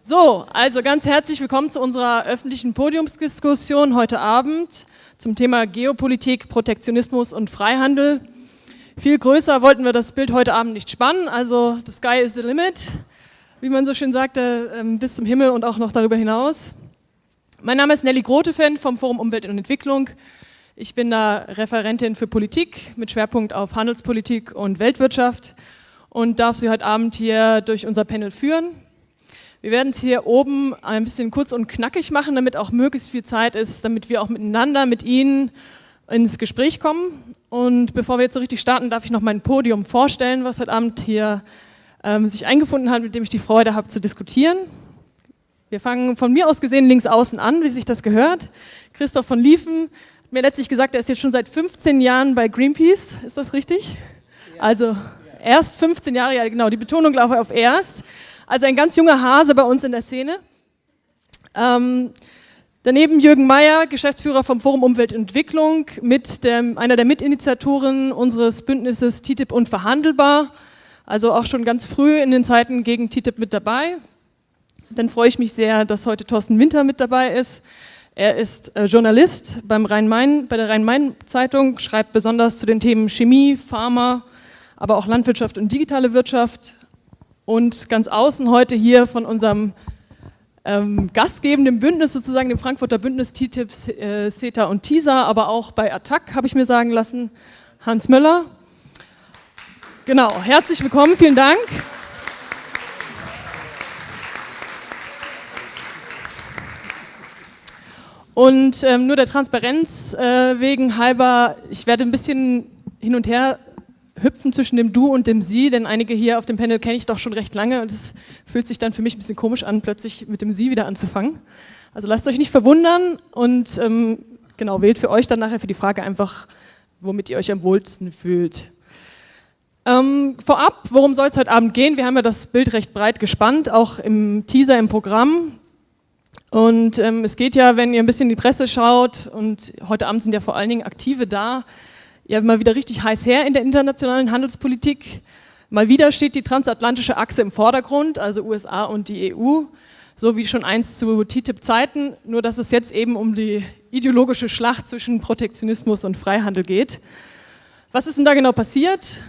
So, also ganz herzlich willkommen zu unserer öffentlichen Podiumsdiskussion heute Abend zum Thema Geopolitik, Protektionismus und Freihandel. Viel größer wollten wir das Bild heute Abend nicht spannen, also the sky is the limit, wie man so schön sagte, ähm, bis zum Himmel und auch noch darüber hinaus. Mein Name ist Nelly Grotefen vom Forum Umwelt und Entwicklung. Ich bin da Referentin für Politik mit Schwerpunkt auf Handelspolitik und Weltwirtschaft und darf Sie heute Abend hier durch unser Panel führen. Wir werden es hier oben ein bisschen kurz und knackig machen, damit auch möglichst viel Zeit ist, damit wir auch miteinander, mit Ihnen ins Gespräch kommen. Und bevor wir jetzt so richtig starten, darf ich noch mein Podium vorstellen, was heute Abend hier ähm, sich eingefunden hat, mit dem ich die Freude habe zu diskutieren. Wir fangen von mir aus gesehen links außen an, wie sich das gehört. Christoph von Liefen hat mir letztlich gesagt, er ist jetzt schon seit 15 Jahren bei Greenpeace. Ist das richtig? Also erst 15 Jahre, ja genau, die Betonung lag auf erst. Also ein ganz junger Hase bei uns in der Szene. Ähm, daneben Jürgen Mayer, Geschäftsführer vom Forum Umwelt und Entwicklung, mit dem, einer der Mitinitiatoren unseres Bündnisses TTIP unverhandelbar. Also auch schon ganz früh in den Zeiten gegen TTIP mit dabei. Dann freue ich mich sehr, dass heute Thorsten Winter mit dabei ist. Er ist äh, Journalist beim Rhein -Main, bei der Rhein-Main-Zeitung, schreibt besonders zu den Themen Chemie, Pharma, aber auch Landwirtschaft und digitale Wirtschaft und ganz außen heute hier von unserem ähm, gastgebenden Bündnis, sozusagen dem Frankfurter Bündnis TTIP, äh, CETA und TISA, aber auch bei Attac, habe ich mir sagen lassen, Hans Möller. Genau, herzlich willkommen, vielen Dank. Und ähm, nur der Transparenz äh, wegen halber, ich werde ein bisschen hin und her hüpfen zwischen dem Du und dem Sie, denn einige hier auf dem Panel kenne ich doch schon recht lange und es fühlt sich dann für mich ein bisschen komisch an, plötzlich mit dem Sie wieder anzufangen. Also lasst euch nicht verwundern und ähm, genau, wählt für euch dann nachher für die Frage einfach, womit ihr euch am wohlsten fühlt. Ähm, vorab, worum soll es heute Abend gehen? Wir haben ja das Bild recht breit gespannt, auch im Teaser im Programm. Und ähm, es geht ja, wenn ihr ein bisschen in die Presse schaut, und heute Abend sind ja vor allen Dingen Aktive da, ja mal wieder richtig heiß her in der internationalen Handelspolitik. Mal wieder steht die transatlantische Achse im Vordergrund, also USA und die EU, so wie schon einst zu TTIP-Zeiten, nur dass es jetzt eben um die ideologische Schlacht zwischen Protektionismus und Freihandel geht. Was ist denn da genau passiert?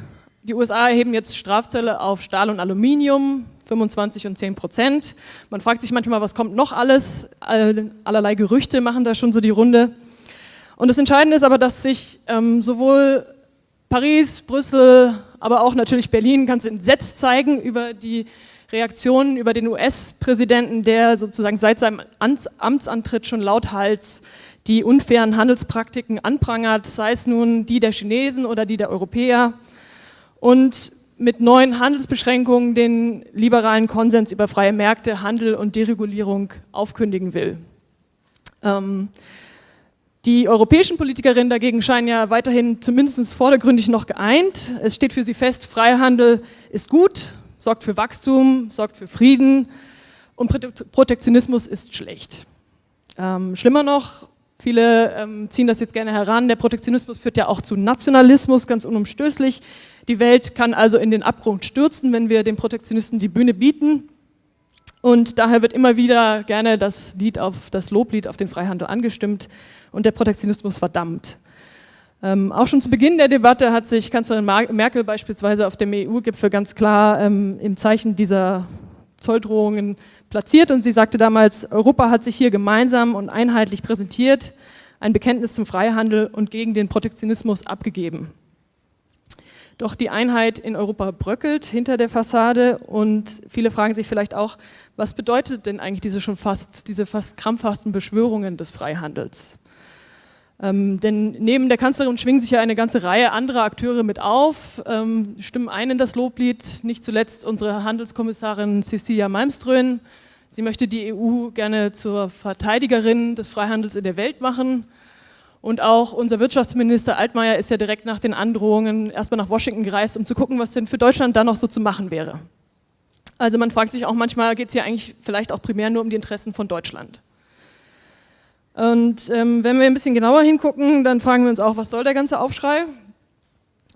Die USA erheben jetzt Strafzölle auf Stahl und Aluminium, 25 und 10 Prozent. Man fragt sich manchmal, was kommt noch alles? Allerlei Gerüchte machen da schon so die Runde. Und das Entscheidende ist aber, dass sich ähm, sowohl Paris, Brüssel, aber auch natürlich Berlin ganz entsetzt zeigen über die Reaktionen über den US-Präsidenten, der sozusagen seit seinem Amtsantritt schon lauthals die unfairen Handelspraktiken anprangert, sei es nun die der Chinesen oder die der Europäer und mit neuen Handelsbeschränkungen den liberalen Konsens über freie Märkte, Handel und Deregulierung aufkündigen will. Ähm, die europäischen Politikerinnen dagegen scheinen ja weiterhin zumindest vordergründig noch geeint. Es steht für sie fest, Freihandel ist gut, sorgt für Wachstum, sorgt für Frieden und Protektionismus ist schlecht. Ähm, schlimmer noch, viele ähm, ziehen das jetzt gerne heran, der Protektionismus führt ja auch zu Nationalismus, ganz unumstößlich. Die Welt kann also in den Abgrund stürzen, wenn wir den Protektionisten die Bühne bieten. Und daher wird immer wieder gerne das, Lied auf, das Loblied auf den Freihandel angestimmt und der Protektionismus verdammt. Ähm, auch schon zu Beginn der Debatte hat sich Kanzlerin Merkel beispielsweise auf dem EU-Gipfel ganz klar ähm, im Zeichen dieser Zolldrohungen platziert und sie sagte damals, Europa hat sich hier gemeinsam und einheitlich präsentiert, ein Bekenntnis zum Freihandel und gegen den Protektionismus abgegeben. Doch die Einheit in Europa bröckelt hinter der Fassade und viele fragen sich vielleicht auch, was bedeutet denn eigentlich diese schon fast, diese fast krampfhaften Beschwörungen des Freihandels? Ähm, denn neben der Kanzlerin schwingen sich ja eine ganze Reihe anderer Akteure mit auf, ähm, stimmen ein in das Loblied, nicht zuletzt unsere Handelskommissarin Cecilia Malmström. Sie möchte die EU gerne zur Verteidigerin des Freihandels in der Welt machen. Und auch unser Wirtschaftsminister Altmaier ist ja direkt nach den Androhungen erstmal nach Washington gereist, um zu gucken, was denn für Deutschland da noch so zu machen wäre. Also man fragt sich auch manchmal, geht es hier eigentlich vielleicht auch primär nur um die Interessen von Deutschland. Und ähm, wenn wir ein bisschen genauer hingucken, dann fragen wir uns auch, was soll der ganze Aufschrei?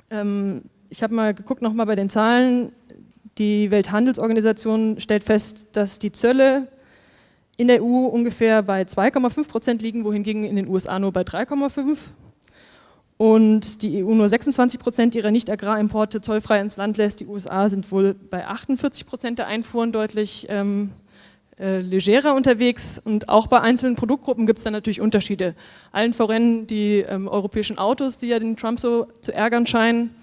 Ähm, ich habe mal geguckt nochmal bei den Zahlen, Die Welthandelsorganisation stellt fest, dass die Zölle in der EU ungefähr bei 2,5 Prozent liegen, wohingegen in den USA nur bei 3,5% und die EU nur 26 Prozent ihrer Nicht-Agrarimporte zollfrei ins Land lässt. Die USA sind wohl bei 48 Prozent der Einfuhren deutlich ähm, äh, legerer unterwegs und auch bei einzelnen Produktgruppen gibt es da natürlich Unterschiede. Allen voran die ähm, europäischen Autos, die ja den Trump so zu ärgern scheinen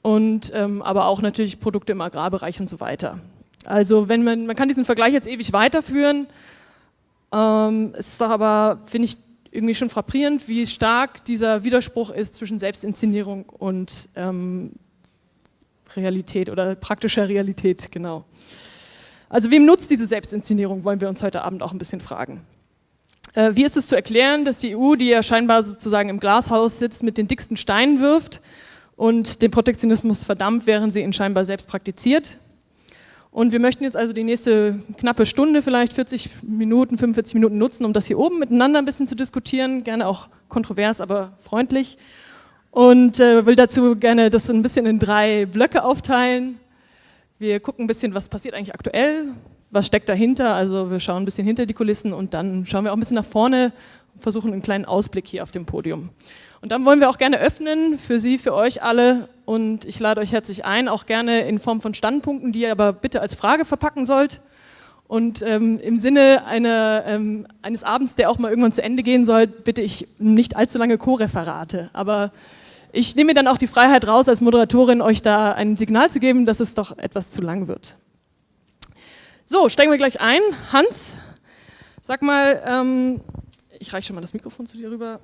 und ähm, aber auch natürlich Produkte im Agrarbereich und so weiter. Also wenn man, man kann diesen Vergleich jetzt ewig weiterführen, ähm, es ist doch aber, finde ich, irgendwie schon frappierend, wie stark dieser Widerspruch ist zwischen Selbstinszenierung und ähm, Realität oder praktischer Realität, genau. Also wem nutzt diese Selbstinszenierung, wollen wir uns heute Abend auch ein bisschen fragen. Äh, wie ist es zu erklären, dass die EU, die ja scheinbar sozusagen im Glashaus sitzt, mit den dicksten Steinen wirft und den Protektionismus verdammt, während sie ihn scheinbar selbst praktiziert? Und wir möchten jetzt also die nächste knappe Stunde, vielleicht 40 Minuten, 45 Minuten nutzen, um das hier oben miteinander ein bisschen zu diskutieren, gerne auch kontrovers, aber freundlich. Und äh, will dazu gerne das ein bisschen in drei Blöcke aufteilen. Wir gucken ein bisschen, was passiert eigentlich aktuell, was steckt dahinter, also wir schauen ein bisschen hinter die Kulissen und dann schauen wir auch ein bisschen nach vorne und versuchen einen kleinen Ausblick hier auf dem Podium. Und dann wollen wir auch gerne öffnen für Sie, für euch alle und ich lade euch herzlich ein, auch gerne in Form von Standpunkten, die ihr aber bitte als Frage verpacken sollt. Und ähm, im Sinne einer, ähm, eines Abends, der auch mal irgendwann zu Ende gehen soll, bitte ich nicht allzu lange Co-Referate. Aber ich nehme mir dann auch die Freiheit raus, als Moderatorin euch da ein Signal zu geben, dass es doch etwas zu lang wird. So, steigen wir gleich ein. Hans, sag mal, ähm, ich reiche schon mal das Mikrofon zu dir rüber.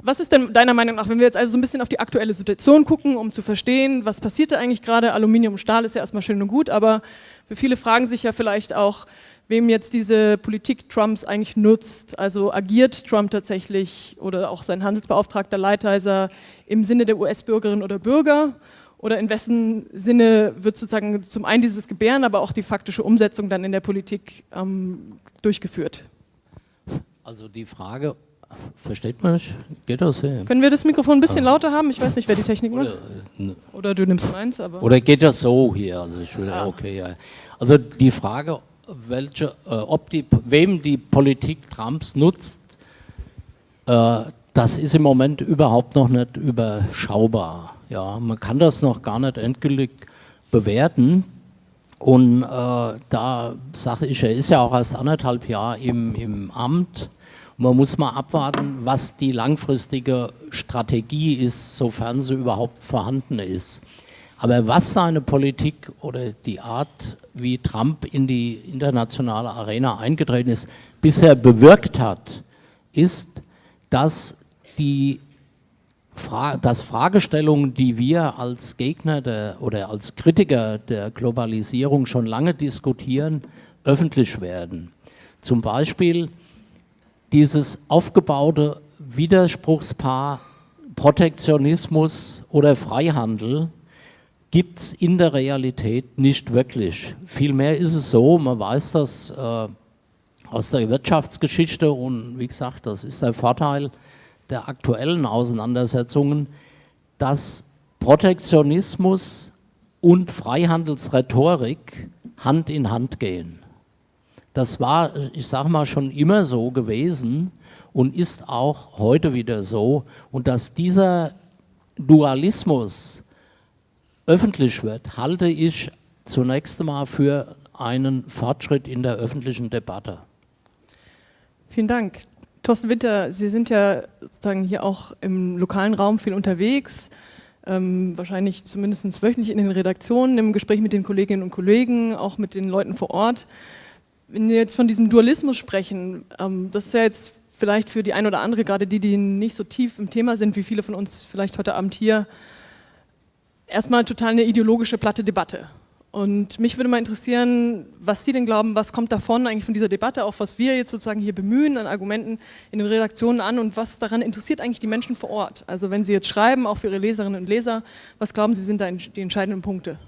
Was ist denn deiner Meinung nach, wenn wir jetzt also so ein bisschen auf die aktuelle Situation gucken, um zu verstehen, was passiert da eigentlich gerade? Aluminium und Stahl ist ja erstmal schön und gut, aber für viele fragen sich ja vielleicht auch, wem jetzt diese Politik Trumps eigentlich nutzt. Also agiert Trump tatsächlich oder auch sein Handelsbeauftragter Lighthizer im Sinne der US-Bürgerinnen oder Bürger? Oder in wessen Sinne wird sozusagen zum einen dieses Gebären, aber auch die faktische Umsetzung dann in der Politik ähm, durchgeführt? Also die Frage, versteht man mich? Geht das? Ja. Können wir das Mikrofon ein bisschen ah. lauter haben? Ich weiß nicht, wer die Technik macht. Oder, ne. oder du nimmst meins, aber... Oder geht das so hier? Also ich will, ah. okay, ja. Also die Frage, welche, äh, ob die, wem die Politik Trumps nutzt, äh, das ist im Moment überhaupt noch nicht überschaubar. Ja, man kann das noch gar nicht endgültig bewerten. Und äh, da sage ich, er ist ja auch erst anderthalb Jahre im, im Amt. man muss mal abwarten, was die langfristige Strategie ist, sofern sie überhaupt vorhanden ist. Aber was seine Politik oder die Art, wie Trump in die internationale Arena eingetreten ist, bisher bewirkt hat, ist, dass die Fra dass Fragestellungen, die wir als Gegner der, oder als Kritiker der Globalisierung schon lange diskutieren, öffentlich werden. Zum Beispiel dieses aufgebaute Widerspruchspaar Protektionismus oder Freihandel, gibt es in der Realität nicht wirklich. Vielmehr ist es so, man weiß das äh, aus der Wirtschaftsgeschichte und wie gesagt, das ist der Vorteil der aktuellen Auseinandersetzungen, dass Protektionismus und Freihandelsrhetorik Hand in Hand gehen. Das war, ich sage mal, schon immer so gewesen und ist auch heute wieder so. Und dass dieser Dualismus öffentlich wird, halte ich zunächst einmal für einen Fortschritt in der öffentlichen Debatte. Vielen Dank. Thorsten Winter, Sie sind ja sozusagen hier auch im lokalen Raum viel unterwegs, ähm, wahrscheinlich zumindest wöchentlich in den Redaktionen, im Gespräch mit den Kolleginnen und Kollegen, auch mit den Leuten vor Ort. Wenn wir jetzt von diesem Dualismus sprechen, ähm, das ist ja jetzt vielleicht für die eine oder andere, gerade die, die nicht so tief im Thema sind, wie viele von uns vielleicht heute Abend hier, erstmal total eine ideologische platte Debatte. Und mich würde mal interessieren, was Sie denn glauben, was kommt davon eigentlich von dieser Debatte, auch was wir jetzt sozusagen hier bemühen an Argumenten in den Redaktionen an und was daran interessiert eigentlich die Menschen vor Ort? Also wenn Sie jetzt schreiben, auch für Ihre Leserinnen und Leser, was glauben Sie sind da die entscheidenden Punkte?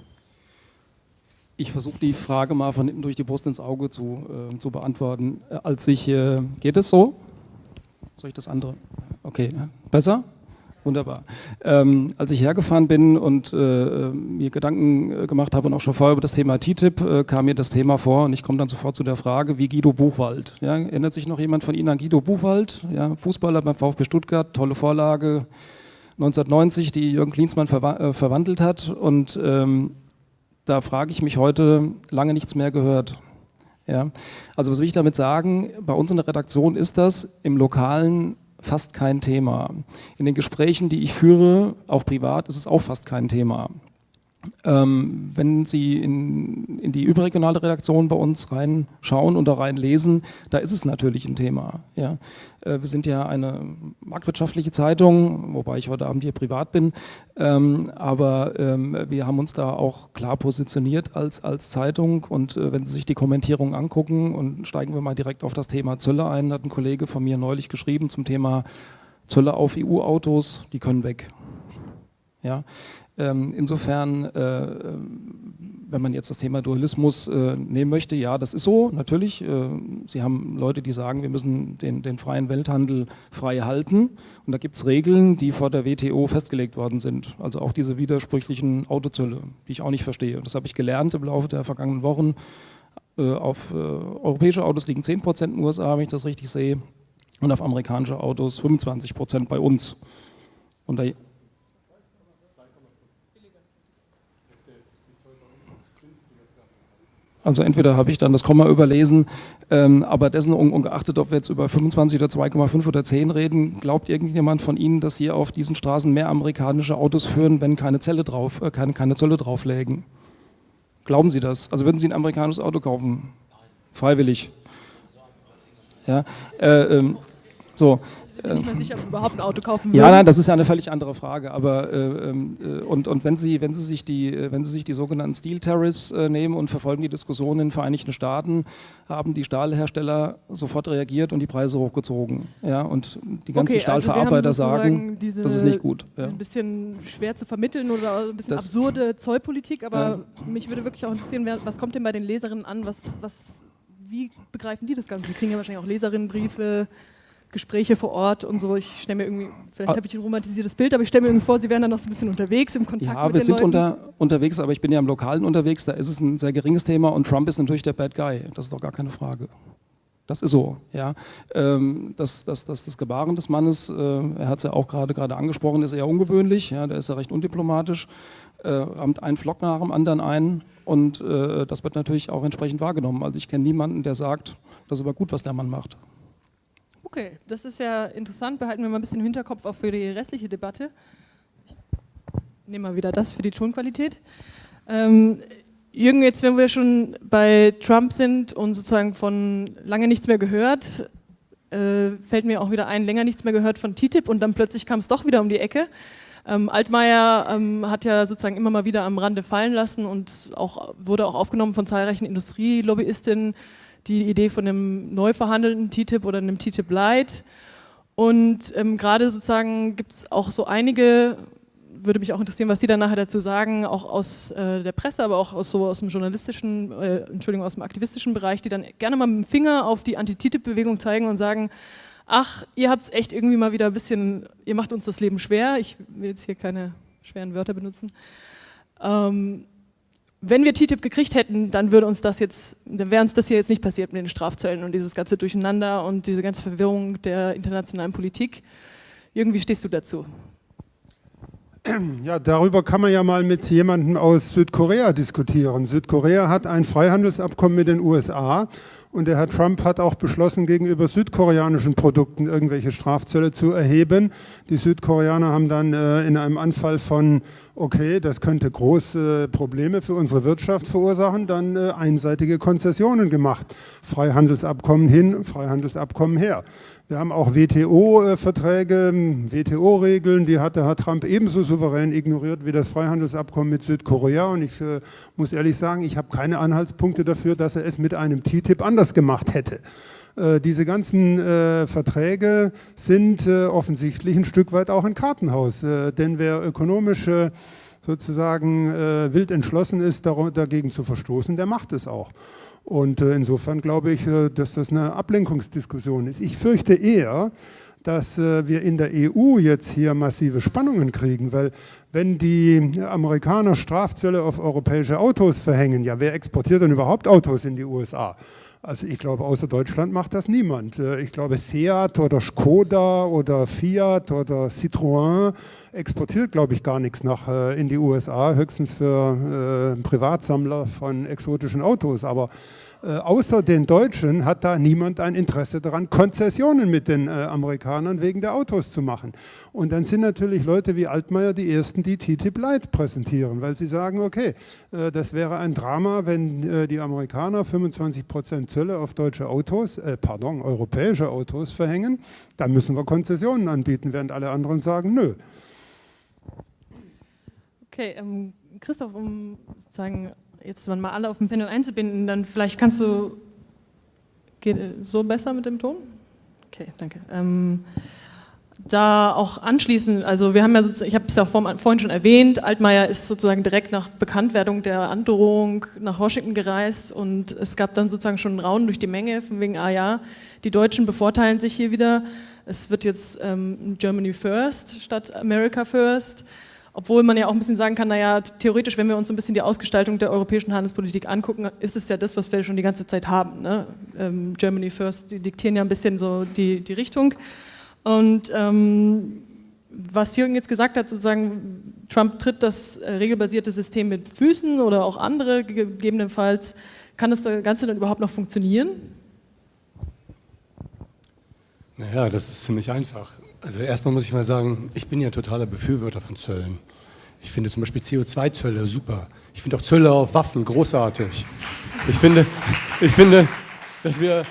Ich versuche die Frage mal von hinten durch die Brust ins Auge zu, äh, zu beantworten. Äh, als ich, äh, geht es so? Soll ich das andere? Okay, besser? Wunderbar. Ähm, als ich hergefahren bin und äh, mir Gedanken äh, gemacht habe und auch schon vorher über das Thema TTIP, äh, kam mir das Thema vor und ich komme dann sofort zu der Frage, wie Guido Buchwald. Ja, erinnert sich noch jemand von Ihnen an Guido Buchwald? Ja, Fußballer beim VfB Stuttgart, tolle Vorlage 1990, die Jürgen Klinsmann verwa äh, verwandelt hat und ähm, da frage ich mich heute, lange nichts mehr gehört. Ja? Also was will ich damit sagen? Bei uns in der Redaktion ist das im Lokalen fast kein Thema. In den Gesprächen, die ich führe, auch privat, ist es auch fast kein Thema. Ähm, wenn Sie in, in, die überregionale Redaktion bei uns reinschauen und da reinlesen, da ist es natürlich ein Thema. Ja. Äh, wir sind ja eine marktwirtschaftliche Zeitung, wobei ich heute Abend hier privat bin, ähm, aber ähm, wir haben uns da auch klar positioniert als, als Zeitung und äh, wenn Sie sich die Kommentierung angucken und steigen wir mal direkt auf das Thema Zölle ein, hat ein Kollege von mir neulich geschrieben zum Thema Zölle auf EU-Autos, die können weg. Ja, insofern, äh, wenn man jetzt das Thema Dualismus äh, nehmen möchte, ja, das ist so, natürlich. Äh, Sie haben Leute, die sagen, wir müssen den, den freien Welthandel frei halten. Und da gibt es Regeln, die vor der WTO festgelegt worden sind. Also auch diese widersprüchlichen Autozölle, die ich auch nicht verstehe. Und das habe ich gelernt im Laufe der vergangenen Wochen. Auf europäische Autos liegen 10 Prozent in den USA, wenn ich das richtig sehe. Und auf amerikanische Autos 25 Prozent bei uns. Und da Also entweder habe ich dann das Komma überlesen, ähm, aber dessen ungeachtet, ob wir jetzt über 25 oder 2,5 oder 10 reden, glaubt irgendjemand von Ihnen, dass hier auf diesen Straßen mehr amerikanische Autos führen, wenn keine, Zelle drauf, äh, keine, keine Zölle drauflägen? Glauben Sie das? Also würden Sie ein amerikanisches Auto kaufen? Freiwillig. Ja, äh, ähm, so, bin nicht mehr sicher, ob überhaupt ein Auto kaufen würden. Ja, nein, das ist ja eine völlig andere Frage. Aber äh, ähm, äh, und, und wenn Sie, wenn Sie sich die, äh, wenn Sie sich die sogenannten Steel Tariffs äh, nehmen und verfolgen die Diskussionen in den Vereinigten Staaten, haben die Stahlhersteller sofort reagiert und die Preise hochgezogen. Ja, und die ganzen okay, also Stahlverarbeiter also sagen, diese, das ist nicht gut. Ja. Ein bisschen schwer zu vermitteln oder ein bisschen das, absurde Zollpolitik, aber mich würde wirklich auch interessieren, was kommt denn bei den Leserinnen an? Was, was, wie begreifen die das Ganze? Sie kriegen ja wahrscheinlich auch Leserinnenbriefe. Gespräche vor Ort und so. Ich stelle mir irgendwie, vielleicht ah. habe ich ein romantisiertes Bild, aber ich stelle mir irgendwie vor, Sie wären dann noch so ein bisschen unterwegs im Kontakt ja, mit wir sind unter, unterwegs, aber ich bin ja im Lokalen unterwegs, da ist es ein sehr geringes Thema und Trump ist natürlich der Bad Guy, das ist doch gar keine Frage. Das ist so, ja. Ähm, das, das, das, das Gebaren des Mannes, äh, er hat es ja auch gerade gerade angesprochen, ist eher ungewöhnlich, ja, der ist ja recht undiplomatisch, äh, rammt einen Flock nach dem anderen ein und äh, das wird natürlich auch entsprechend wahrgenommen. Also ich kenne niemanden, der sagt, das ist aber gut, was der Mann macht. Okay, das ist ja interessant. Behalten wir mal ein bisschen im Hinterkopf auch für die restliche Debatte. Ich nehme mal wieder das für die Tonqualität. Ähm, Jürgen, jetzt wenn wir schon bei Trump sind und sozusagen von lange nichts mehr gehört, äh, fällt mir auch wieder ein, länger nichts mehr gehört von TTIP und dann plötzlich kam es doch wieder um die Ecke. Ähm, Altmaier ähm, hat ja sozusagen immer mal wieder am Rande fallen lassen und auch, wurde auch aufgenommen von zahlreichen Industrielobbyisten, die Idee von einem neu verhandelten TTIP oder einem TTIP Light. Und ähm, gerade sozusagen gibt es auch so einige, würde mich auch interessieren, was Sie dann nachher dazu sagen, auch aus äh, der Presse, aber auch aus, so aus dem journalistischen, äh, Entschuldigung, aus dem aktivistischen Bereich, die dann gerne mal mit dem Finger auf die Anti-TTIP-Bewegung zeigen und sagen, ach, ihr habt es echt irgendwie mal wieder ein bisschen, ihr macht uns das Leben schwer. Ich will jetzt hier keine schweren Wörter benutzen. Ähm, wenn wir TTIP gekriegt hätten, dann würde uns das jetzt, dann wäre uns das hier jetzt nicht passiert mit den Strafzöllen und dieses ganze Durcheinander und diese ganze Verwirrung der internationalen Politik. Irgendwie stehst du dazu? Ja, darüber kann man ja mal mit jemandem aus Südkorea diskutieren. Südkorea hat ein Freihandelsabkommen mit den USA und der Herr Trump hat auch beschlossen, gegenüber südkoreanischen Produkten irgendwelche Strafzölle zu erheben. Die Südkoreaner haben dann äh, in einem Anfall von, okay, das könnte große Probleme für unsere Wirtschaft verursachen, dann äh, einseitige Konzessionen gemacht. Freihandelsabkommen hin, Freihandelsabkommen her. Wir haben auch WTO-Verträge, WTO-Regeln, die hat der Herr Trump ebenso souverän ignoriert wie das Freihandelsabkommen mit Südkorea. Und ich äh, muss ehrlich sagen, ich habe keine Anhaltspunkte dafür, dass er es mit einem TTIP anders gemacht hätte. Äh, diese ganzen äh, Verträge sind äh, offensichtlich ein Stück weit auch ein Kartenhaus. Äh, denn wer ökonomisch sozusagen äh, wild entschlossen ist, dagegen zu verstoßen, der macht es auch. Und äh, insofern glaube ich, äh, dass das eine Ablenkungsdiskussion ist. Ich fürchte eher, dass äh, wir in der EU jetzt hier massive Spannungen kriegen, weil wenn die Amerikaner Strafzölle auf europäische Autos verhängen, ja, wer exportiert denn überhaupt Autos in die USA? Also ich glaube, außer Deutschland macht das niemand. Äh, ich glaube, Seat oder Skoda oder Fiat oder Citroën exportiert, glaube ich, gar nichts nach äh, in die USA, höchstens für äh, Privatsammler von exotischen Autos. Aber äh, außer den Deutschen hat da niemand ein Interesse daran, Konzessionen mit den äh, Amerikanern wegen der Autos zu machen. Und dann sind natürlich Leute wie Altmaier die Ersten, die TTIP Light präsentieren, weil sie sagen, okay, äh, das wäre ein Drama, wenn äh, die Amerikaner 25 Prozent Zölle auf deutsche Autos, äh, pardon, europäische Autos verhängen, dann müssen wir Konzessionen anbieten, während alle anderen sagen, nö. Okay, ähm, Christoph, um sozusagen jetzt mal alle auf dem Panel einzubinden, dann vielleicht kannst du, geht so besser mit dem Ton? Okay, danke. Ähm, da auch anschließen, also wir haben ja, ich habe es ja vorhin schon erwähnt, Altmaier ist sozusagen direkt nach Bekanntwerdung der Androhung nach Washington gereist und es gab dann sozusagen schon einen Raun durch die Menge, von wegen, ah ja, die Deutschen bevorteilen sich hier wieder, es wird jetzt ähm, Germany First statt America First. Obwohl man ja auch ein bisschen sagen kann, naja, theoretisch, wenn wir uns so ein bisschen die Ausgestaltung der europäischen Handelspolitik angucken, ist es ja das, was wir schon die ganze Zeit haben. Ne? Ähm, Germany First, die diktieren ja ein bisschen so die, die Richtung. Und ähm, was Jürgen jetzt gesagt hat, sozusagen, Trump tritt das äh, regelbasierte System mit Füßen oder auch andere gegebenenfalls, kann das Ganze dann überhaupt noch funktionieren? Naja, das ist ziemlich einfach. Also erstmal muss ich mal sagen, ich bin ja totaler Befürworter von Zöllen. Ich finde zum Beispiel CO2-Zölle super. Ich finde auch Zölle auf Waffen großartig. Ich finde, ich finde, dass wir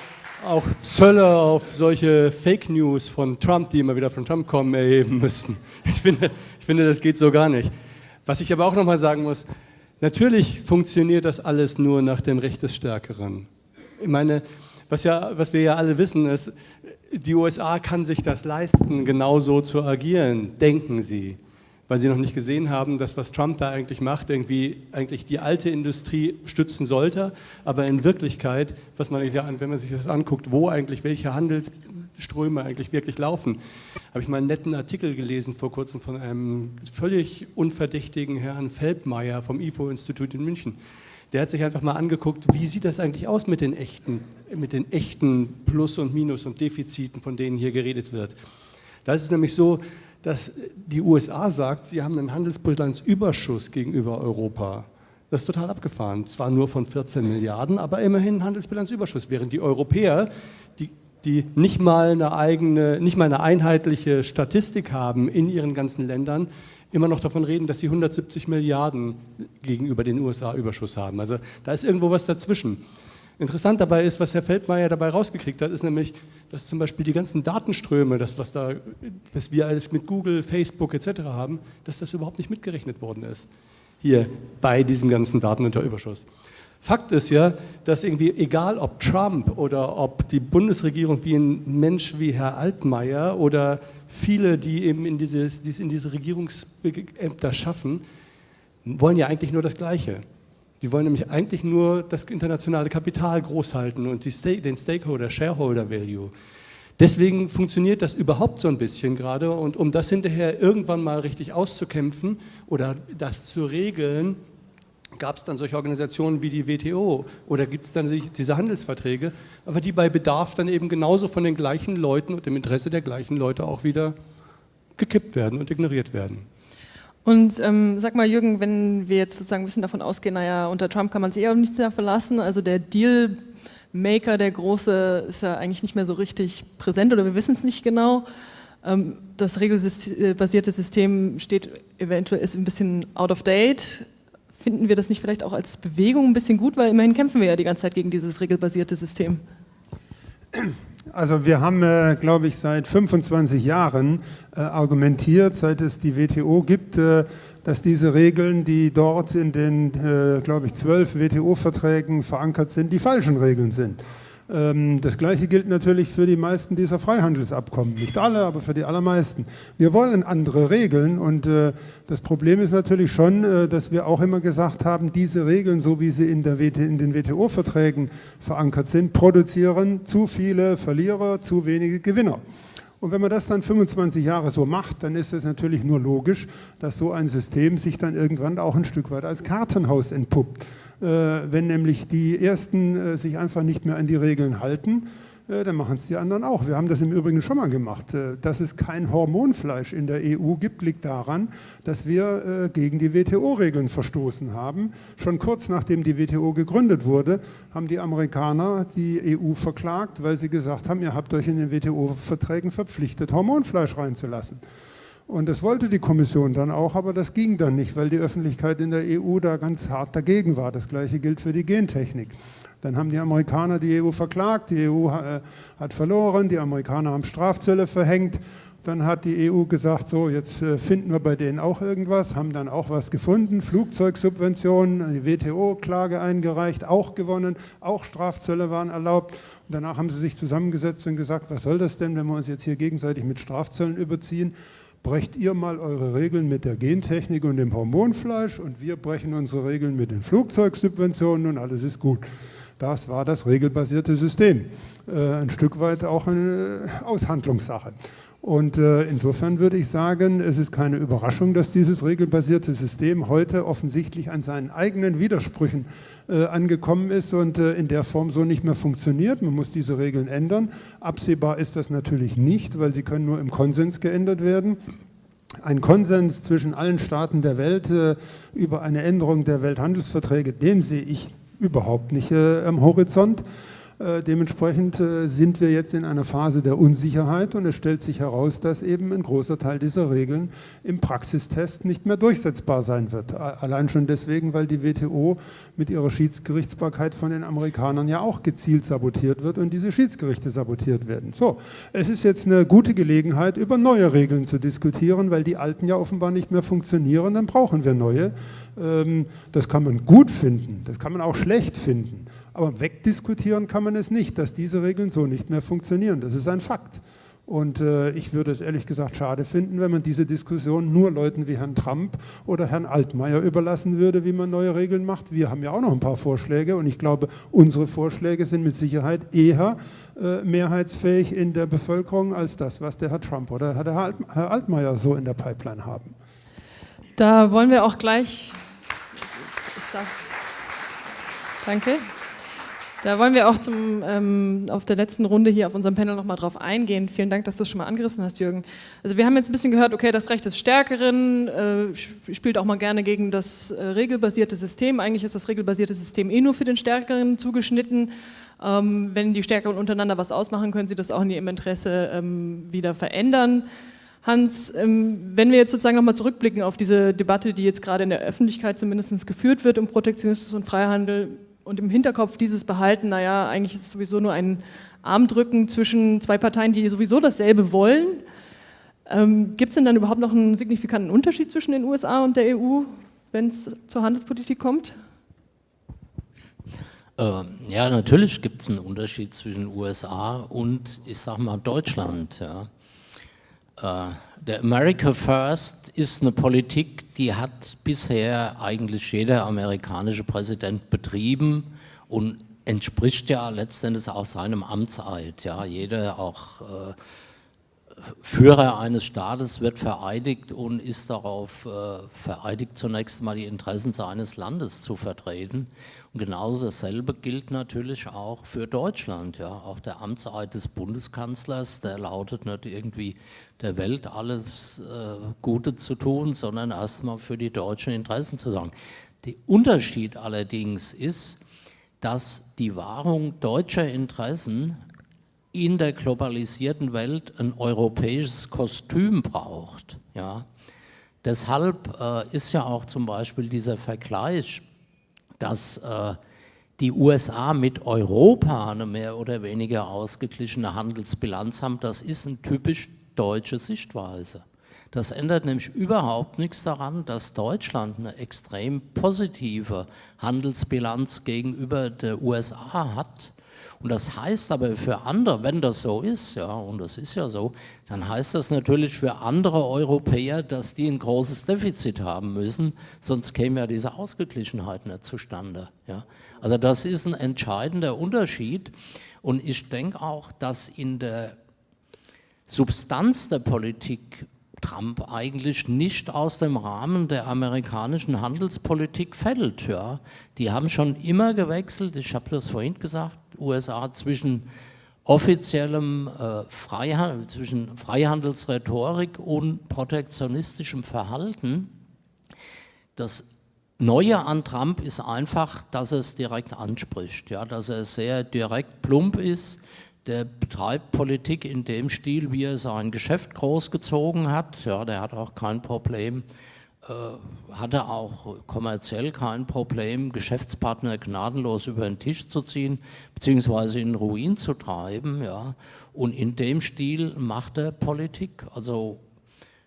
auch Zölle auf solche Fake News von Trump, die immer wieder von Trump kommen, erheben müssten. Ich finde, ich finde das geht so gar nicht. Was ich aber auch nochmal sagen muss, natürlich funktioniert das alles nur nach dem Recht des Stärkeren. Ich meine, was, ja, was wir ja alle wissen, ist, die USA kann sich das leisten, genauso zu agieren, denken sie, weil sie noch nicht gesehen haben, dass was Trump da eigentlich macht, irgendwie eigentlich die alte Industrie stützen sollte, aber in Wirklichkeit, was man wenn man sich das anguckt, wo eigentlich welche Handelsströme eigentlich wirklich laufen, habe ich mal einen netten Artikel gelesen vor kurzem von einem völlig unverdächtigen Herrn Feldmeier vom IFO-Institut in München der hat sich einfach mal angeguckt, wie sieht das eigentlich aus mit den echten, mit den echten Plus und Minus und Defiziten, von denen hier geredet wird. Da ist es nämlich so, dass die USA sagt, sie haben einen Handelsbilanzüberschuss gegenüber Europa. Das ist total abgefahren. Zwar nur von 14 Milliarden, aber immerhin Handelsbilanzüberschuss, während die Europäer, die, die nicht, mal eine eigene, nicht mal eine einheitliche Statistik haben in ihren ganzen Ländern, immer noch davon reden, dass sie 170 Milliarden gegenüber den USA Überschuss haben. Also da ist irgendwo was dazwischen. Interessant dabei ist, was Herr Feldmeier dabei rausgekriegt hat, ist nämlich, dass zum Beispiel die ganzen Datenströme, das was, da, was wir alles mit Google, Facebook etc. haben, dass das überhaupt nicht mitgerechnet worden ist. Hier bei diesem ganzen Daten unter Überschuss. Fakt ist ja, dass irgendwie, egal ob Trump oder ob die Bundesregierung wie ein Mensch wie Herr Altmaier oder viele, die eben in, dieses, die in diese Regierungsämter schaffen, wollen ja eigentlich nur das Gleiche. Die wollen nämlich eigentlich nur das internationale Kapital großhalten und die, den Stakeholder, Shareholder Value. Deswegen funktioniert das überhaupt so ein bisschen gerade und um das hinterher irgendwann mal richtig auszukämpfen oder das zu regeln, gab es dann solche Organisationen wie die WTO oder gibt es dann diese Handelsverträge, aber die bei Bedarf dann eben genauso von den gleichen Leuten und im Interesse der gleichen Leute auch wieder gekippt werden und ignoriert werden. Und ähm, sag mal, Jürgen, wenn wir jetzt sozusagen ein bisschen davon ausgehen, naja, unter Trump kann man sich eh auch nicht mehr verlassen, also der Dealmaker, der Große, ist ja eigentlich nicht mehr so richtig präsent oder wir wissen es nicht genau. Ähm, das regelbasierte System steht eventuell ist ein bisschen out of date finden wir das nicht vielleicht auch als Bewegung ein bisschen gut, weil immerhin kämpfen wir ja die ganze Zeit gegen dieses regelbasierte System. Also wir haben, äh, glaube ich, seit 25 Jahren äh, argumentiert, seit es die WTO gibt, äh, dass diese Regeln, die dort in den, äh, glaube ich, zwölf WTO-Verträgen verankert sind, die falschen Regeln sind. Ähm, das Gleiche gilt natürlich für die meisten dieser Freihandelsabkommen. Nicht alle, aber für die allermeisten. Wir wollen andere Regeln und äh, das Problem ist natürlich schon, äh, dass wir auch immer gesagt haben, diese Regeln, so wie sie in, in den WTO-Verträgen verankert sind, produzieren zu viele Verlierer, zu wenige Gewinner. Und wenn man das dann 25 Jahre so macht, dann ist es natürlich nur logisch, dass so ein System sich dann irgendwann auch ein Stück weit als Kartenhaus entpuppt. Äh, wenn nämlich die Ersten äh, sich einfach nicht mehr an die Regeln halten, dann machen es die anderen auch. Wir haben das im Übrigen schon mal gemacht. Äh, dass es kein Hormonfleisch in der EU gibt, liegt daran, dass wir äh, gegen die WTO-Regeln verstoßen haben. Schon kurz nachdem die WTO gegründet wurde, haben die Amerikaner die EU verklagt, weil sie gesagt haben, ihr habt euch in den WTO-Verträgen verpflichtet, Hormonfleisch reinzulassen. Und das wollte die Kommission dann auch, aber das ging dann nicht, weil die Öffentlichkeit in der EU da ganz hart dagegen war. Das gleiche gilt für die Gentechnik. Dann haben die Amerikaner die EU verklagt, die EU äh, hat verloren, die Amerikaner haben Strafzölle verhängt. Dann hat die EU gesagt, so jetzt äh, finden wir bei denen auch irgendwas, haben dann auch was gefunden, Flugzeugsubventionen, die WTO-Klage eingereicht, auch gewonnen, auch Strafzölle waren erlaubt. Und danach haben sie sich zusammengesetzt und gesagt, was soll das denn, wenn wir uns jetzt hier gegenseitig mit Strafzöllen überziehen? brecht ihr mal eure Regeln mit der Gentechnik und dem Hormonfleisch und wir brechen unsere Regeln mit den Flugzeugsubventionen und alles ist gut. Das war das regelbasierte System. Äh, ein Stück weit auch eine Aushandlungssache. Und äh, insofern würde ich sagen, es ist keine Überraschung, dass dieses regelbasierte System heute offensichtlich an seinen eigenen Widersprüchen äh, angekommen ist und in der Form so nicht mehr funktioniert. Man muss diese Regeln ändern. Absehbar ist das natürlich nicht, weil sie können nur im Konsens geändert werden. Ein Konsens zwischen allen Staaten der Welt über eine Änderung der Welthandelsverträge, den sehe ich überhaupt nicht äh, am Horizont. Äh, dementsprechend äh, sind wir jetzt in einer Phase der Unsicherheit und es stellt sich heraus, dass eben ein großer Teil dieser Regeln im Praxistest nicht mehr durchsetzbar sein wird. Allein schon deswegen, weil die WTO mit ihrer Schiedsgerichtsbarkeit von den Amerikanern ja auch gezielt sabotiert wird und diese Schiedsgerichte sabotiert werden. So, es ist jetzt eine gute Gelegenheit, über neue Regeln zu diskutieren, weil die alten ja offenbar nicht mehr funktionieren, dann brauchen wir neue. Ähm, das kann man gut finden, das kann man auch schlecht finden. Aber wegdiskutieren kann man es nicht, dass diese Regeln so nicht mehr funktionieren. Das ist ein Fakt. Und äh, ich würde es ehrlich gesagt schade finden, wenn man diese Diskussion nur Leuten wie Herrn Trump oder Herrn Altmaier überlassen würde, wie man neue Regeln macht. Wir haben ja auch noch ein paar Vorschläge und ich glaube, unsere Vorschläge sind mit Sicherheit eher äh, mehrheitsfähig in der Bevölkerung als das, was der Herr Trump oder der Herr, Alt Herr Altmaier so in der Pipeline haben. Da wollen wir auch gleich Danke. Da wollen wir auch zum, ähm, auf der letzten Runde hier auf unserem Panel nochmal drauf eingehen. Vielen Dank, dass du es schon mal angerissen hast, Jürgen. Also wir haben jetzt ein bisschen gehört, okay, das Recht des Stärkeren äh, spielt auch mal gerne gegen das äh, regelbasierte System. Eigentlich ist das regelbasierte System eh nur für den Stärkeren zugeschnitten. Ähm, wenn die Stärkeren untereinander was ausmachen, können sie das auch in ihrem Interesse ähm, wieder verändern. Hans, ähm, wenn wir jetzt sozusagen nochmal zurückblicken auf diese Debatte, die jetzt gerade in der Öffentlichkeit zumindest geführt wird um Protektionismus und Freihandel und im Hinterkopf dieses Behalten, naja, eigentlich ist es sowieso nur ein Armdrücken zwischen zwei Parteien, die sowieso dasselbe wollen. Ähm, Gibt es denn dann überhaupt noch einen signifikanten Unterschied zwischen den USA und der EU, wenn es zur Handelspolitik kommt? Ähm, ja, natürlich gibt es einen Unterschied zwischen USA und, ich sag mal, Deutschland. Ja. Der America First ist eine Politik, die hat bisher eigentlich jeder amerikanische Präsident betrieben und entspricht ja letztendlich auch seinem Amtseid. Ja, jeder auch äh, Führer eines Staates wird vereidigt und ist darauf äh, vereidigt, zunächst mal die Interessen seines Landes zu vertreten. Und genauso dasselbe gilt natürlich auch für Deutschland. Ja. Auch der Amtseid des Bundeskanzlers, der lautet nicht irgendwie der Welt alles äh, Gute zu tun, sondern erstmal für die deutschen Interessen zu sagen. Der Unterschied allerdings ist, dass die Wahrung deutscher Interessen in der globalisierten Welt ein europäisches Kostüm braucht. Ja. Deshalb äh, ist ja auch zum Beispiel dieser Vergleich, dass äh, die USA mit Europa eine mehr oder weniger ausgeglichene Handelsbilanz haben, das ist eine typisch deutsche Sichtweise. Das ändert nämlich überhaupt nichts daran, dass Deutschland eine extrem positive Handelsbilanz gegenüber der USA hat und das heißt aber für andere, wenn das so ist, ja, und das ist ja so, dann heißt das natürlich für andere Europäer, dass die ein großes Defizit haben müssen, sonst käme ja diese Ausgeglichenheit nicht zustande. Ja. Also das ist ein entscheidender Unterschied und ich denke auch, dass in der Substanz der Politik Trump eigentlich nicht aus dem Rahmen der amerikanischen Handelspolitik fällt. Ja. Die haben schon immer gewechselt, ich habe das vorhin gesagt, USA zwischen offiziellem äh, Freihandel, zwischen Freihandelsrhetorik und protektionistischem Verhalten. Das Neue an Trump ist einfach, dass er es direkt anspricht, ja, dass er sehr direkt plump ist, der betreibt Politik in dem Stil, wie er sein Geschäft großgezogen hat. Ja, der hat auch kein Problem, äh, hatte auch kommerziell kein Problem, Geschäftspartner gnadenlos über den Tisch zu ziehen, beziehungsweise in Ruin zu treiben. Ja. Und in dem Stil macht er Politik. Also,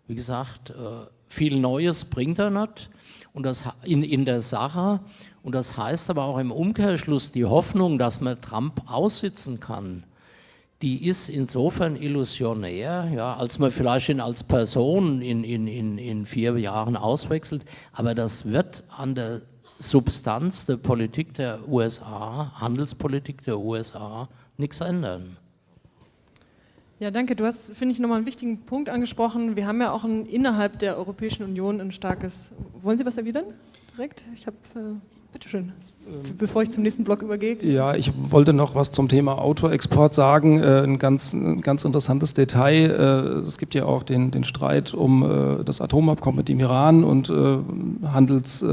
wie gesagt, äh, viel Neues bringt er nicht und das in, in der Sache. Und das heißt aber auch im Umkehrschluss die Hoffnung, dass man Trump aussitzen kann die ist insofern illusionär, ja, als man vielleicht ihn als Person in, in, in, in vier Jahren auswechselt, aber das wird an der Substanz der Politik der USA, Handelspolitik der USA, nichts ändern. Ja, danke. Du hast, finde ich, nochmal einen wichtigen Punkt angesprochen. Wir haben ja auch ein, innerhalb der Europäischen Union ein starkes. Wollen Sie was erwidern? Direkt? Ich habe. Äh, bitteschön. Ähm, bevor ich zum nächsten Block übergehe. Ja, ich wollte noch was zum Thema Autoexport sagen. Äh, ein, ganz, ein ganz interessantes Detail. Äh, es gibt ja auch den, den Streit um äh, das Atomabkommen mit dem Iran und Handels,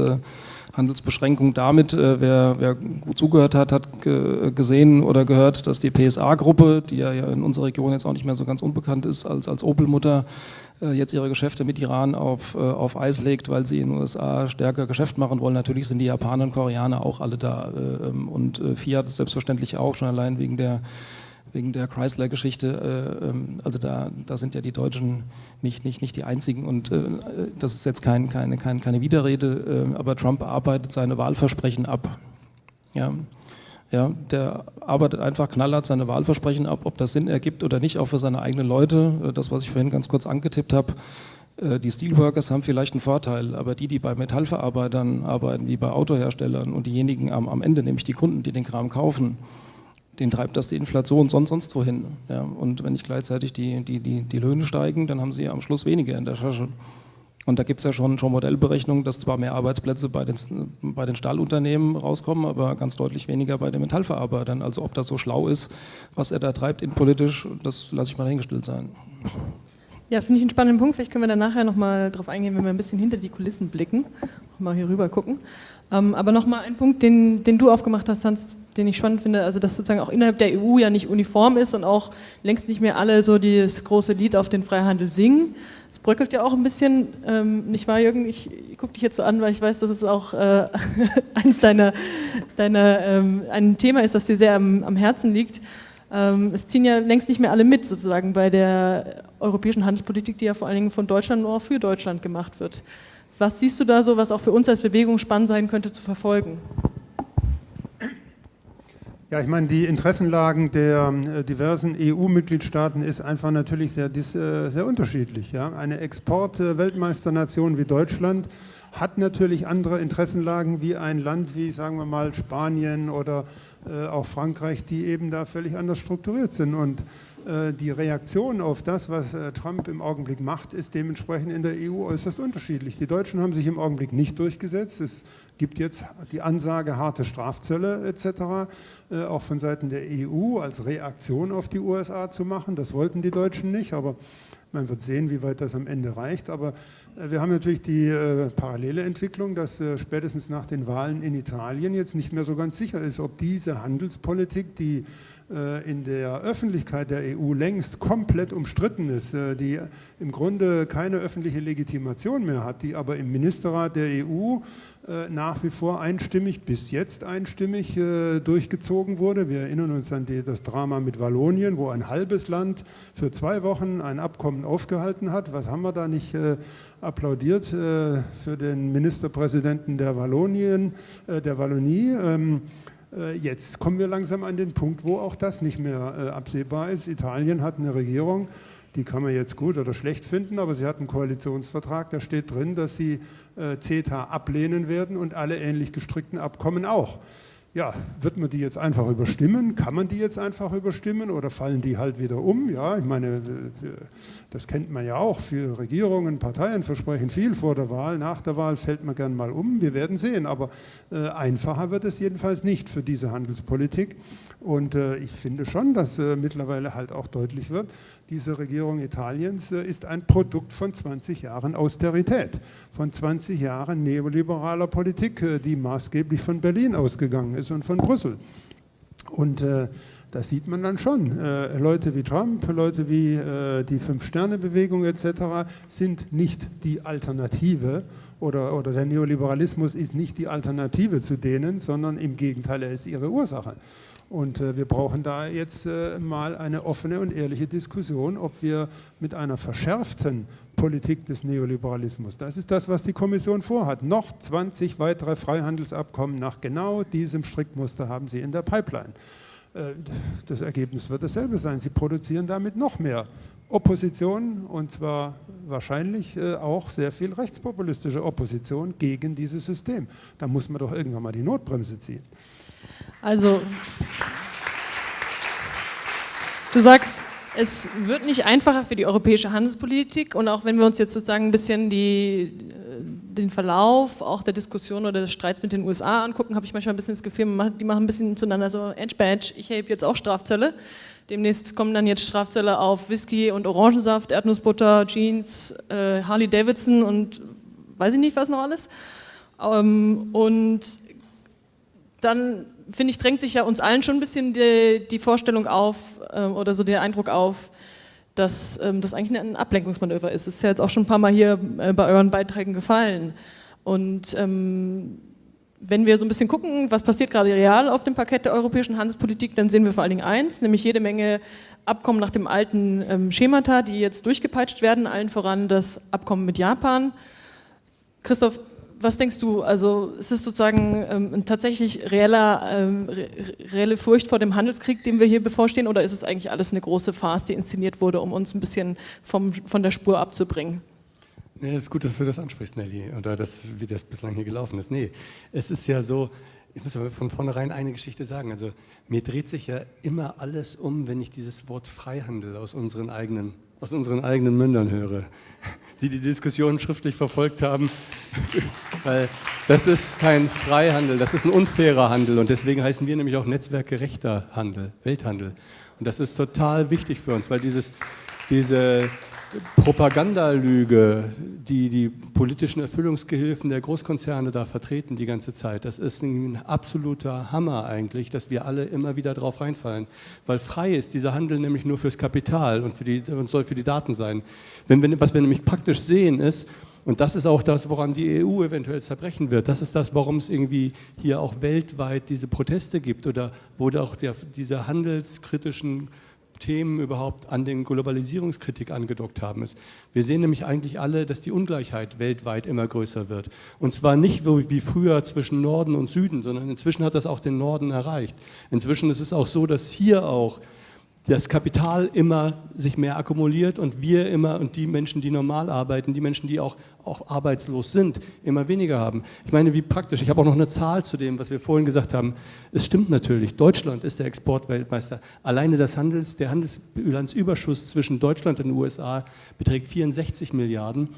Handelsbeschränkungen damit. Wer, wer, gut zugehört hat, hat gesehen oder gehört, dass die PSA-Gruppe, die ja in unserer Region jetzt auch nicht mehr so ganz unbekannt ist als, als Opel-Mutter, äh, jetzt ihre Geschäfte mit Iran auf, äh, auf Eis legt, weil sie in den USA stärker Geschäft machen wollen. Natürlich sind die Japaner und Koreaner auch alle da äh, ähm, und Fiat selbstverständlich auch, schon allein wegen der wegen der Chrysler-Geschichte, ähm, also da, da sind ja die Deutschen nicht, nicht, nicht die einzigen und das ist jetzt kein, keine, keine, keine Widerrede, aber Trump arbeitet seine Wahlversprechen ab. Ja. Ja, der arbeitet einfach knallhart seine Wahlversprechen ab, ob das Sinn ergibt oder nicht, auch für seine eigenen Leute. Äh, das, was ich vorhin ganz kurz angetippt habe, äh, die Steelworkers haben vielleicht einen Vorteil, aber die, die bei Metallverarbeitern arbeiten, wie bei Autoherstellern und diejenigen am, am Ende, nämlich die Kunden, die den Kram kaufen, den treibt das die Inflation sonst, sonst wohin. Ja, und wenn nicht gleichzeitig die, die, die, die Löhne steigen, dann haben sie am Schluss weniger in der Tasche. Und da gibt es ja schon, schon Modellberechnungen, dass zwar mehr Arbeitsplätze bei den, bei den Stahlunternehmen rauskommen, aber ganz deutlich weniger bei den Metallverarbeitern. Also ob das so schlau ist, was er da treibt innenpolitisch, das lasse ich mal dahingestellt sein. Ja, finde ich einen spannenden Punkt. Vielleicht können wir da nachher nochmal drauf eingehen, wenn wir ein bisschen hinter die Kulissen blicken. Mal hier rüber gucken. Ähm, aber nochmal ein Punkt, den, den du aufgemacht hast, Hans, den ich spannend finde, also dass sozusagen auch innerhalb der EU ja nicht uniform ist und auch längst nicht mehr alle so das große Lied auf den Freihandel singen. Es bröckelt ja auch ein bisschen, ähm, nicht wahr, Jürgen? Ich, ich gucke dich jetzt so an, weil ich weiß, dass es auch äh, eins deiner, deiner ähm, ein Thema ist, was dir sehr am, am Herzen liegt. Ähm, es ziehen ja längst nicht mehr alle mit, sozusagen, bei der europäischen Handelspolitik, die ja vor allen Dingen von Deutschland nur auch für Deutschland gemacht wird. Was siehst du da so, was auch für uns als Bewegung spannend sein könnte zu verfolgen? Ja, ich meine, die Interessenlagen der äh, diversen EU-Mitgliedstaaten ist einfach natürlich sehr, äh, sehr unterschiedlich. Ja? Eine Export-Weltmeisternation wie Deutschland hat natürlich andere Interessenlagen wie ein Land wie, sagen wir mal, Spanien oder äh, auch Frankreich, die eben da völlig anders strukturiert sind. Und die Reaktion auf das, was äh, Trump im Augenblick macht, ist dementsprechend in der EU äußerst unterschiedlich. Die Deutschen haben sich im Augenblick nicht durchgesetzt. Es gibt jetzt die Ansage harte Strafzölle etc., äh, auch von Seiten der EU als Reaktion auf die USA zu machen. Das wollten die Deutschen nicht, aber man wird sehen, wie weit das am Ende reicht. Aber wir haben natürlich die parallele Entwicklung, dass spätestens nach den Wahlen in Italien jetzt nicht mehr so ganz sicher ist, ob diese Handelspolitik, die äh, in der Öffentlichkeit der EU längst komplett umstritten ist, äh, die im Grunde keine öffentliche Legitimation mehr hat, die aber im Ministerrat der EU äh, nach wie vor einstimmig, bis jetzt einstimmig durchgezogen wurde. Wir erinnern uns an das Drama mit Wallonien, wo ein halbes Land für zwei Wochen ein Abkommen aufgehalten hat. Was haben wir da nicht applaudiert für den Ministerpräsidenten der Wallonien, der Wallonie? Äh, jetzt kommen wir langsam an den Punkt, wo auch das nicht mehr äh, absehbar ist. Italien hat eine Regierung, die kann man jetzt gut oder schlecht finden, aber sie hat einen Koalitionsvertrag, da steht drin, dass sie äh, CETA ablehnen werden und alle ähnlich gestrickten Abkommen auch. Ja, wird man die jetzt einfach überstimmen? Kann man die jetzt einfach überstimmen oder fallen die halt wieder um? Ja, ich meine, das kennt man ja auch. Für Regierungen, Parteien versprechen viel vor der Wahl. Nach der Wahl fällt man gern mal um. Wir werden sehen. Aber äh, einfacher wird es jedenfalls nicht für diese Handelspolitik. Und äh, ich finde schon, dass äh, mittlerweile halt auch deutlich wird, diese Regierung Italiens äh, ist ein Produkt von 20 Jahren Austerität, von 20 Jahren neoliberaler Politik, äh, die maßgeblich von Berlin ausgegangen ist und von Brüssel. Und äh, das sieht man dann schon. Leute wie Trump, Leute wie die Fünf-Sterne-Bewegung etc. sind nicht die Alternative oder, oder der Neoliberalismus ist nicht die Alternative zu denen, sondern im Gegenteil, er ist ihre Ursache. Und äh, wir brauchen da jetzt äh, mal eine offene und ehrliche Diskussion, ob wir mit einer verschärften Politik des Neoliberalismus, das ist das, was die Kommission vorhat, noch 20 weitere Freihandelsabkommen nach genau diesem Strickmuster haben sie in der Pipeline. Äh, das Ergebnis wird dasselbe sein. Sie produzieren damit noch mehr Opposition und zwar wahrscheinlich auch sehr viel rechtspopulistische Opposition gegen dieses System. Da muss man doch irgendwann mal die Notbremse ziehen. Also, du sagst, es wird nicht einfacher für die europäische Handelspolitik und auch wenn wir uns jetzt sozusagen ein bisschen die, den Verlauf auch der Diskussion oder des Streits mit den USA angucken, habe ich manchmal ein bisschen das Gefühl, die machen ein bisschen zueinander so Edge Badge, ich habe jetzt auch Strafzölle. Demnächst kommen dann jetzt Strafzölle auf Whisky und Orangensaft, Erdnussbutter, Jeans, äh, Harley Davidson und weiß ich nicht was noch alles. Ähm, und dann finde ich, drängt sich ja uns allen schon ein bisschen die, die Vorstellung auf ähm, oder so der Eindruck auf, dass ähm, das eigentlich ein Ablenkungsmanöver ist. Das ist ja jetzt auch schon ein paar Mal hier äh, bei euren Beiträgen gefallen. Und ähm, wenn wir so ein bisschen gucken, was passiert gerade real auf dem Parkett der europäischen Handelspolitik, dann sehen wir vor allen Dingen eins, nämlich jede Menge Abkommen nach dem alten ähm, Schemata, die jetzt durchgepeitscht werden, allen voran das Abkommen mit Japan. Christoph, was denkst du? Also ist es sozusagen ähm, tatsächlich reeller, ähm, re reelle Furcht vor dem Handelskrieg, dem wir hier bevorstehen, oder ist es eigentlich alles eine große Farce, die inszeniert wurde, um uns ein bisschen vom, von der Spur abzubringen? Nee, es ist gut, dass du das ansprichst, Nelly, oder das, wie das bislang hier gelaufen ist. Nee, es ist ja so, ich muss aber von vornherein eine Geschichte sagen. Also mir dreht sich ja immer alles um, wenn ich dieses Wort Freihandel aus unseren eigenen aus unseren eigenen Mündern höre, die die Diskussion schriftlich verfolgt haben, weil das ist kein Freihandel, das ist ein unfairer Handel und deswegen heißen wir nämlich auch netzwerkgerechter Handel, Welthandel. Und das ist total wichtig für uns, weil dieses, diese Propagandalüge, die die politischen Erfüllungsgehilfen der Großkonzerne da vertreten die ganze Zeit, das ist ein absoluter Hammer eigentlich, dass wir alle immer wieder drauf reinfallen. Weil frei ist dieser Handel nämlich nur fürs Kapital und, für die, und soll für die Daten sein. Wenn wir, was wir nämlich praktisch sehen ist, und das ist auch das, woran die EU eventuell zerbrechen wird. Das ist das, warum es irgendwie hier auch weltweit diese Proteste gibt oder wo auch der, diese handelskritischen Themen überhaupt an den Globalisierungskritik angedockt haben. Ist. Wir sehen nämlich eigentlich alle, dass die Ungleichheit weltweit immer größer wird. Und zwar nicht wie früher zwischen Norden und Süden, sondern inzwischen hat das auch den Norden erreicht. Inzwischen ist es auch so, dass hier auch das Kapital immer sich mehr akkumuliert und wir immer und die Menschen, die normal arbeiten, die Menschen, die auch, auch arbeitslos sind, immer weniger haben. Ich meine, wie praktisch. Ich habe auch noch eine Zahl zu dem, was wir vorhin gesagt haben. Es stimmt natürlich, Deutschland ist der Exportweltmeister. Alleine das Handels, der Handelsbilanzüberschuss zwischen Deutschland und den USA beträgt 64 Milliarden.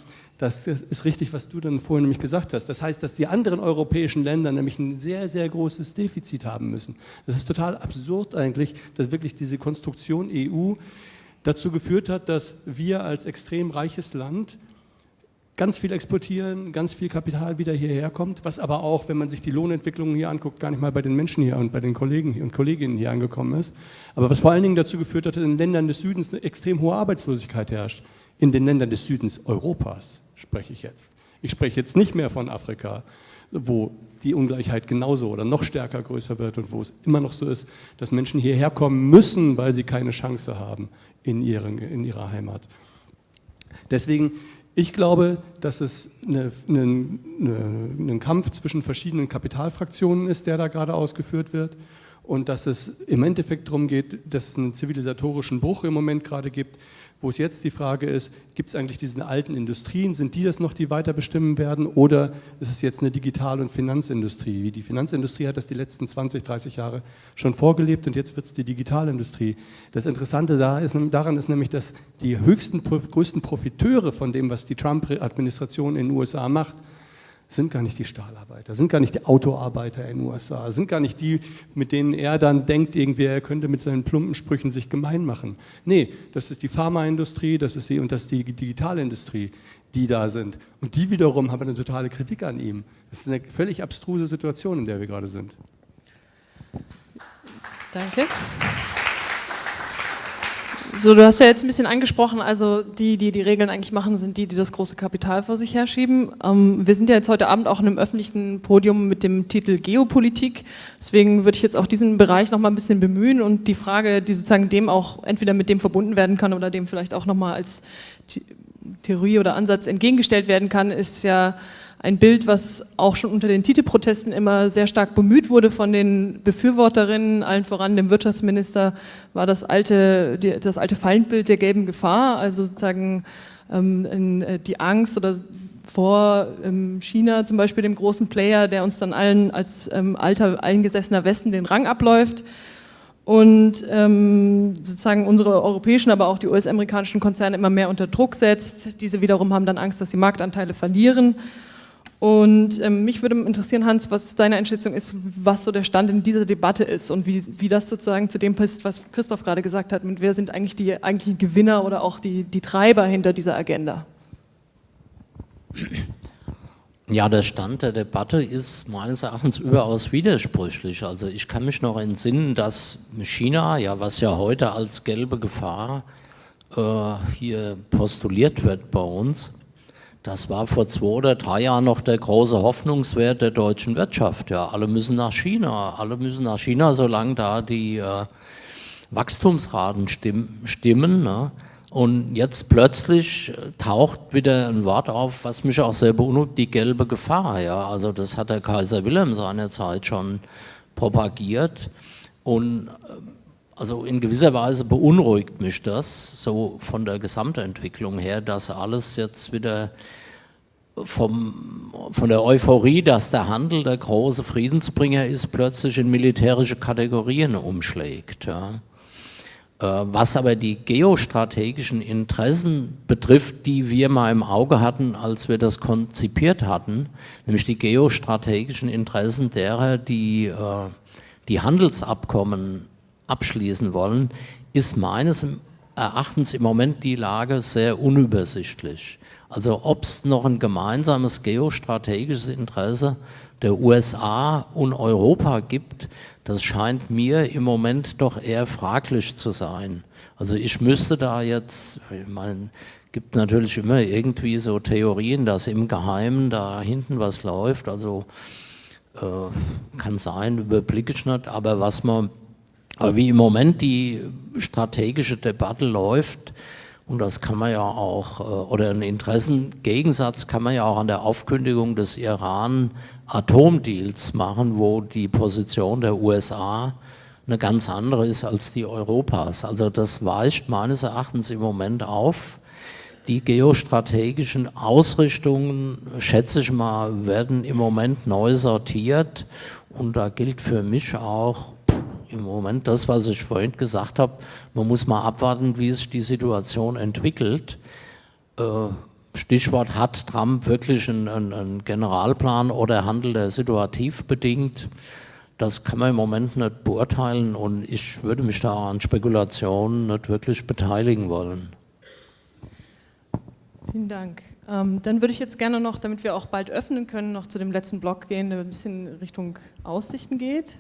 Das, das, ist richtig, was du dann vorhin nämlich gesagt hast. Das heißt, dass die anderen europäischen Länder nämlich ein sehr, sehr großes Defizit haben müssen. Das ist total absurd eigentlich, dass wirklich diese Konstruktion EU dazu geführt hat, dass wir als extrem reiches Land ganz viel exportieren, ganz viel Kapital wieder hierher kommt, was aber auch, wenn man sich die Lohnentwicklungen hier anguckt, gar nicht mal bei den Menschen hier und bei den Kollegen und Kolleginnen hier angekommen ist. Aber was vor allen Dingen dazu geführt hat, dass in den Ländern des Südens eine extrem hohe Arbeitslosigkeit herrscht. In den Ländern des Südens Europas spreche ich jetzt. Ich spreche jetzt nicht mehr von Afrika, wo die Ungleichheit genauso oder noch stärker größer wird und wo es immer noch so ist, dass Menschen hierher kommen müssen, weil sie keine Chance haben in, ihren, in ihrer Heimat. Deswegen, ich glaube, dass es eine, eine, eine, ein Kampf zwischen verschiedenen Kapitalfraktionen ist, der da gerade ausgeführt wird und dass es im Endeffekt darum geht, dass es einen zivilisatorischen Bruch im Moment gerade gibt, wo es jetzt die Frage ist, gibt es eigentlich diese alten Industrien, sind die das noch, die weiter bestimmen werden oder ist es jetzt eine Digital- und Finanzindustrie? Die Finanzindustrie hat das die letzten 20, 30 Jahre schon vorgelebt und jetzt wird es die Digitalindustrie. Das Interessante daran ist nämlich, dass die höchsten, größten Profiteure von dem, was die Trump-Administration in den USA macht, sind gar nicht die Stahlarbeiter, sind gar nicht die Autoarbeiter in den USA, sind gar nicht die, mit denen er dann denkt, irgendwie er könnte mit seinen plumpen Sprüchen sich gemein machen. Nee, das ist die Pharmaindustrie, das ist die und das ist die Digitalindustrie, die da sind. Und die wiederum haben eine totale Kritik an ihm. Das ist eine völlig abstruse Situation, in der wir gerade sind. Danke. So, du hast ja jetzt ein bisschen angesprochen, also die, die die Regeln eigentlich machen, sind die, die das große Kapital vor sich herschieben. Ähm, wir sind ja jetzt heute Abend auch in einem öffentlichen Podium mit dem Titel Geopolitik. Deswegen würde ich jetzt auch diesen Bereich noch mal ein bisschen bemühen und die Frage, die sozusagen dem auch entweder mit dem verbunden werden kann oder dem vielleicht auch noch mal als Theorie oder Ansatz entgegengestellt werden kann, ist ja ein Bild, was auch schon unter den TTIP-Protesten immer sehr stark bemüht wurde von den Befürworterinnen, allen voran dem Wirtschaftsminister, war das alte, das alte Feindbild der gelben Gefahr, also sozusagen ähm, äh, die Angst oder vor ähm, China zum Beispiel, dem großen Player, der uns dann allen als ähm, alter, eingesessener Westen den Rang abläuft und ähm, sozusagen unsere europäischen, aber auch die US-amerikanischen Konzerne immer mehr unter Druck setzt. Diese wiederum haben dann Angst, dass sie Marktanteile verlieren. Und ähm, mich würde interessieren, Hans, was deine Einschätzung ist, was so der Stand in dieser Debatte ist und wie, wie das sozusagen zu dem passt, was Christoph gerade gesagt hat, und wer sind eigentlich die eigentlichen Gewinner oder auch die, die Treiber hinter dieser Agenda? Ja, der Stand der Debatte ist meines Erachtens überaus widersprüchlich. Also ich kann mich noch entsinnen, dass China, ja, was ja heute als gelbe Gefahr äh, hier postuliert wird bei uns, das war vor zwei oder drei Jahren noch der große Hoffnungswert der deutschen Wirtschaft. Ja, alle müssen nach China, alle müssen nach China, solange da die äh, Wachstumsraten stimm, stimmen. Ne? Und jetzt plötzlich äh, taucht wieder ein Wort auf, was mich auch sehr beunruhigt, die gelbe Gefahr. Ja? Also das hat der Kaiser Wilhelm seinerzeit schon propagiert. Und äh, also in gewisser Weise beunruhigt mich das, so von der Gesamtentwicklung her, dass alles jetzt wieder vom, von der Euphorie, dass der Handel der große Friedensbringer ist, plötzlich in militärische Kategorien umschlägt. Ja. Äh, was aber die geostrategischen Interessen betrifft, die wir mal im Auge hatten, als wir das konzipiert hatten, nämlich die geostrategischen Interessen derer, die äh, die Handelsabkommen abschließen wollen, ist meines Erachtens im Moment die Lage sehr unübersichtlich. Also ob es noch ein gemeinsames geostrategisches Interesse der USA und Europa gibt, das scheint mir im Moment doch eher fraglich zu sein. Also ich müsste da jetzt, ich meine, gibt natürlich immer irgendwie so Theorien, dass im Geheimen da hinten was läuft, also äh, kann sein, überblicke ich nicht, aber was man aber wie im Moment die strategische Debatte läuft, und das kann man ja auch, äh, oder einen Interessengegensatz kann man ja auch an der Aufkündigung des Iran-Atomdeals machen, wo die Position der USA eine ganz andere ist als die Europas. Also das weicht meines Erachtens im Moment auf. Die geostrategischen Ausrichtungen, schätze ich mal, werden im Moment neu sortiert und da gilt für mich auch, im Moment das, was ich vorhin gesagt habe, man muss mal abwarten, wie sich die Situation entwickelt. Äh, Stichwort, hat Trump wirklich einen, einen, Generalplan oder handelt er situativ bedingt? Das kann man im Moment nicht beurteilen und ich würde mich da an Spekulationen nicht wirklich beteiligen wollen. Vielen Dank. Ähm, dann würde ich jetzt gerne noch, damit wir auch bald öffnen können, noch zu dem letzten Block gehen, der ein bisschen Richtung Aussichten geht.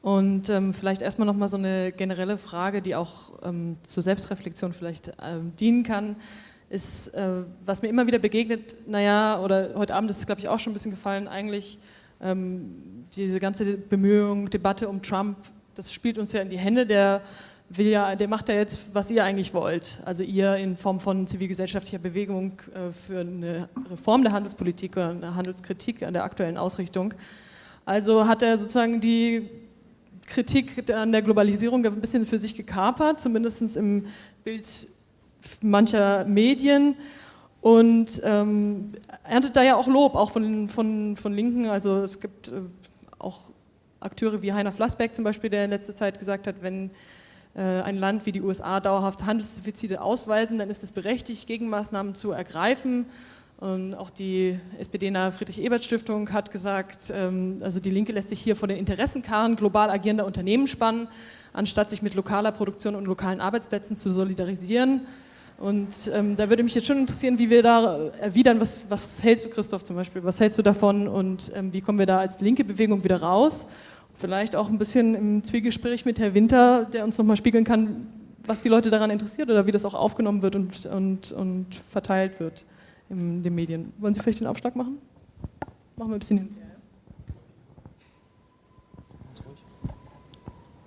Und ähm, vielleicht erstmal nochmal so eine generelle Frage, die auch ähm, zur Selbstreflexion vielleicht ähm, dienen kann, ist, äh, was mir immer wieder begegnet, naja, oder heute Abend ist es, glaube ich, auch schon ein bisschen gefallen, eigentlich ähm, diese ganze Bemühung, Debatte um Trump, das spielt uns ja in die Hände, der will ja, der macht ja jetzt, was ihr eigentlich wollt. Also ihr in Form von zivilgesellschaftlicher Bewegung äh, für eine Reform der Handelspolitik oder eine Handelskritik an der aktuellen Ausrichtung. Also hat er sozusagen die Kritik an der Globalisierung ein bisschen für sich gekapert, zumindest im Bild mancher Medien und ähm, erntet da ja auch Lob, auch von, von, von Linken. Also es gibt äh, auch Akteure wie Heiner Flassbeck zum Beispiel, der in letzter Zeit gesagt hat, wenn äh, ein Land wie die USA dauerhaft Handelsdefizite ausweisen, dann ist es berechtigt, Gegenmaßnahmen zu ergreifen. Und auch die SPD-nahe Friedrich-Ebert-Stiftung hat gesagt, ähm, also die Linke lässt sich hier vor den Interessenkarren global agierender Unternehmen spannen, anstatt sich mit lokaler Produktion und lokalen Arbeitsplätzen zu solidarisieren. Und ähm, da würde mich jetzt schon interessieren, wie wir da erwidern, was, was hältst du, Christoph, zum Beispiel, was hältst du davon und ähm, wie kommen wir da als linke Bewegung wieder raus? Vielleicht auch ein bisschen im Zwiegespräch mit Herrn Winter, der uns nochmal spiegeln kann, was die Leute daran interessiert oder wie das auch aufgenommen wird und, und, und verteilt wird in den Medien. Wollen Sie vielleicht den Aufschlag machen? Machen wir ein bisschen hinterher.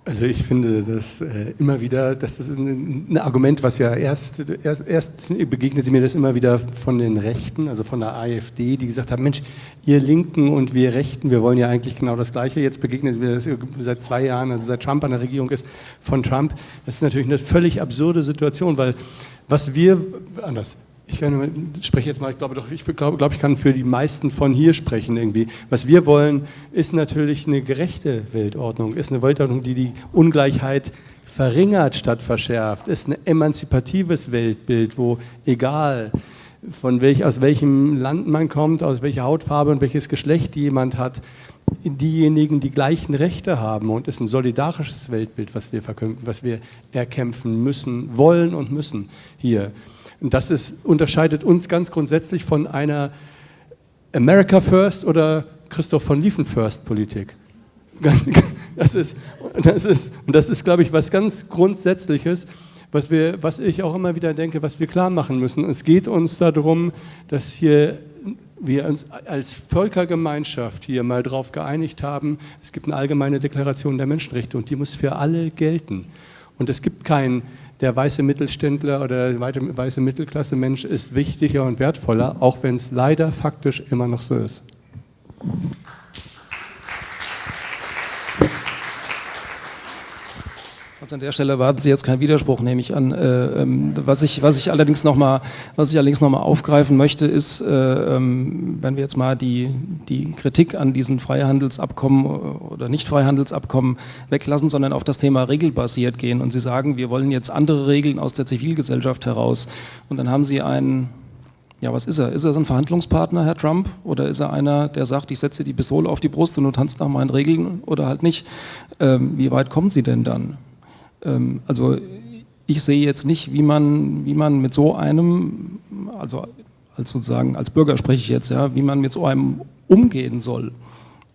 Also ich finde das äh, immer wieder, das ist ein, ein, Argument, was ja erst, erst, erst begegnete mir das immer wieder von den Rechten, also von der AfD, die gesagt haben, Mensch, ihr Linken und wir Rechten, wir wollen ja eigentlich genau das Gleiche. Jetzt begegnet mir das seit zwei Jahren, also seit Trump an der Regierung ist, von Trump. Das ist natürlich eine völlig absurde Situation, weil was wir, anders, ich spreche jetzt mal, ich glaube doch, ich glaube, ich kann für die meisten von hier sprechen irgendwie. Was wir wollen, ist natürlich eine gerechte Weltordnung, ist eine Weltordnung, die die Ungleichheit verringert statt verschärft, ist ein emanzipatives Weltbild, wo egal von welch, aus welchem Land man kommt, aus welcher Hautfarbe und welches Geschlecht jemand hat, diejenigen die gleichen Rechte haben und ist ein solidarisches Weltbild, was wir, was wir erkämpfen müssen, wollen und müssen hier. Und das ist, unterscheidet uns ganz grundsätzlich von einer America First oder Christoph von Liefen First Politik. Das ist, das ist, und das ist, glaube ich, was ganz Grundsätzliches, was, wir, was ich auch immer wieder denke, was wir klar machen müssen. Es geht uns darum, dass hier wir uns als Völkergemeinschaft hier mal darauf geeinigt haben, es gibt eine allgemeine Deklaration der Menschenrechte und die muss für alle gelten. Und es gibt kein der weiße Mittelständler oder der weiße Mittelklasse Mensch ist wichtiger und wertvoller, auch wenn es leider faktisch immer noch so ist. Also an der Stelle erwarten Sie jetzt keinen Widerspruch, nehme ich an. Äh, ähm, was, ich, was ich allerdings nochmal noch aufgreifen möchte, ist, äh, ähm, wenn wir jetzt mal die, die Kritik an diesen Freihandelsabkommen oder Nicht-Freihandelsabkommen weglassen, sondern auf das Thema regelbasiert gehen. Und Sie sagen, wir wollen jetzt andere Regeln aus der Zivilgesellschaft heraus. Und dann haben Sie einen ja, was ist er? Ist er so ein Verhandlungspartner, Herr Trump? Oder ist er einer, der sagt, ich setze die Pistole auf die Brust und du tanzt nach meinen Regeln oder halt nicht? Ähm, wie weit kommen Sie denn dann? Ähm, also ich sehe jetzt nicht, wie man, wie man mit so einem, also als sozusagen als Bürger spreche ich jetzt, ja, wie man mit so einem umgehen soll.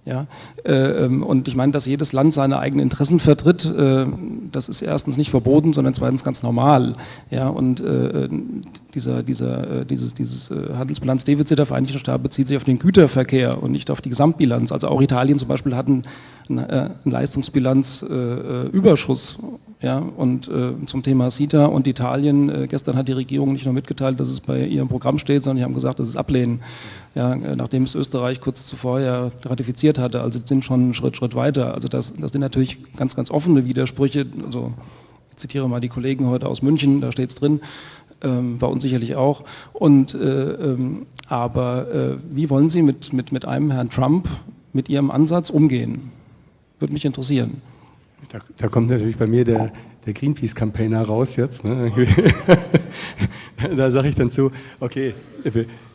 Ja, äh, ähm, und ich meine, dass jedes Land seine eigenen Interessen vertritt, äh, das ist erstens nicht verboten, sondern zweitens ganz normal. Ja, und äh, dieser, dieser, dieses, dieses Handelsbilanzdefizit der Vereinigten Staaten bezieht sich auf den Güterverkehr und nicht auf die Gesamtbilanz. Also auch Italien zum Beispiel hat einen, einen Leistungsbilanzüberschuss ja, und äh, zum Thema CETA und Italien, äh, gestern hat die Regierung nicht nur mitgeteilt, dass es bei ihrem Programm steht, sondern die haben gesagt, dass es ablehnen, ja, äh, nachdem es Österreich kurz zuvor ja ratifiziert hatte. Also sind schon einen Schritt, Schritt weiter. Also das, das sind natürlich ganz, ganz offene Widersprüche. Also ich zitiere mal die Kollegen heute aus München, da steht es drin, ähm, bei uns sicherlich auch. Und, äh, ähm, aber äh, wie wollen Sie mit, mit, mit einem Herrn Trump, mit Ihrem Ansatz umgehen? Würde mich interessieren. Da, da, kommt natürlich bei mir der, der Greenpeace-Campaigner raus jetzt. Ne? da sage ich dann zu, okay,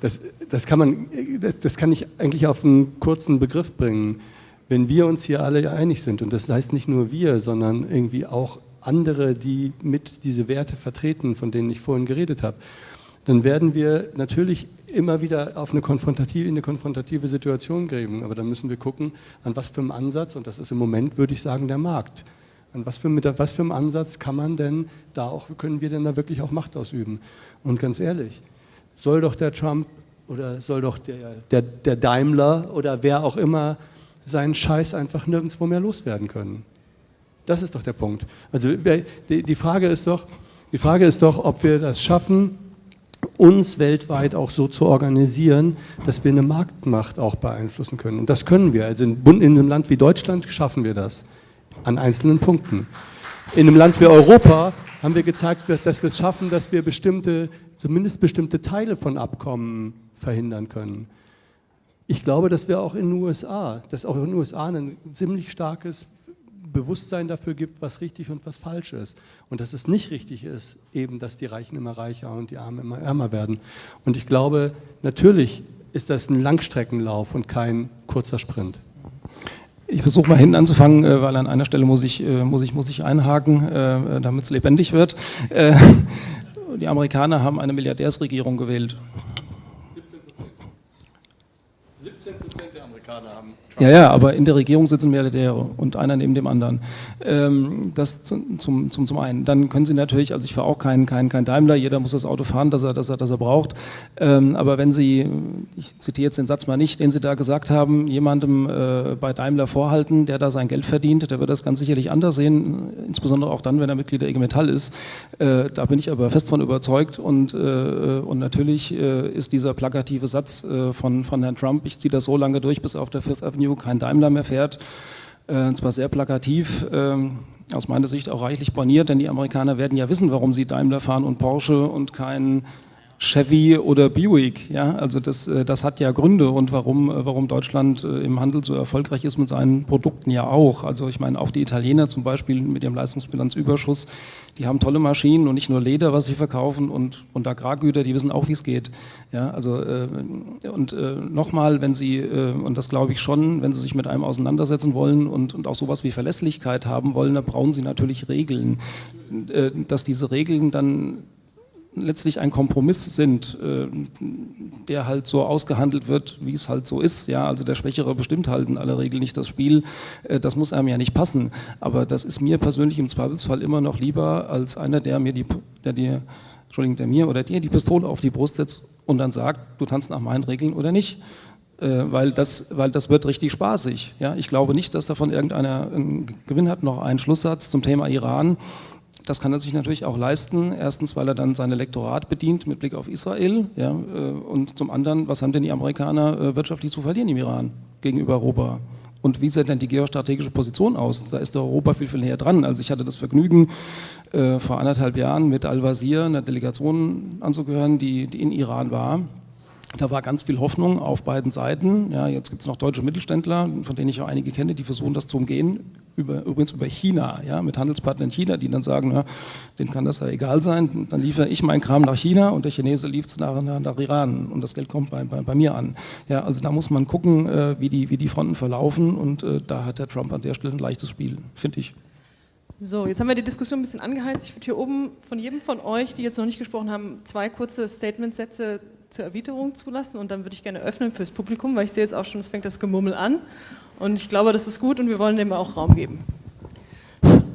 das, das, kann man, das kann ich eigentlich auf einen kurzen Begriff bringen. Wenn wir uns hier alle einig sind, und das heißt nicht nur wir, sondern irgendwie auch andere, die mit diese Werte vertreten, von denen ich vorhin geredet habe, dann werden wir natürlich immer wieder auf eine konfrontative, in eine konfrontative Situation geben. Aber dann müssen wir gucken, an was für einem Ansatz, und das ist im Moment, würde ich sagen, der Markt. An was für, mit was für einem Ansatz kann man denn da auch, können wir denn da wirklich auch Macht ausüben? Und ganz ehrlich, soll doch der Trump oder soll doch der, der, der Daimler oder wer auch immer seinen Scheiß einfach nirgendwo mehr loswerden können? Das ist doch der Punkt. Also die Frage ist doch, die Frage ist doch, ob wir das schaffen, uns weltweit auch so zu organisieren, dass wir eine Marktmacht auch beeinflussen können. Und das können wir. Also in, in einem Land wie Deutschland schaffen wir das. an einzelnen Punkten. In einem Land wie Europa haben wir gezeigt, dass wir es schaffen, dass wir bestimmte, zumindest bestimmte Teile von Abkommen verhindern können. Ich glaube, dass wir auch in den USA, dass auch in den USA ein ziemlich starkes Bewusstsein dafür gibt, was richtig und was falsch ist. Und dass es nicht richtig ist, eben, dass die Reichen immer reicher und die Armen immer ärmer werden. Und ich glaube, natürlich ist das ein Langstreckenlauf und kein kurzer Sprint. Ich versuche mal hinten anzufangen, äh, weil an einer Stelle muss ich, äh, muss ich, muss ich einhaken, äh, damit es lebendig wird. Die Amerikaner haben eine Milliardärsregierung gewählt. 17 Prozent. 17 Prozent der Amerikaner haben ja, ja, aber in der Regierung sitzen Milliardäre und einer neben dem anderen. Ähm, das zum, zum, zum, einen. Dann können Sie natürlich, also ich fahre auch kein, kein, kein Daimler, jeder muss das Auto fahren, das er, das er, das er braucht. Ähm, aber wenn Sie, ich zitiere jetzt den Satz mal nicht, den Sie da gesagt haben, jemandem äh, bei Daimler vorhalten, der da sein Geld verdient, der wird das ganz sicherlich anders sehen, insbesondere auch dann, wenn er Mitglied der IG Metall ist. Äh, da bin ich aber fest von überzeugt und, äh, und natürlich äh, ist dieser plakative Satz äh, von, von Herrn Trump, ich ziehe das so lange durch, bis auf der Fifth Avenue Avenue kein Daimler mehr fährt. Äh, zwar sehr plakativ, äh, aus meiner Sicht auch reichlich borniert, denn die Amerikaner werden ja wissen, warum sie Daimler fahren und Porsche und kein Chevy oder Buick. Ja? Also das, äh, das hat ja Gründe und warum, äh, warum Deutschland äh, im Handel so erfolgreich ist mit seinen Produkten ja auch. Also ich meine, auch die Italiener zum Beispiel mit ihrem Leistungsbilanzüberschuss, die haben tolle Maschinen und nicht nur Leder, was sie verkaufen und, und Agrargüter, die wissen auch, wie es geht. Ja, also, und nochmal, wenn Sie, und das glaube ich schon, wenn Sie sich mit einem auseinandersetzen wollen und, und auch sowas wie Verlässlichkeit haben wollen, dann brauchen Sie natürlich Regeln. dass diese Regeln dann letztlich ein Kompromiss sind, äh, der halt so ausgehandelt wird, wie es halt so ist. Ja, also der Schwächere bestimmt halt in aller Regel nicht das Spiel. Äh, das muss einem ja nicht passen. Aber das ist mir persönlich im Zweifelsfall immer noch lieber als einer, der mir die, der dir, Entschuldigung, der mir oder dir die Pistole auf die Brust setzt und dann sagt, du tanzt nach meinen Regeln oder nicht äh, weil das, weil das wird richtig spaßig. Ja? Ich glaube nicht, dass davon irgendeiner einen Gewinn hat. Noch ein Schlusssatz zum Thema Iran. Das kann er sich natürlich auch leisten. Erstens, weil er dann sein Elektorat bedient mit Blick auf Israel. Ja, äh, und zum anderen, was haben denn die Amerikaner äh, wirtschaftlich zu verlieren im Iran gegenüber Europa? Und wie sieht denn die geostrategische Position aus? Da ist Europa viel, viel näher dran. Also ich hatte das Vergnügen, äh, vor anderthalb Jahren mit Al-Wazir einer Delegation anzugehören, die, die in Iran war. Da war ganz viel Hoffnung auf beiden Seiten. Ja, jetzt gibt es noch deutsche Mittelständler, von denen ich auch einige kenne, die versuchen das zu umgehen, über, übrigens über China, ja, mit Handelspartnern in China, die dann sagen, na, denen kann das ja egal sein, dann liefere ich meinen Kram nach China und der Chinese liefert es nach, nach, Iran und das Geld kommt bei, bei, bei, mir an. Ja, also da muss man gucken, äh, wie, die, wie die Fronten verlaufen und äh, da hat der Trump an der Stelle ein leichtes Spiel, finde ich. So, jetzt haben wir die Diskussion ein bisschen angeheizt. Ich würde hier oben von jedem von euch, die jetzt noch nicht gesprochen haben, zwei kurze Statementsätze zur Erwiderung zulassen und dann würde ich gerne öffnen fürs Publikum, weil ich sehe jetzt auch schon, es fängt das Gemummel an und ich glaube, das ist gut und wir wollen dem auch Raum geben.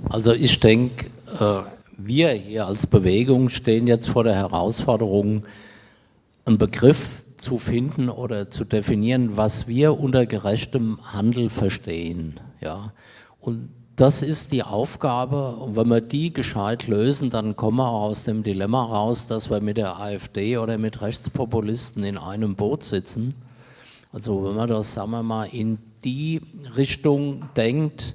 Also ich denke, äh, wir hier als Bewegung stehen jetzt vor der Herausforderung, einen Begriff zu finden oder zu definieren, was wir unter gerechtem Handel verstehen. Ja? Und das ist die Aufgabe. Und wenn wir die gescheit lösen, dann kommen wir aus dem Dilemma raus, dass wir mit der AfD oder mit Rechtspopulisten in einem Boot sitzen. Also wenn man das, sagen wir mal, in die Richtung denkt,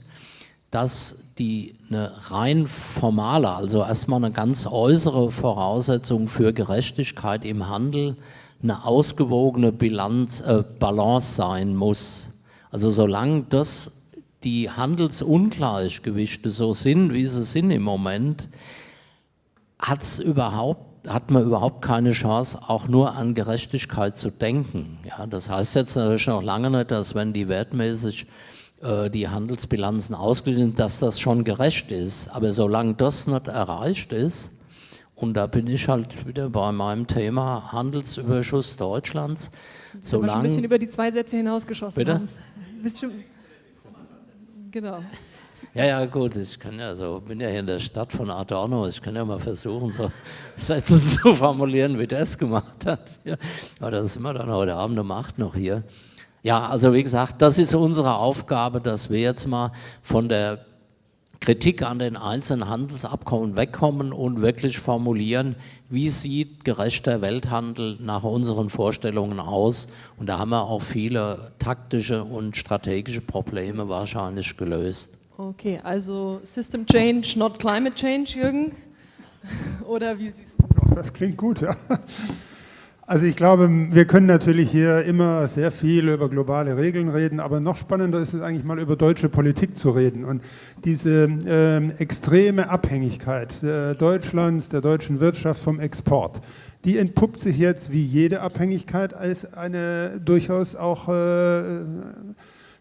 dass die eine rein formale, also erstmal eine ganz äußere Voraussetzung für Gerechtigkeit im Handel eine ausgewogene Bilanz, äh, Balance sein muss. Also solange das die Handelsungleichgewichte so sind, wie sie sind im Moment, hat's überhaupt, hat man überhaupt keine Chance, auch nur an Gerechtigkeit zu denken. Ja, das heißt jetzt natürlich noch lange nicht, dass wenn die wertmäßig äh, die Handelsbilanzen ausgeglichen sind, dass das schon gerecht ist. Aber solange das nicht erreicht ist, und da bin ich halt wieder bei meinem Thema Handelsüberschuss Deutschlands. Solange, ein bisschen über die zwei Sätze hinausgeschossen. Bitte? Hans. Genau. Ja, ja, gut, ich kann ja so, bin ja hier in der Stadt von Adorno, ich kann ja mal versuchen, so Sätze zu formulieren, wie der es gemacht hat. Ja, aber das sind wir dann heute Abend um 8 noch hier. Ja, also wie gesagt, das ist unsere Aufgabe, dass wir jetzt mal von der Kritik an den einzelnen Handelsabkommen wegkommen und wirklich formulieren, wie sieht gerechter Welthandel nach unseren Vorstellungen aus. Und da haben wir auch viele taktische und strategische Probleme wahrscheinlich gelöst. Okay, also System Change, not Climate Change, Jürgen? Oder wie siehst du das? Das klingt gut, ja. Also ich glaube, wir können natürlich hier immer sehr viel über globale Regeln reden, aber noch spannender ist es eigentlich mal über deutsche Politik zu reden. Und diese äh, extreme Abhängigkeit äh, Deutschlands, der deutschen Wirtschaft vom Export, die entpuppt sich jetzt wie jede Abhängigkeit als eine durchaus auch äh,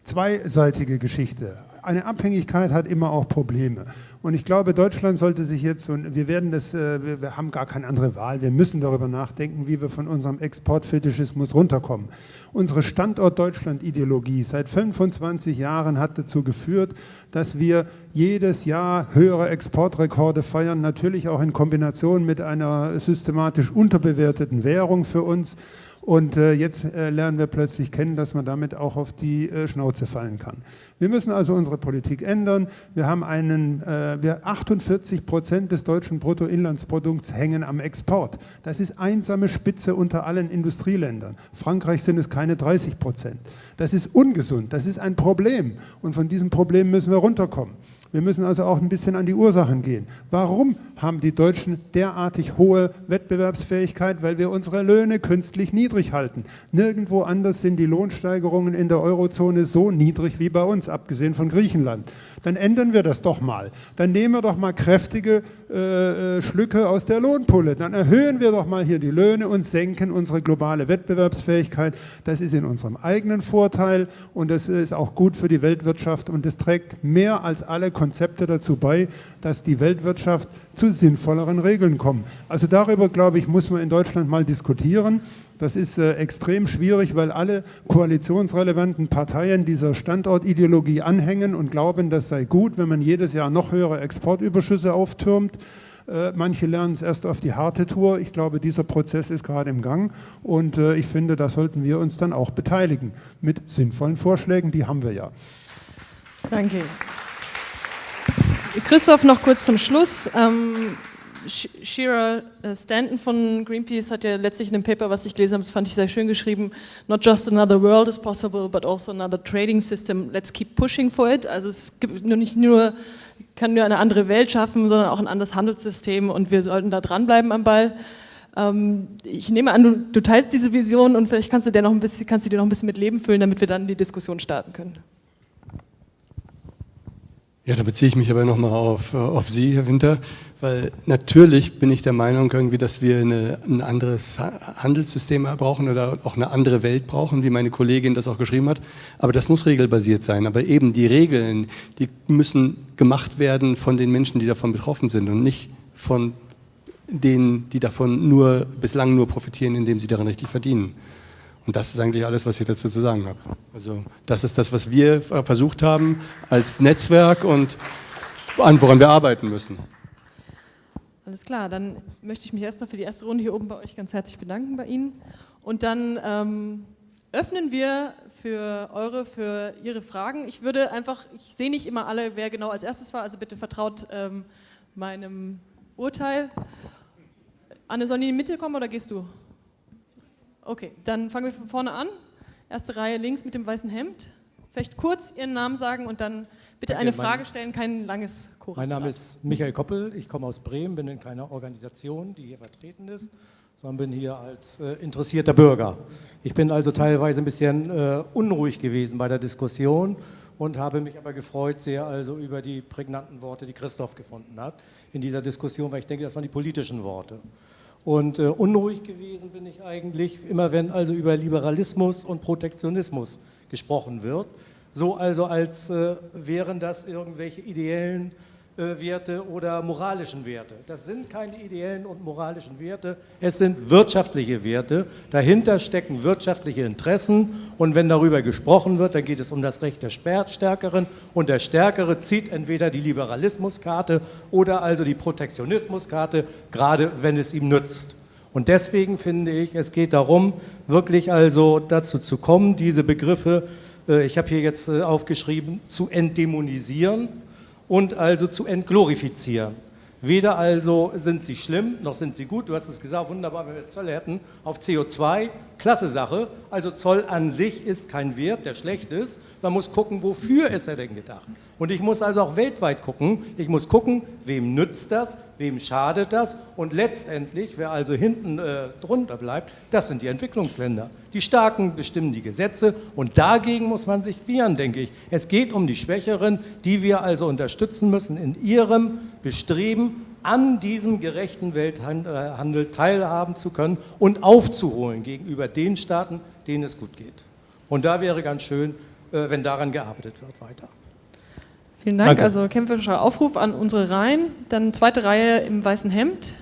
zweiseitige Geschichte. Eine Abhängigkeit hat immer auch Probleme. Und ich glaube, Deutschland sollte sich jetzt, und wir werden das, äh, wir haben gar keine andere Wahl, wir müssen darüber nachdenken, wie wir von unserem Exportfetischismus runterkommen. Unsere Standort-Deutschland-Ideologie seit 25 Jahren hat dazu geführt, dass wir jedes Jahr höhere Exportrekorde feiern, natürlich auch in Kombination mit einer systematisch unterbewerteten Währung für uns. Und äh, jetzt äh, lernen wir plötzlich kennen, dass man damit auch auf die äh, Schnauze fallen kann. Wir müssen also unsere Politik ändern. Wir haben einen, äh, wir 48 Prozent des deutschen Bruttoinlandsprodukts hängen am Export. Das ist einsame Spitze unter allen Industrieländern. Frankreich sind es keine 30 Prozent. Das ist ungesund, das ist ein Problem. Und von diesem Problem müssen wir runterkommen. Wir müssen also auch ein bisschen an die Ursachen gehen. Warum haben die Deutschen derartig hohe Wettbewerbsfähigkeit? Weil wir unsere Löhne künstlich niedrig halten. Nirgendwo anders sind die Lohnsteigerungen in der Eurozone so niedrig wie bei uns, abgesehen von Griechenland. Dann ändern wir das doch mal. Dann nehmen wir doch mal kräftige äh, äh Schlücke aus der Lohnpulle. Dann erhöhen wir doch mal hier die Löhne und senken unsere globale Wettbewerbsfähigkeit. Das ist in unserem eigenen Vorteil und das ist auch gut für die Weltwirtschaft und es trägt mehr als alle Konzepte dazu bei, dass die Weltwirtschaft zu sinnvolleren Regeln kommt. Also darüber, glaube ich, muss man in Deutschland mal diskutieren. Das ist äh, extrem schwierig, weil alle koalitionsrelevanten Parteien dieser Standortideologie anhängen und glauben, das sei gut, wenn man jedes Jahr noch höhere Exportüberschüsse auftürmt. Äh, manche lernen es erst auf die harte Tour. Ich glaube, dieser Prozess ist gerade im Gang und äh, ich finde, da sollten wir uns dann auch beteiligen mit sinnvollen Vorschlägen, die haben wir ja. Danke. Christoph, noch kurz zum Schluss. Ähm, Shira äh, Stanton von Greenpeace hat ja letztlich in dem Paper, was ich gelesen habe, das fand ich sehr schön geschrieben, not just another world is possible, but also another trading system, let's keep pushing for it. Also es gibt nur nicht nur, kann nur eine andere Welt schaffen, sondern auch ein anderes Handelssystem und wir sollten da dranbleiben am Ball. Ähm, ich nehme an, du, du teilst diese Vision und vielleicht kannst du, dir noch ein bisschen, kannst du dir noch ein bisschen mit Leben füllen, damit wir dann die Diskussion starten können. Ja, da beziehe ich mich aber nochmal auf, äh, auf Sie, Herr Winter, weil natürlich bin ich der Meinung irgendwie, dass wir eine, ein anderes Handelssystem brauchen oder auch eine andere Welt brauchen, wie meine Kollegin das auch geschrieben hat. Aber das muss regelbasiert sein. Aber eben die Regeln, die müssen gemacht werden von den Menschen, die davon betroffen sind und nicht von denen, die davon nur bislang nur profitieren, indem sie daran richtig verdienen. Und das ist eigentlich alles, was ich dazu zu sagen habe. Also das ist das, was wir versucht haben als Netzwerk und an woran wir arbeiten müssen. Alles klar, dann möchte ich mich erstmal für die erste Runde hier oben bei euch ganz herzlich bedanken bei Ihnen. Und dann ähm, öffnen wir für eure, für Ihre Fragen. Ich würde einfach, ich sehe nicht immer alle, wer genau als erstes war, also bitte vertraut ähm, meinem Urteil. Anne, sollen die in die Mitte kommen oder gehst du? Okay, dann fangen wir von vorne an. Erste Reihe links mit dem weißen Hemd. Vielleicht kurz Ihren Namen sagen und dann bitte eine Frage stellen, kein langes Chorat. Mein Name ist Michael Koppel, ich komme aus Bremen, bin in keiner Organisation, die hier vertreten ist, sondern bin hier als äh, interessierter Bürger. Ich bin also teilweise ein bisschen äh, unruhig gewesen bei der Diskussion und habe mich aber gefreut sehr also über die prägnanten Worte, die Christoph gefunden hat in dieser Diskussion, weil ich denke, das waren die politischen Worte. Und äh, unruhig gewesen bin ich eigentlich, immer wenn also über Liberalismus und Protektionismus gesprochen wird. So also, als äh, wären das irgendwelche ideellen Werte oder moralischen Werte. Das sind keine ideellen und moralischen Werte, es sind wirtschaftliche Werte. Dahinter stecken wirtschaftliche Interessen und wenn darüber gesprochen wird, dann geht es um das Recht der Stärkeren und der Stärkere zieht entweder die Liberalismuskarte oder also die Protektionismuskarte, gerade wenn es ihm nützt. Und deswegen finde ich, es geht darum, wirklich also dazu zu kommen, diese Begriffe, äh, ich habe hier jetzt äh, aufgeschrieben, zu entdämonisieren und also zu entglorifizieren. Weder also sind sie schlimm, noch sind sie gut. Du hast es gesagt, wunderbar, wenn wir Zölle hätten auf CO2. Klasse Sache. Also Zoll an sich ist kein Wert, der schlecht ist. Man muss gucken, wofür ist er denn gedacht. Und ich muss also auch weltweit gucken. Ich muss gucken, wem nützt das, wem schadet das. Und letztendlich, wer also hinten äh, drunter bleibt, das sind die Entwicklungsländer. Die Starken bestimmen die Gesetze und dagegen muss man sich wehren, denke ich. Es geht um die Schwächeren, die wir also unterstützen müssen in ihrem Bestreben, an diesem gerechten Welthandel teilhaben zu können und aufzuholen gegenüber den Staaten, denen es gut geht. Und da wäre ganz schön, äh, wenn daran gearbeitet wird weiter. Vielen Dank. Danke. Also kämpferischer Aufruf an unsere Reihen. Dann zweite Reihe im weißen Hemd.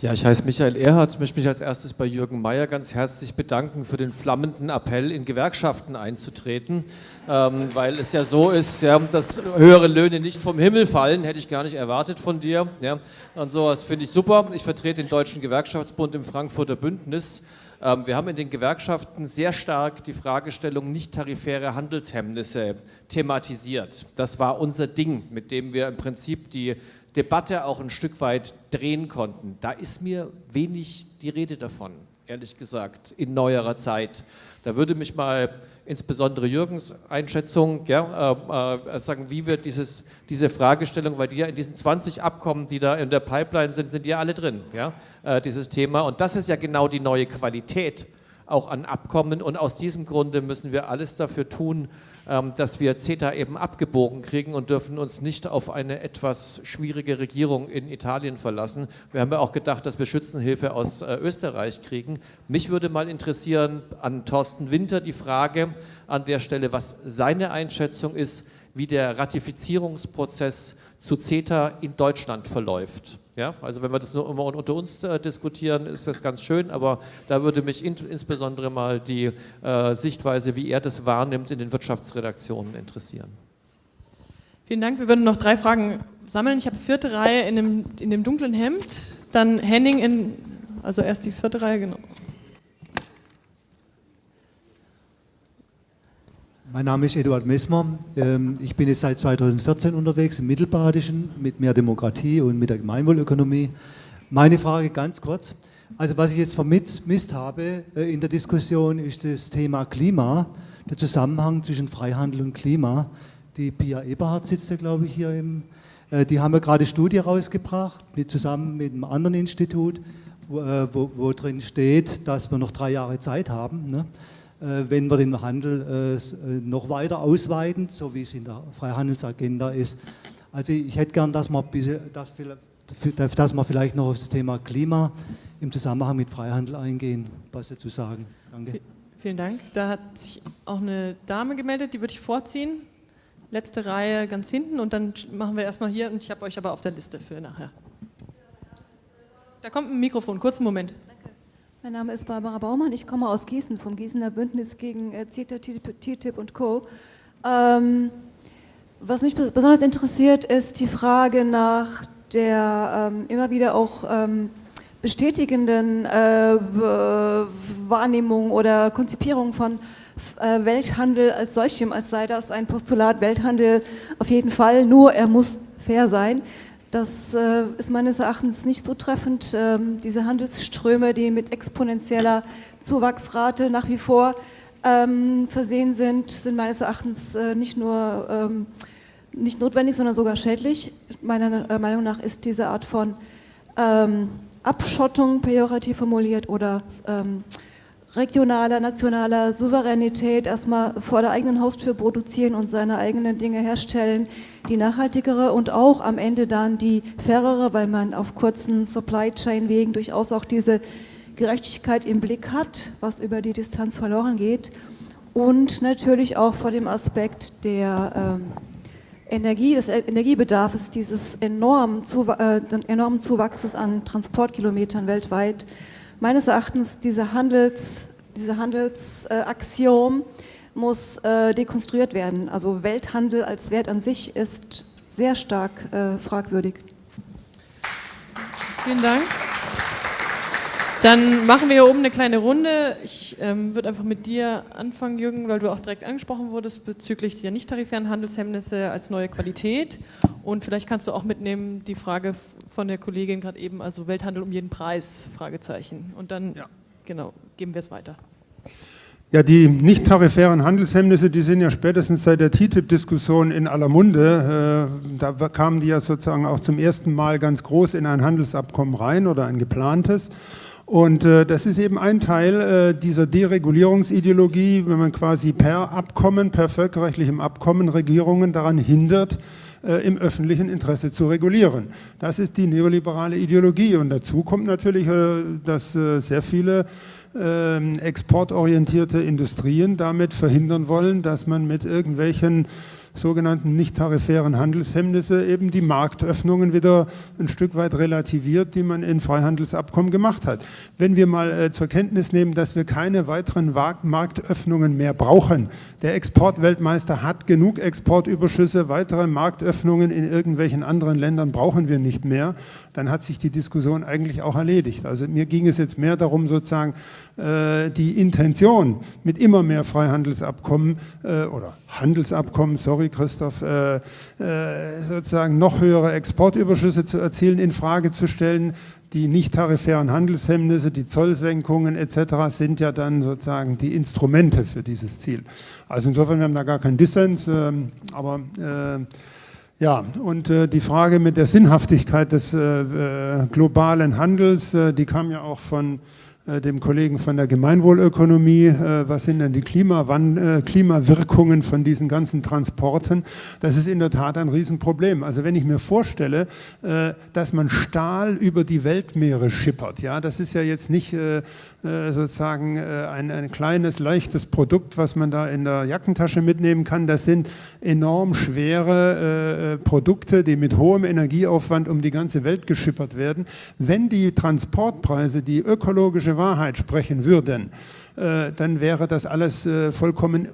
Ja, ich heiße Michael Erhardt. Ich möchte mich als erstes bei Jürgen Mayer ganz herzlich bedanken für den flammenden Appell, in Gewerkschaften einzutreten, ähm, weil es ja so ist, ja, dass höhere Löhne nicht vom Himmel fallen, hätte ich gar nicht erwartet von dir. Ja. Und sowas finde ich super. Ich vertrete den Deutschen Gewerkschaftsbund im Frankfurter Bündnis. Ähm, wir haben in den Gewerkschaften sehr stark die Fragestellung nicht-tarifäre Handelshemmnisse thematisiert. Das war unser Ding, mit dem wir im Prinzip die Debatte auch ein Stück weit drehen konnten. Da ist mir wenig die Rede davon, ehrlich gesagt, in neuerer Zeit. Da würde mich mal insbesondere Jürgens Einschätzung ja, äh, äh, sagen, wie wird dieses, diese Fragestellung, weil die ja in diesen 20 Abkommen, die da in der Pipeline sind, sind ja alle drin, ja, äh, dieses Thema. Und das ist ja genau die neue Qualität auch an Abkommen. Und aus diesem Grunde müssen wir alles dafür tun, dass wir CETA eben abgebogen kriegen und dürfen uns nicht auf eine etwas schwierige Regierung in Italien verlassen. Wir haben ja auch gedacht, dass wir Schützenhilfe aus äh, Österreich kriegen. Mich würde mal interessieren an Thorsten Winter die Frage an der Stelle, was seine Einschätzung ist, wie der Ratifizierungsprozess zu CETA in Deutschland verläuft. Ja, also wenn wir das nur immer unter uns äh, diskutieren, ist das ganz schön, aber da würde mich in, insbesondere mal die äh, Sichtweise, wie er das wahrnimmt, in den Wirtschaftsredaktionen interessieren. Vielen Dank. Wir würden noch drei Fragen sammeln. Ich habe vierte Reihe in dem, in dem dunklen Hemd, dann Henning in, also erst die vierte Reihe, genau. Mein Name ist Eduard Messmer. Ähm, ich bin jetzt seit 2014 unterwegs im Mittelbadischen mit mehr Demokratie und mit der Gemeinwohlökonomie. Meine Frage ganz kurz. Also was ich jetzt vermisst habe äh, in der Diskussion ist das Thema Klima, der Zusammenhang zwischen Freihandel und Klima. Die Pia Eberhardt sitzt ja, glaube ich, hier im, äh, die haben ja gerade Studie rausgebracht, mit, zusammen mit einem anderen Institut, wo, äh, wo, wo, drin steht, dass wir noch drei Jahre Zeit haben. Ne? Äh, wenn wir den Handel äh, äh, noch weiter ausweiten, so wie es in der Freihandelsagenda ist. Also ich hätte gern, dass man vielleicht noch auf das Thema Klima im Zusammenhang mit Freihandel eingehen, was dazu sagen. Danke. Vielen Dank. Da hat sich auch eine Dame gemeldet, die würde ich vorziehen. Letzte Reihe ganz hinten und dann machen wir erstmal hier und ich habe euch aber auf der Liste für nachher. Da kommt ein Mikrofon, kurzen Moment. Mein Name ist Barbara Baumann, ich komme aus Gießen, vom Gießener Bündnis gegen äh, CETA, TTIP und Co. Ähm, was mich besonders interessiert, ist die Frage nach der ähm, immer wieder auch ähm, bestätigenden äh, Wahrnehmung oder Konzipierung von äh, Welthandel als solchem, als sei das ein Postulat Welthandel auf jeden Fall, nur er muss fair sein. Das äh, ist meines Erachtens nicht so treffend. Ähm, diese Handelsströme, die mit exponentieller Zuwachsrate nach wie vor ähm, versehen sind, sind meines Erachtens äh, nicht nur ähm, nicht notwendig, sondern sogar schädlich. Meiner äh, Meinung nach ist diese Art von ähm, Abschottung pejorativ formuliert oder ähm, regionaler, nationaler Souveränität erstmal vor der eigenen Haustür produzieren und seine eigenen Dinge herstellen, die nachhaltigere und auch am Ende dann die fairere, weil man auf kurzen Supply Chain Wegen durchaus auch diese Gerechtigkeit im Blick hat, was über die Distanz verloren geht. Und natürlich auch vor dem Aspekt der ähm, Energie, des Energiebedarfs, dieses enormen, äh, enormen Zuwachses an Transportkilometern weltweit, meines Erachtens diese Handels, diese Handelsaktion muss äh, dekonstruiert werden. Also Welthandel als Wert an sich ist sehr stark äh, fragwürdig. Vielen Dank. Dann machen wir hier oben eine kleine Runde. Ich ähm, würde einfach mit dir anfangen, Jürgen, weil du auch direkt angesprochen wurdest bezüglich der nicht-tarifären Handelshemmnisse als neue Qualität. Und vielleicht kannst du auch mitnehmen die Frage von der Kollegin gerade eben, also Welthandel um jeden Preis, Fragezeichen. Und dann, ja. genau, geben wir es weiter. Ja, die nicht tarifären Handelshemmnisse, die sind ja spätestens seit der TTIP-Diskussion in aller Munde. Äh, da kamen die ja sozusagen auch zum ersten Mal ganz groß in ein Handelsabkommen rein oder ein geplantes. Und äh, das ist eben ein Teil äh, dieser Deregulierungsideologie, wenn man quasi per Abkommen, per völkerrechtlichem Abkommen Regierungen daran hindert, äh, im öffentlichen Interesse zu regulieren. Das ist die neoliberale Ideologie. Und dazu kommt natürlich, äh, dass äh, sehr viele ähm, exportorientierte Industrien damit verhindern wollen, dass man mit irgendwelchen sogenannten nicht-tarifären Handelshemmnisse eben die Marktöffnungen wieder ein Stück weit relativiert, die man in Freihandelsabkommen gemacht hat. Wenn wir mal äh, zur Kenntnis nehmen, dass wir keine weiteren Marktöffnungen mehr brauchen, der Exportweltmeister hat genug Exportüberschüsse, weitere Marktöffnungen in irgendwelchen anderen Ländern brauchen wir nicht mehr, dann hat sich die Diskussion eigentlich auch erledigt. Also mir ging es jetzt mehr darum, sozusagen äh, die Intention mit immer mehr Freihandelsabkommen äh, oder Handelsabkommen, sorry Christoph, äh, sozusagen noch höhere Exportüberschüsse zu erzielen, in Frage zu stellen. Die nicht tarifären Handelshemmnisse, die Zollsenkungen etc. sind ja dann sozusagen die Instrumente für dieses Ziel. Also insofern, wir haben da gar keinen Dissens, ähm, aber ja, und äh, die Frage mit der Sinnhaftigkeit des äh, globalen Handels, äh, die kam ja auch von äh, dem Kollegen von der Gemeinwohlökonomie, äh, was sind denn die Klimawan äh, Klimawirkungen von diesen ganzen Transporten? Das ist in der Tat ein Riesenproblem. Also wenn ich mir vorstelle, dass man Stahl über die Weltmeere schippert, ja, das ist ja jetzt nicht sozusagen ein, ein kleines, leichtes Produkt, was man da in der Jackentasche mitnehmen kann. Das sind enorm schwere Produkte, die mit hohem Energieaufwand um die ganze Welt geschippert werden. Wenn die Transportpreise, die ökologische Wahrheit sprechen würden, äh, dann wäre das alles äh, vollkommen äh,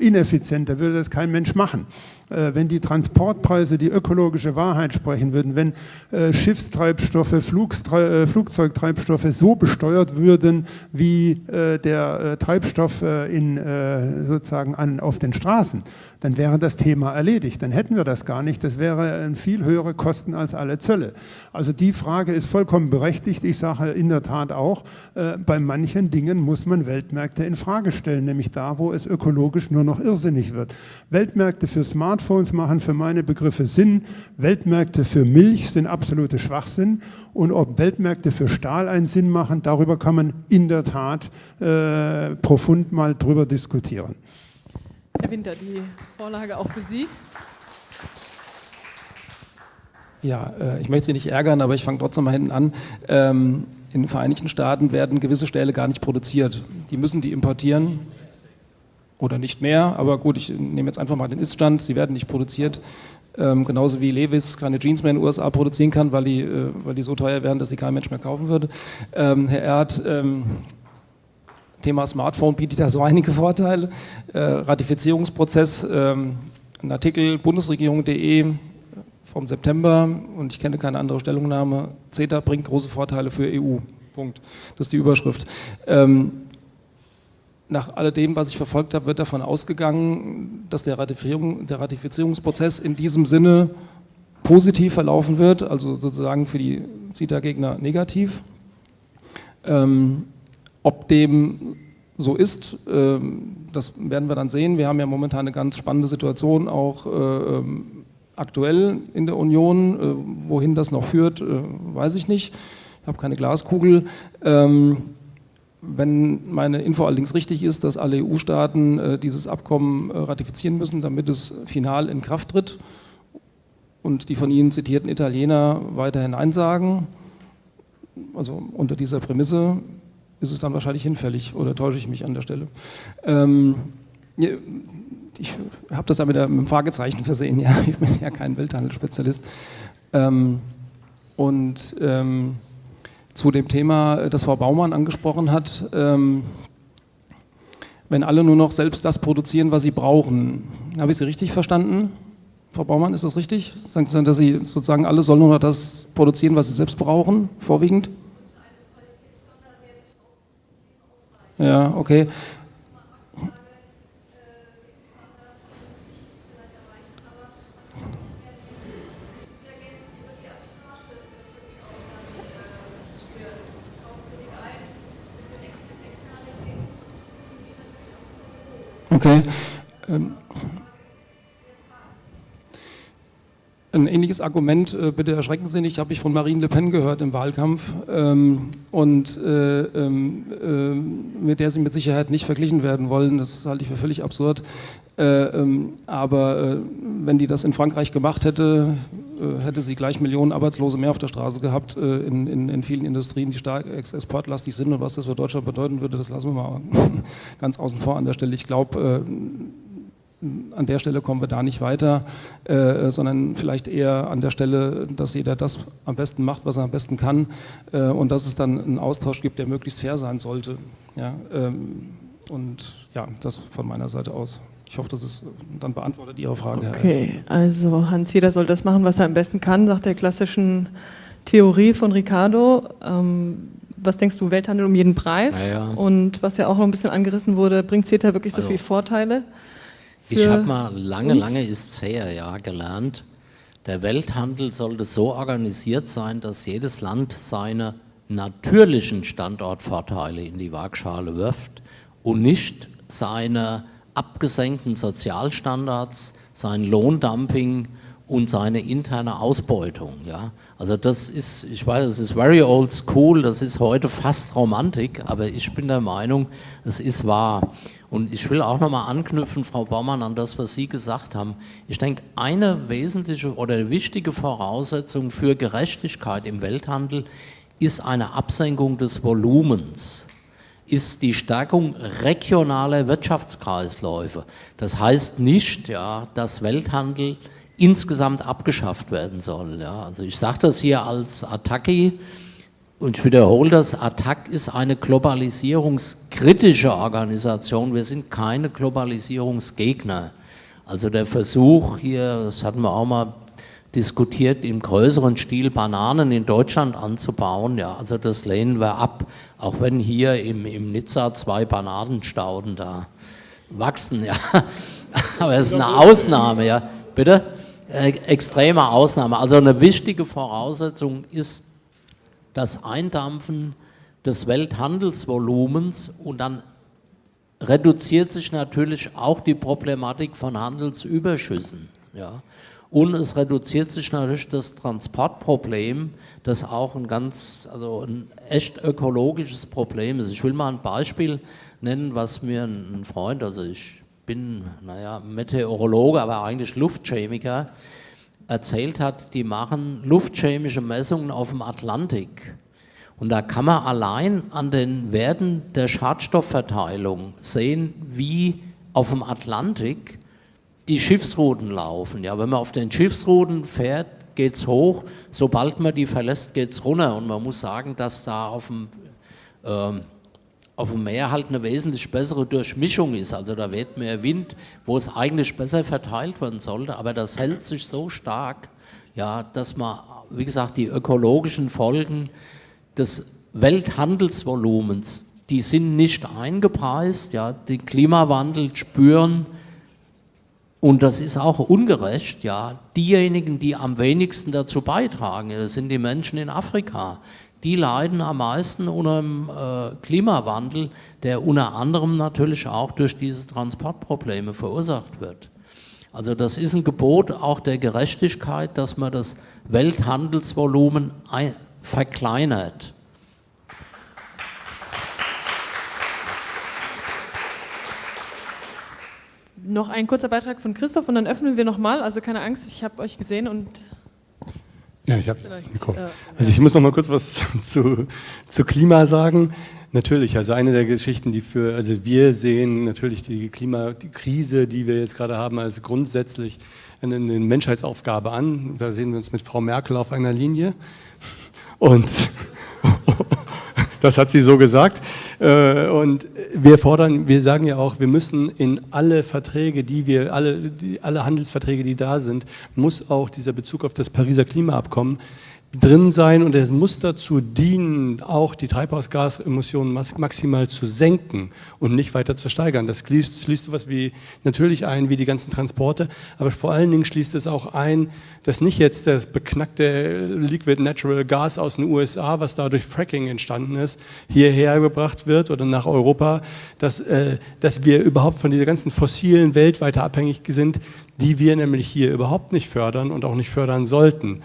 ineffizient, da würde das kein Mensch machen. Wenn die Transportpreise die ökologische Wahrheit sprechen würden, wenn Schiffstreibstoffe, Flugzeugtreibstoffe so besteuert würden wie der Treibstoff in, sozusagen an, auf den Straßen, dann wäre das Thema erledigt. Dann hätten wir das gar nicht. Das wäre viel höhere Kosten als alle Zölle. Also die Frage ist vollkommen berechtigt. Ich sage in der Tat auch, äh, bei manchen Dingen muss man Weltmärkte in Frage stellen, nämlich da, wo es ökologisch nur noch irrsinnig wird. Weltmärkte für Smartphones machen für meine Begriffe Sinn. Weltmärkte für Milch sind absolute Schwachsinn. Und ob Weltmärkte für Stahl einen Sinn machen, darüber kann man in der Tat äh, profund mal drüber diskutieren. Herr Winter, die Vorlage auch für Sie. Ja, äh, ich möchte Sie nicht ärgern, aber ich fange trotzdem mal hinten an. Ähm, in den Vereinigten Staaten werden gewisse Stähle gar nicht produziert. Die müssen die importieren oder nicht mehr, aber gut, ich nehme jetzt einfach mal den Iststand, sie werden nicht produziert. Ähm, genauso wie Levis keine Jeans mehr in den USA produzieren kann, weil die, äh, weil die so teuer wären, dass sie kein Mensch mehr kaufen würde. Ähm, Herr Erd, Thema Smartphone bietet da so einige Vorteile. Äh, Ratifizierungsprozess, ähm, ein Artikel bundesregierung.de vom September und ich kenne keine andere Stellungnahme. CETA bringt große Vorteile für EU. Punkt. Das ist die Überschrift. Ähm, nach alledem, was ich verfolgt habe, wird davon ausgegangen, dass der, Ratifizierung, der Ratifizierungsprozess in diesem Sinne positiv verlaufen wird, also sozusagen für die CETA-Gegner negativ. Ähm, ob dem so ist, ähm, das werden wir dann sehen. Wir haben ja momentan eine ganz spannende Situation auch äh, ähm, aktuell in der Union. Äh, wohin das noch führt, äh, weiß ich nicht. Ich habe keine Glaskugel. Ähm, wenn meine Info allerdings richtig ist, dass alle EU-Staaten dieses Abkommen ratifizieren müssen, damit es final in Kraft tritt und die von Ihnen zitierten Italiener weiterhin Nein sagen, also unter dieser Prämisse ist es dann wahrscheinlich hinfällig oder täusche ich mich an der Stelle. Ähm, ich habe das ja mit, einem Fragezeichen versehen, ja, ich bin ja kein Welthandelsspezialist. Ähm, und ähm, zu dem Thema, das Frau Baumann angesprochen hat, ähm, wenn alle nur noch selbst das produzieren, was sie brauchen. Habe ich Sie richtig verstanden? Frau Baumann, ist das richtig? Sagen Sie dass Sie sozusagen alle sollen nur noch das produzieren, was sie selbst brauchen, vorwiegend? Ja, okay. Okay. Ähm, ein ähnliches Argument, äh, bitte erschrecken Sie nicht, habe ich von Marine Le Pen gehört im Wahlkampf ähm, und äh, ähm, äh, mit der Sie mit Sicherheit nicht verglichen werden wollen. Das halte ich für völlig absurd. Äh, ähm, aber äh, wenn die das in Frankreich gemacht hätte, äh, hätte sie gleich Millionen Arbeitslose mehr auf der Straße gehabt in, in, in vielen Industrien, die stark exportlastig sind. Und was das für Deutschland bedeuten würde, das lassen wir mal ganz außen vor an der Stelle. Ich glaube, an der Stelle kommen wir da nicht weiter, äh, sondern vielleicht eher an der Stelle, dass jeder das am besten macht, was er am besten kann äh, und dass es dann einen Austausch gibt, der möglichst fair sein sollte. Ja, ähm, und ja, das von meiner Seite aus. Ich hoffe, das ist dann beantwortet Ihre Frage. Okay, also Hans, jeder soll das machen, was er am besten kann, sagt der klassischen Theorie von Ricardo. Ähm, was denkst du, Welthandel um jeden Preis? Ja. Und was ja auch noch ein bisschen angerissen wurde, bringt CETA wirklich so also, viele Vorteile? Ich habe mal lange, lange ist es her, ja, gelernt, der Welthandel sollte so organisiert sein, dass jedes Land seine natürlichen Standortvorteile in die Waagschale wirft und nicht seine abgesenkten Sozialstandards, sein Lohndumping und seine interne Ausbeutung. Ja? Also das ist, ich weiß, es ist very old school, das ist heute fast Romantik, aber ich bin der Meinung, es ist wahr. Und ich will auch nochmal anknüpfen, Frau Baumann, an das, was Sie gesagt haben. Ich denke, eine wesentliche oder wichtige Voraussetzung für Gerechtigkeit im Welthandel ist eine Absenkung des Volumens, ist die Stärkung regionaler Wirtschaftskreisläufe. Das heißt nicht, ja, dass Welthandel insgesamt abgeschafft werden soll. Ja. Also ich sage das hier als Attacke, und ich wiederhole das, ATTAC ist eine globalisierungskritische Organisation. Wir sind keine Globalisierungsgegner. Also der Versuch hier, das hatten wir auch mal diskutiert, im größeren Stil Bananen in Deutschland anzubauen, ja, also das lehnen wir ab, auch wenn hier im, im Nizza zwei Bananenstauden da wachsen, ja. Aber es ist eine Ausnahme, ja. Bitte? Äh, extreme Ausnahme. Also eine wichtige Voraussetzung ist, das Eindampfen des Welthandelsvolumens und dann reduziert sich natürlich auch die Problematik von Handelsüberschüssen. Ja. Und es reduziert sich natürlich das Transportproblem, das auch ein ganz, also ein echt ökologisches Problem ist. Ich will mal ein Beispiel nennen, was mir ein Freund, also ich bin, naja, Meteorologe, aber eigentlich Luftchemiker, erzählt hat, die machen luftchemische Messungen auf dem Atlantik. Und da kann man allein an den Werten der Schadstoffverteilung sehen, wie auf dem Atlantik die Schiffsrouten laufen. Ja, wenn man auf den Schiffsrouten fährt, geht es hoch, sobald man die verlässt, geht es runter. Und man muss sagen, dass da auf dem ähm, auf dem Meer halt eine wesentlich bessere Durchmischung ist. Also da weht mehr Wind, wo es eigentlich besser verteilt werden sollte, aber das hält sich so stark, ja, dass man, wie gesagt, die ökologischen Folgen des Welthandelsvolumens, die sind nicht eingepreist, ja, den Klimawandel spüren. Und das ist auch ungerecht, ja, diejenigen, die am wenigsten dazu beitragen, das sind die Menschen in Afrika, die leiden am meisten unter dem äh, Klimawandel, der unter anderem natürlich auch durch diese Transportprobleme verursacht wird. Also das ist ein Gebot auch der Gerechtigkeit, dass man das Welthandelsvolumen verkleinert. Noch ein kurzer Beitrag von Christoph und dann öffnen wir nochmal. Also keine Angst, ich habe euch gesehen und ja, ich habe. Also ich muss noch mal kurz was zu, zu Klima sagen. Natürlich, also eine der Geschichten, die für, also wir sehen natürlich die Klimakrise, die wir jetzt gerade haben, als grundsätzlich eine, eine Menschheitsaufgabe an. Da sehen wir uns mit Frau Merkel auf einer Linie. Und das hat sie so gesagt. Äh, und wir fordern, wir sagen ja auch, wir müssen in alle Verträge, die wir, alle, die, alle Handelsverträge, die da sind, muss auch dieser Bezug auf das Pariser Klimaabkommen drin sein und es muss dazu dienen, auch die Treibhausgasemissionen maximal zu senken und nicht weiter zu steigern. Das schließt, schließt sowas wie natürlich ein, wie die ganzen Transporte, aber vor allen Dingen schließt es auch ein, dass nicht jetzt das beknackte Liquid Natural Gas aus den USA, was da durch Fracking entstanden ist, hierher gebracht wird oder nach Europa, dass, äh, dass wir überhaupt von dieser ganzen fossilen Welt weiter abhängig sind, die wir nämlich hier überhaupt nicht fördern und auch nicht fördern sollten.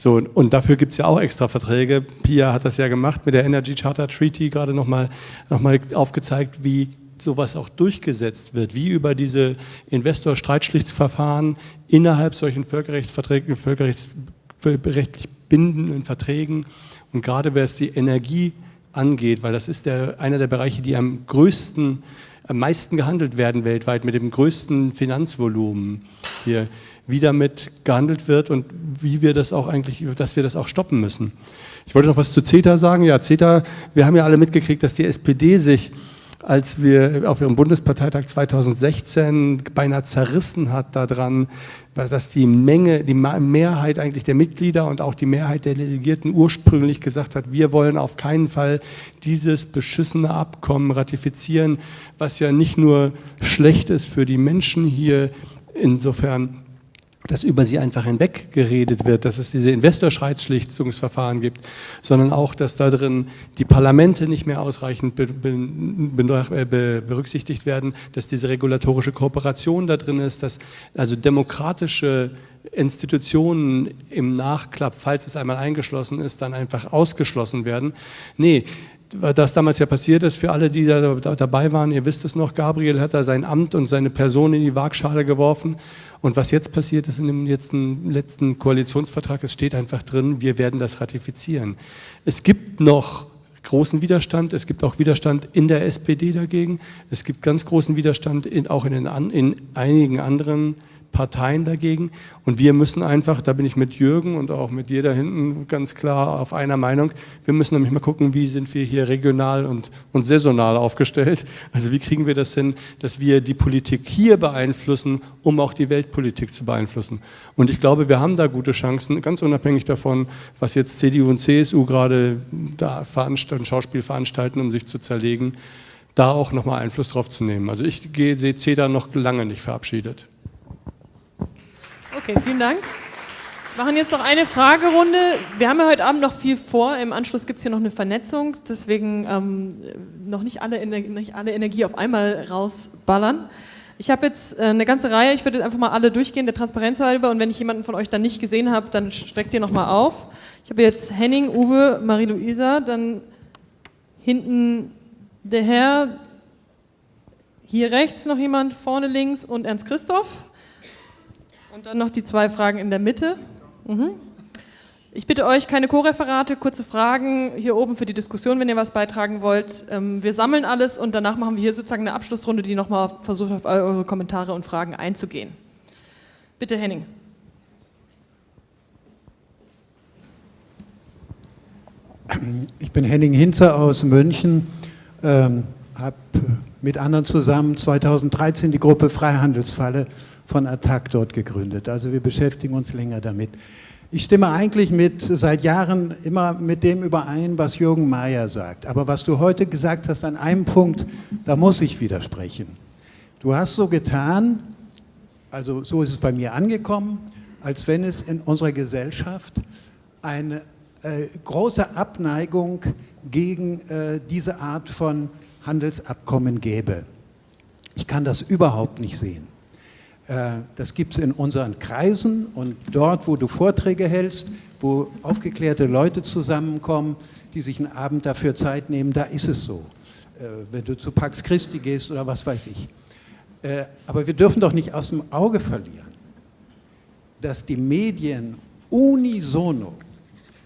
So, und dafür gibt es ja auch extra Verträge. Pia hat das ja gemacht mit der Energy Charter Treaty, gerade nochmal noch mal aufgezeigt, wie sowas auch durchgesetzt wird, wie über diese Investor-Streitschlichtsverfahren innerhalb solchen Völkerrechtsverträgen, völkerrechtsrechtlich bindenden Verträgen und gerade wer es die Energie angeht, weil das ist der, einer der Bereiche, die am größten, am meisten gehandelt werden weltweit, mit dem größten Finanzvolumen hier wie damit gehandelt wird und wie wir das auch eigentlich, dass wir das auch stoppen müssen. Ich wollte noch was zu CETA sagen. Ja, CETA, wir haben ja alle mitgekriegt, dass die SPD sich, als wir auf ihrem Bundesparteitag 2016 beinahe zerrissen hat daran, dass die Menge, die Mehrheit eigentlich der Mitglieder und auch die Mehrheit der Delegierten ursprünglich gesagt hat, wir wollen auf keinen Fall dieses beschissene Abkommen ratifizieren, was ja nicht nur schlecht ist für die Menschen hier, insofern dass über sie einfach hinweg geredet wird, dass es diese Investorschreitschlichtungsverfahren gibt, sondern auch, dass da drin die Parlamente nicht mehr ausreichend be be be berücksichtigt werden, dass diese regulatorische Kooperation da drin ist, dass also demokratische Institutionen im Nachklapp, falls es einmal eingeschlossen ist, dann einfach ausgeschlossen werden. Nee, das damals ja passiert ist, für alle, die da dabei waren, ihr wisst es noch, Gabriel hat da sein Amt und seine Person in die Waagschale geworfen und was jetzt passiert ist in dem letzten, letzten Koalitionsvertrag, es steht einfach drin, wir werden das ratifizieren. Es gibt noch großen Widerstand, es gibt auch Widerstand in der SPD dagegen, es gibt ganz großen Widerstand in, auch in, den, in einigen anderen Parteien dagegen. Und wir müssen einfach, da bin ich mit Jürgen und auch mit dir da hinten ganz klar auf einer Meinung, wir müssen nämlich mal gucken, wie sind wir hier regional und, und saisonal aufgestellt. Also wie kriegen wir das hin, dass wir die Politik hier beeinflussen, um auch die Weltpolitik zu beeinflussen. Und ich glaube, wir haben da gute Chancen, ganz unabhängig davon, was jetzt CDU und CSU gerade da veranstalten, Schauspiel veranstalten, um sich zu zerlegen, da auch nochmal Einfluss drauf zu nehmen. Also ich sehe CEDA noch lange nicht verabschiedet. Okay, vielen Dank. Wir machen jetzt noch eine Fragerunde. Wir haben ja heute Abend noch viel vor. Im Anschluss gibt es hier noch eine Vernetzung. Deswegen ähm, noch nicht alle, nicht alle Energie auf einmal rausballern. Ich habe jetzt äh, eine ganze Reihe. Ich würde einfach mal alle durchgehen, der Transparenz halber. Und wenn ich jemanden von euch dann nicht gesehen habe, dann streckt ihr nochmal auf. Ich habe jetzt Henning, Uwe, Marie-Louisa, dann hinten der Herr, hier rechts noch jemand, vorne links und Ernst Christoph. Und dann noch die zwei Fragen in der Mitte. Mhm. Ich bitte euch, keine Co-Referate, kurze Fragen hier oben für die Diskussion, wenn ihr was beitragen wollt. Ähm, wir sammeln alles und danach machen wir hier sozusagen eine Abschlussrunde, die nochmal versucht, auf eure Kommentare und Fragen einzugehen. Bitte, Henning. Ich bin Henning Hinzer aus München, ähm, habe mit anderen zusammen 2013 die Gruppe Freihandelsfalle von Attac dort gegründet. Also wir beschäftigen uns länger damit. Ich stimme eigentlich mit, seit Jahren immer mit dem überein, was Jürgen Mayer sagt. Aber was du heute gesagt hast an einem Punkt, da muss ich widersprechen. Du hast so getan, also so ist es bei mir angekommen, als wenn es in unserer Gesellschaft eine äh, große Abneigung gegen äh, diese Art von Handelsabkommen gäbe. Ich kann das überhaupt nicht sehen. Äh, das gibt es in unseren Kreisen und dort, wo du Vorträge hältst, wo aufgeklärte Leute zusammenkommen, die sich einen Abend dafür Zeit nehmen, da ist es so. Äh, wenn du zu Pax Christi gehst oder was weiß ich. Äh, aber wir dürfen doch nicht aus dem Auge verlieren, dass die Medien unisono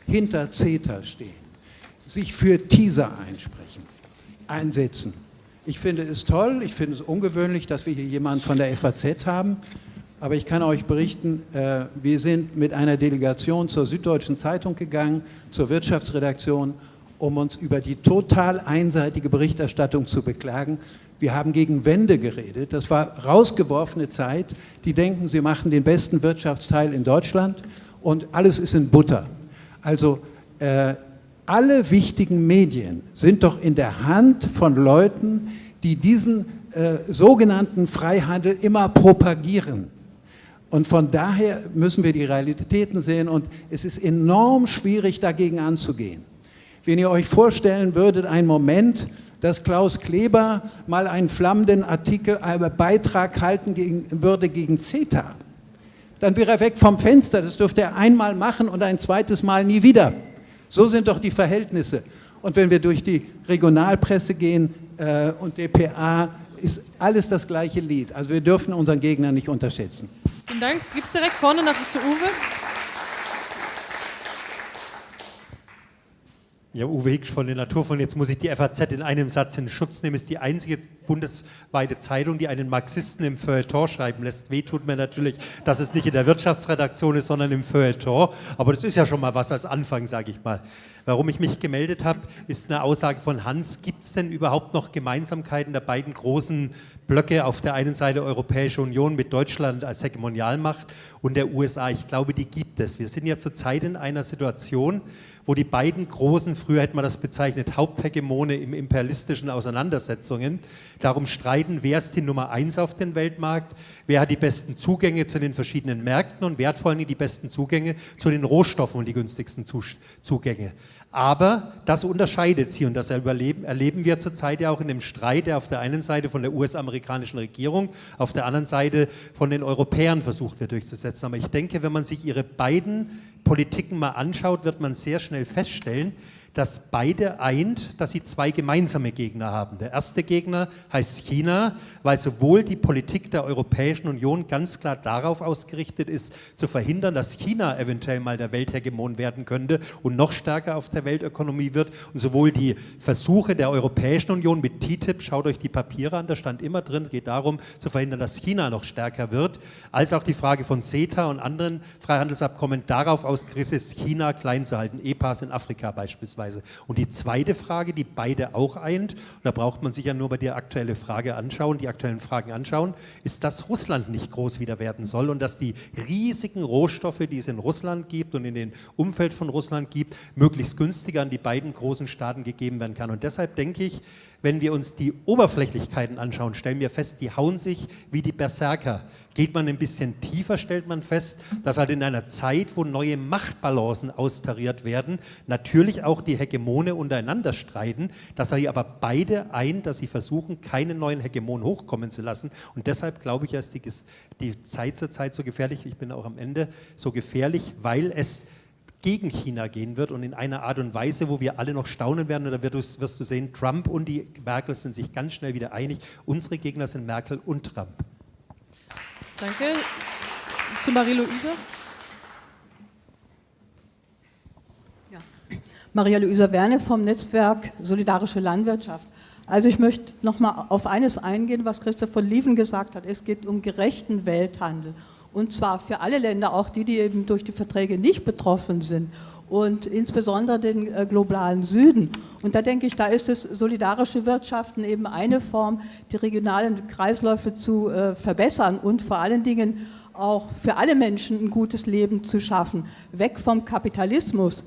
hinter CETA stehen, sich für TISA einsprechen, einsetzen ich finde es toll, ich finde es ungewöhnlich, dass wir hier jemanden von der FAZ haben, aber ich kann euch berichten, äh, wir sind mit einer Delegation zur Süddeutschen Zeitung gegangen, zur Wirtschaftsredaktion, um uns über die total einseitige Berichterstattung zu beklagen. Wir haben gegen Wände geredet, das war rausgeworfene Zeit, die denken, sie machen den besten Wirtschaftsteil in Deutschland und alles ist in Butter. Also äh, alle wichtigen Medien sind doch in der Hand von Leuten, die diesen äh, sogenannten Freihandel immer propagieren. Und von daher müssen wir die Realitäten sehen und es ist enorm schwierig, dagegen anzugehen. Wenn ihr euch vorstellen würdet, einen Moment, dass Klaus Kleber mal einen flammenden Artikel, einen Beitrag halten gegen, würde gegen CETA, dann wäre er weg vom Fenster. Das dürfte er einmal machen und ein zweites Mal nie wieder. So sind doch die Verhältnisse. Und wenn wir durch die Regionalpresse gehen äh, und DPA, ist alles das gleiche Lied. Also wir dürfen unseren Gegner nicht unterschätzen. Vielen Dank. Gibt es direkt vorne nach zu Uwe? Ja, Uwe Hicks von der Naturfonds. Jetzt muss ich die FAZ in einem Satz in Schutz nehmen. Ist die einzige bundesweite Zeitung, die einen Marxisten im Feuilleton schreiben lässt. Weh tut mir natürlich, dass es nicht in der Wirtschaftsredaktion ist, sondern im Feuilleton. Aber das ist ja schon mal was als Anfang, sage ich mal. Warum ich mich gemeldet habe, ist eine Aussage von Hans. Gibt es denn überhaupt noch Gemeinsamkeiten der beiden großen Blöcke? Auf der einen Seite Europäische Union mit Deutschland als Hegemonialmacht und der USA. Ich glaube, die gibt es. Wir sind ja zurzeit in einer Situation, wo die beiden großen, früher hätte man das bezeichnet, Haupthegemone im imperialistischen Auseinandersetzungen darum streiten, wer ist die Nummer eins auf dem Weltmarkt, wer hat die besten Zugänge zu den verschiedenen Märkten und wer hat vor allem die besten Zugänge zu den Rohstoffen und die günstigsten Zugänge. Aber das unterscheidet sie und das erleben, erleben wir zurzeit ja auch in dem Streit, der auf der einen Seite von der US-amerikanischen Regierung, auf der anderen Seite von den Europäern versucht wird durchzusetzen. Aber ich denke, wenn man sich ihre beiden Politiken mal anschaut, wird man sehr schnell feststellen, dass beide eint, dass sie zwei gemeinsame Gegner haben. Der erste Gegner heißt China, weil sowohl die Politik der Europäischen Union ganz klar darauf ausgerichtet ist, zu verhindern, dass China eventuell mal der Welthegemon werden könnte und noch stärker auf der Weltökonomie wird. Und sowohl die Versuche der Europäischen Union mit TTIP, schaut euch die Papiere an, da stand immer drin, geht darum, zu verhindern, dass China noch stärker wird, als auch die Frage von CETA und anderen Freihandelsabkommen darauf ausgerichtet ist, China klein zu halten, EPAs in Afrika beispielsweise beispielsweise. Und die zweite Frage, die beide auch eint, und da braucht man sich ja nur bei der aktuellen Frage anschauen, die aktuellen Fragen anschauen, ist, dass Russland nicht groß wieder werden soll und dass die riesigen Rohstoffe, die es in Russland gibt und in dem Umfeld von Russland gibt, möglichst günstiger an die beiden großen Staaten gegeben werden kann. Und deshalb denke ich, wenn wir uns die Oberflächlichkeiten anschauen, stellen wir fest, die hauen sich wie die Berserker. Geht man ein bisschen tiefer, stellt man fest, dass halt in einer Zeit, wo neue Machtbalancen austariert werden, natürlich auch die Hegemone untereinander streiten, dass hier aber beide ein, dass sie versuchen, keinen neuen Hegemon hochkommen zu lassen. Und deshalb glaube ich, ist die, die Zeit zur Zeit so gefährlich, ich bin auch am Ende so gefährlich, weil es gegen China gehen wird und in einer Art und Weise, wo wir alle noch staunen werden. Und da wirst, wirst du sehen, Trump und die Merkel sind sich ganz schnell wieder einig. Unsere Gegner sind Merkel und Trump. Danke. Zu Marie-Louise. Ja. Maria-Luisa Werne vom Netzwerk Solidarische Landwirtschaft. Also ich möchte noch mal auf eines eingehen, was Christoph von Lieven gesagt hat. Es geht um gerechten Welthandel und zwar für alle Länder, auch die, die eben durch die Verträge nicht betroffen sind und insbesondere den äh, globalen Süden. Und da denke ich, da ist es solidarische Wirtschaften eben eine Form, die regionalen Kreisläufe zu äh, verbessern und vor allen Dingen auch für alle Menschen ein gutes Leben zu schaffen, weg vom Kapitalismus.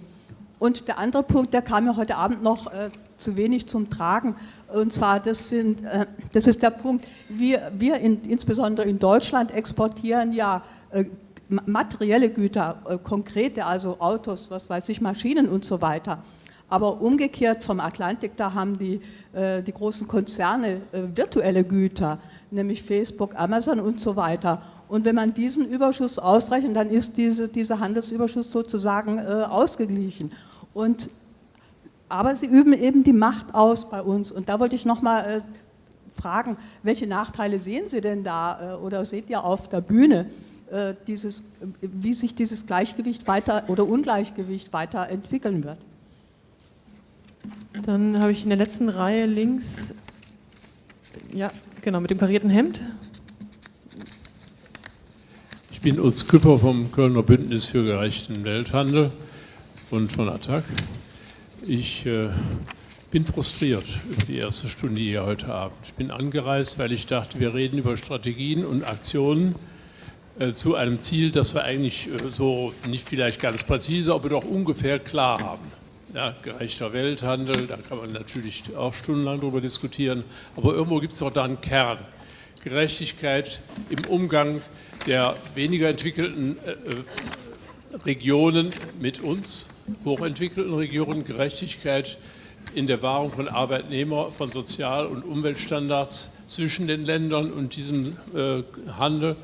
Und der andere Punkt, der kam mir heute Abend noch äh, zu wenig zum Tragen, und zwar, das, sind, äh, das ist der Punkt, wir, wir in, insbesondere in Deutschland exportieren ja äh, materielle Güter, äh, konkrete, also Autos, was weiß ich, Maschinen und so weiter. Aber umgekehrt vom Atlantik, da haben die, die großen Konzerne virtuelle Güter, nämlich Facebook, Amazon und so weiter. Und wenn man diesen Überschuss ausrechnet, dann ist diese, dieser Handelsüberschuss sozusagen ausgeglichen. Und aber sie üben eben die Macht aus bei uns. Und da wollte ich nochmal äh, fragen, welche Nachteile sehen Sie denn da äh, oder seht ihr auf der Bühne, äh, dieses, wie sich dieses Gleichgewicht weiter oder Ungleichgewicht weiter entwickeln wird? Dann habe ich in der letzten Reihe links, ja, genau, mit dem karierten Hemd. Ich bin Utz Küpper vom Kölner Bündnis für gerechten Welthandel und von ATTAC. Ich äh, bin frustriert über die erste Stunde hier heute Abend. Ich bin angereist, weil ich dachte, wir reden über Strategien und Aktionen äh, zu einem Ziel, das wir eigentlich äh, so nicht vielleicht ganz präzise, aber doch ungefähr klar haben. Ja, gerechter Welthandel, da kann man natürlich auch stundenlang darüber diskutieren, aber irgendwo gibt es doch da einen Kern. Gerechtigkeit im Umgang der weniger entwickelten äh, Regionen mit uns, hochentwickelten Regionen, Gerechtigkeit in der Wahrung von Arbeitnehmer, von Sozial- und Umweltstandards zwischen den Ländern und diesem äh, Handel,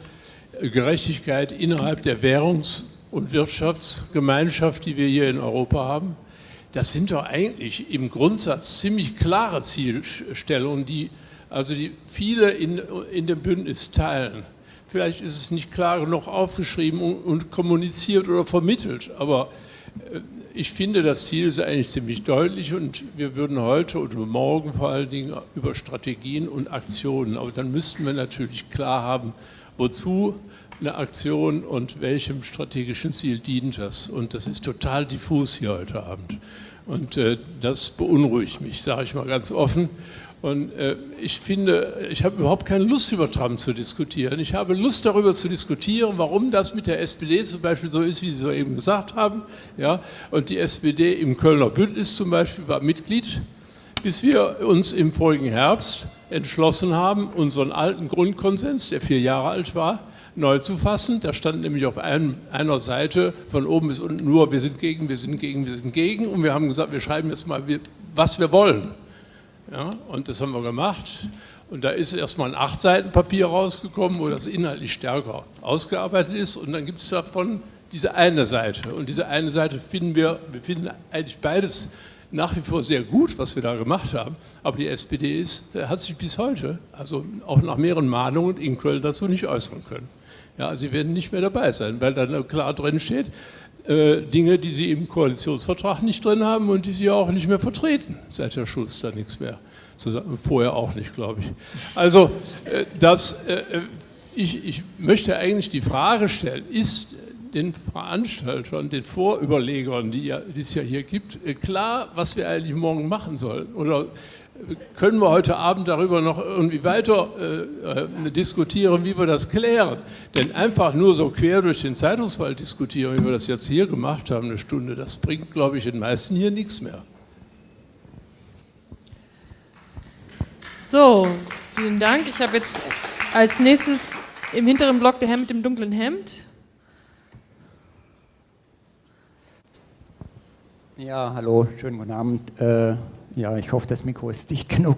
Gerechtigkeit innerhalb der Währungs- und Wirtschaftsgemeinschaft, die wir hier in Europa haben. Das sind doch eigentlich im Grundsatz ziemlich klare Zielstellungen, die also die viele in, in dem Bündnis teilen. Vielleicht ist es nicht klar genug aufgeschrieben und, kommuniziert oder vermittelt, aber äh, ich finde, das Ziel ist eigentlich ziemlich deutlich und wir würden heute und morgen vor allen Dingen über Strategien und Aktionen, aber dann müssten wir natürlich klar haben, wozu eine Aktion und welchem strategischen Ziel dient das. Und das ist total diffus hier heute Abend. Und äh, das beunruhigt mich, sage ich mal ganz offen. Und äh, ich finde, ich habe überhaupt keine Lust, über Trump zu diskutieren. Ich habe Lust, darüber zu diskutieren, warum das mit der SPD zum Beispiel so ist, wie Sie eben gesagt haben. Ja? Und die SPD im Kölner Bündnis zum Beispiel war Mitglied, bis wir uns im vorigen Herbst entschlossen haben, unseren alten Grundkonsens, der vier Jahre alt war, neu zu fassen. Da stand nämlich auf einem, einer Seite von oben bis unten nur, wir sind gegen, wir sind gegen, wir sind gegen. Und wir haben gesagt, wir schreiben jetzt mal, was wir wollen. Ja, und das haben wir gemacht. Und da ist erstmal ein acht Seiten Papier rausgekommen, wo das inhaltlich stärker ausgearbeitet ist. Und dann gibt es davon diese eine Seite. Und diese eine Seite finden wir, wir finden eigentlich beides nach wie vor sehr gut, was wir da gemacht haben. Aber die SPD ist, hat sich bis heute, also auch nach mehreren Mahnungen in Köln dazu nicht äußern können. Ja, sie werden nicht mehr dabei sein, weil da klar drin steht, äh, Dinge, die sie im Koalitionsvertrag nicht drin haben und die sie auch nicht mehr vertreten, seit Herr Schulz da nichts mehr zusammen, vorher auch nicht, glaube ich. Also äh, das, äh, ich, ich möchte eigentlich die Frage stellen, ist den Veranstaltern, den Vorüberlegern, die, ja, die es ja hier gibt, klar, was wir eigentlich morgen machen sollen? Oder können wir heute Abend darüber noch irgendwie weiter äh, diskutieren, wie wir das klären. Denn einfach nur so quer durch den Zeitungswald diskutieren, wie wir das jetzt hier gemacht haben, eine Stunde, das bringt, glaube ich, den meisten hier nichts mehr. So, vielen Dank. Ich habe jetzt als nächstes im hinteren Block der Herr mit dem dunklen Hemd. Ja, hallo, schönen guten Abend. Äh, ja, ich hoffe, das Mikro ist dicht genug.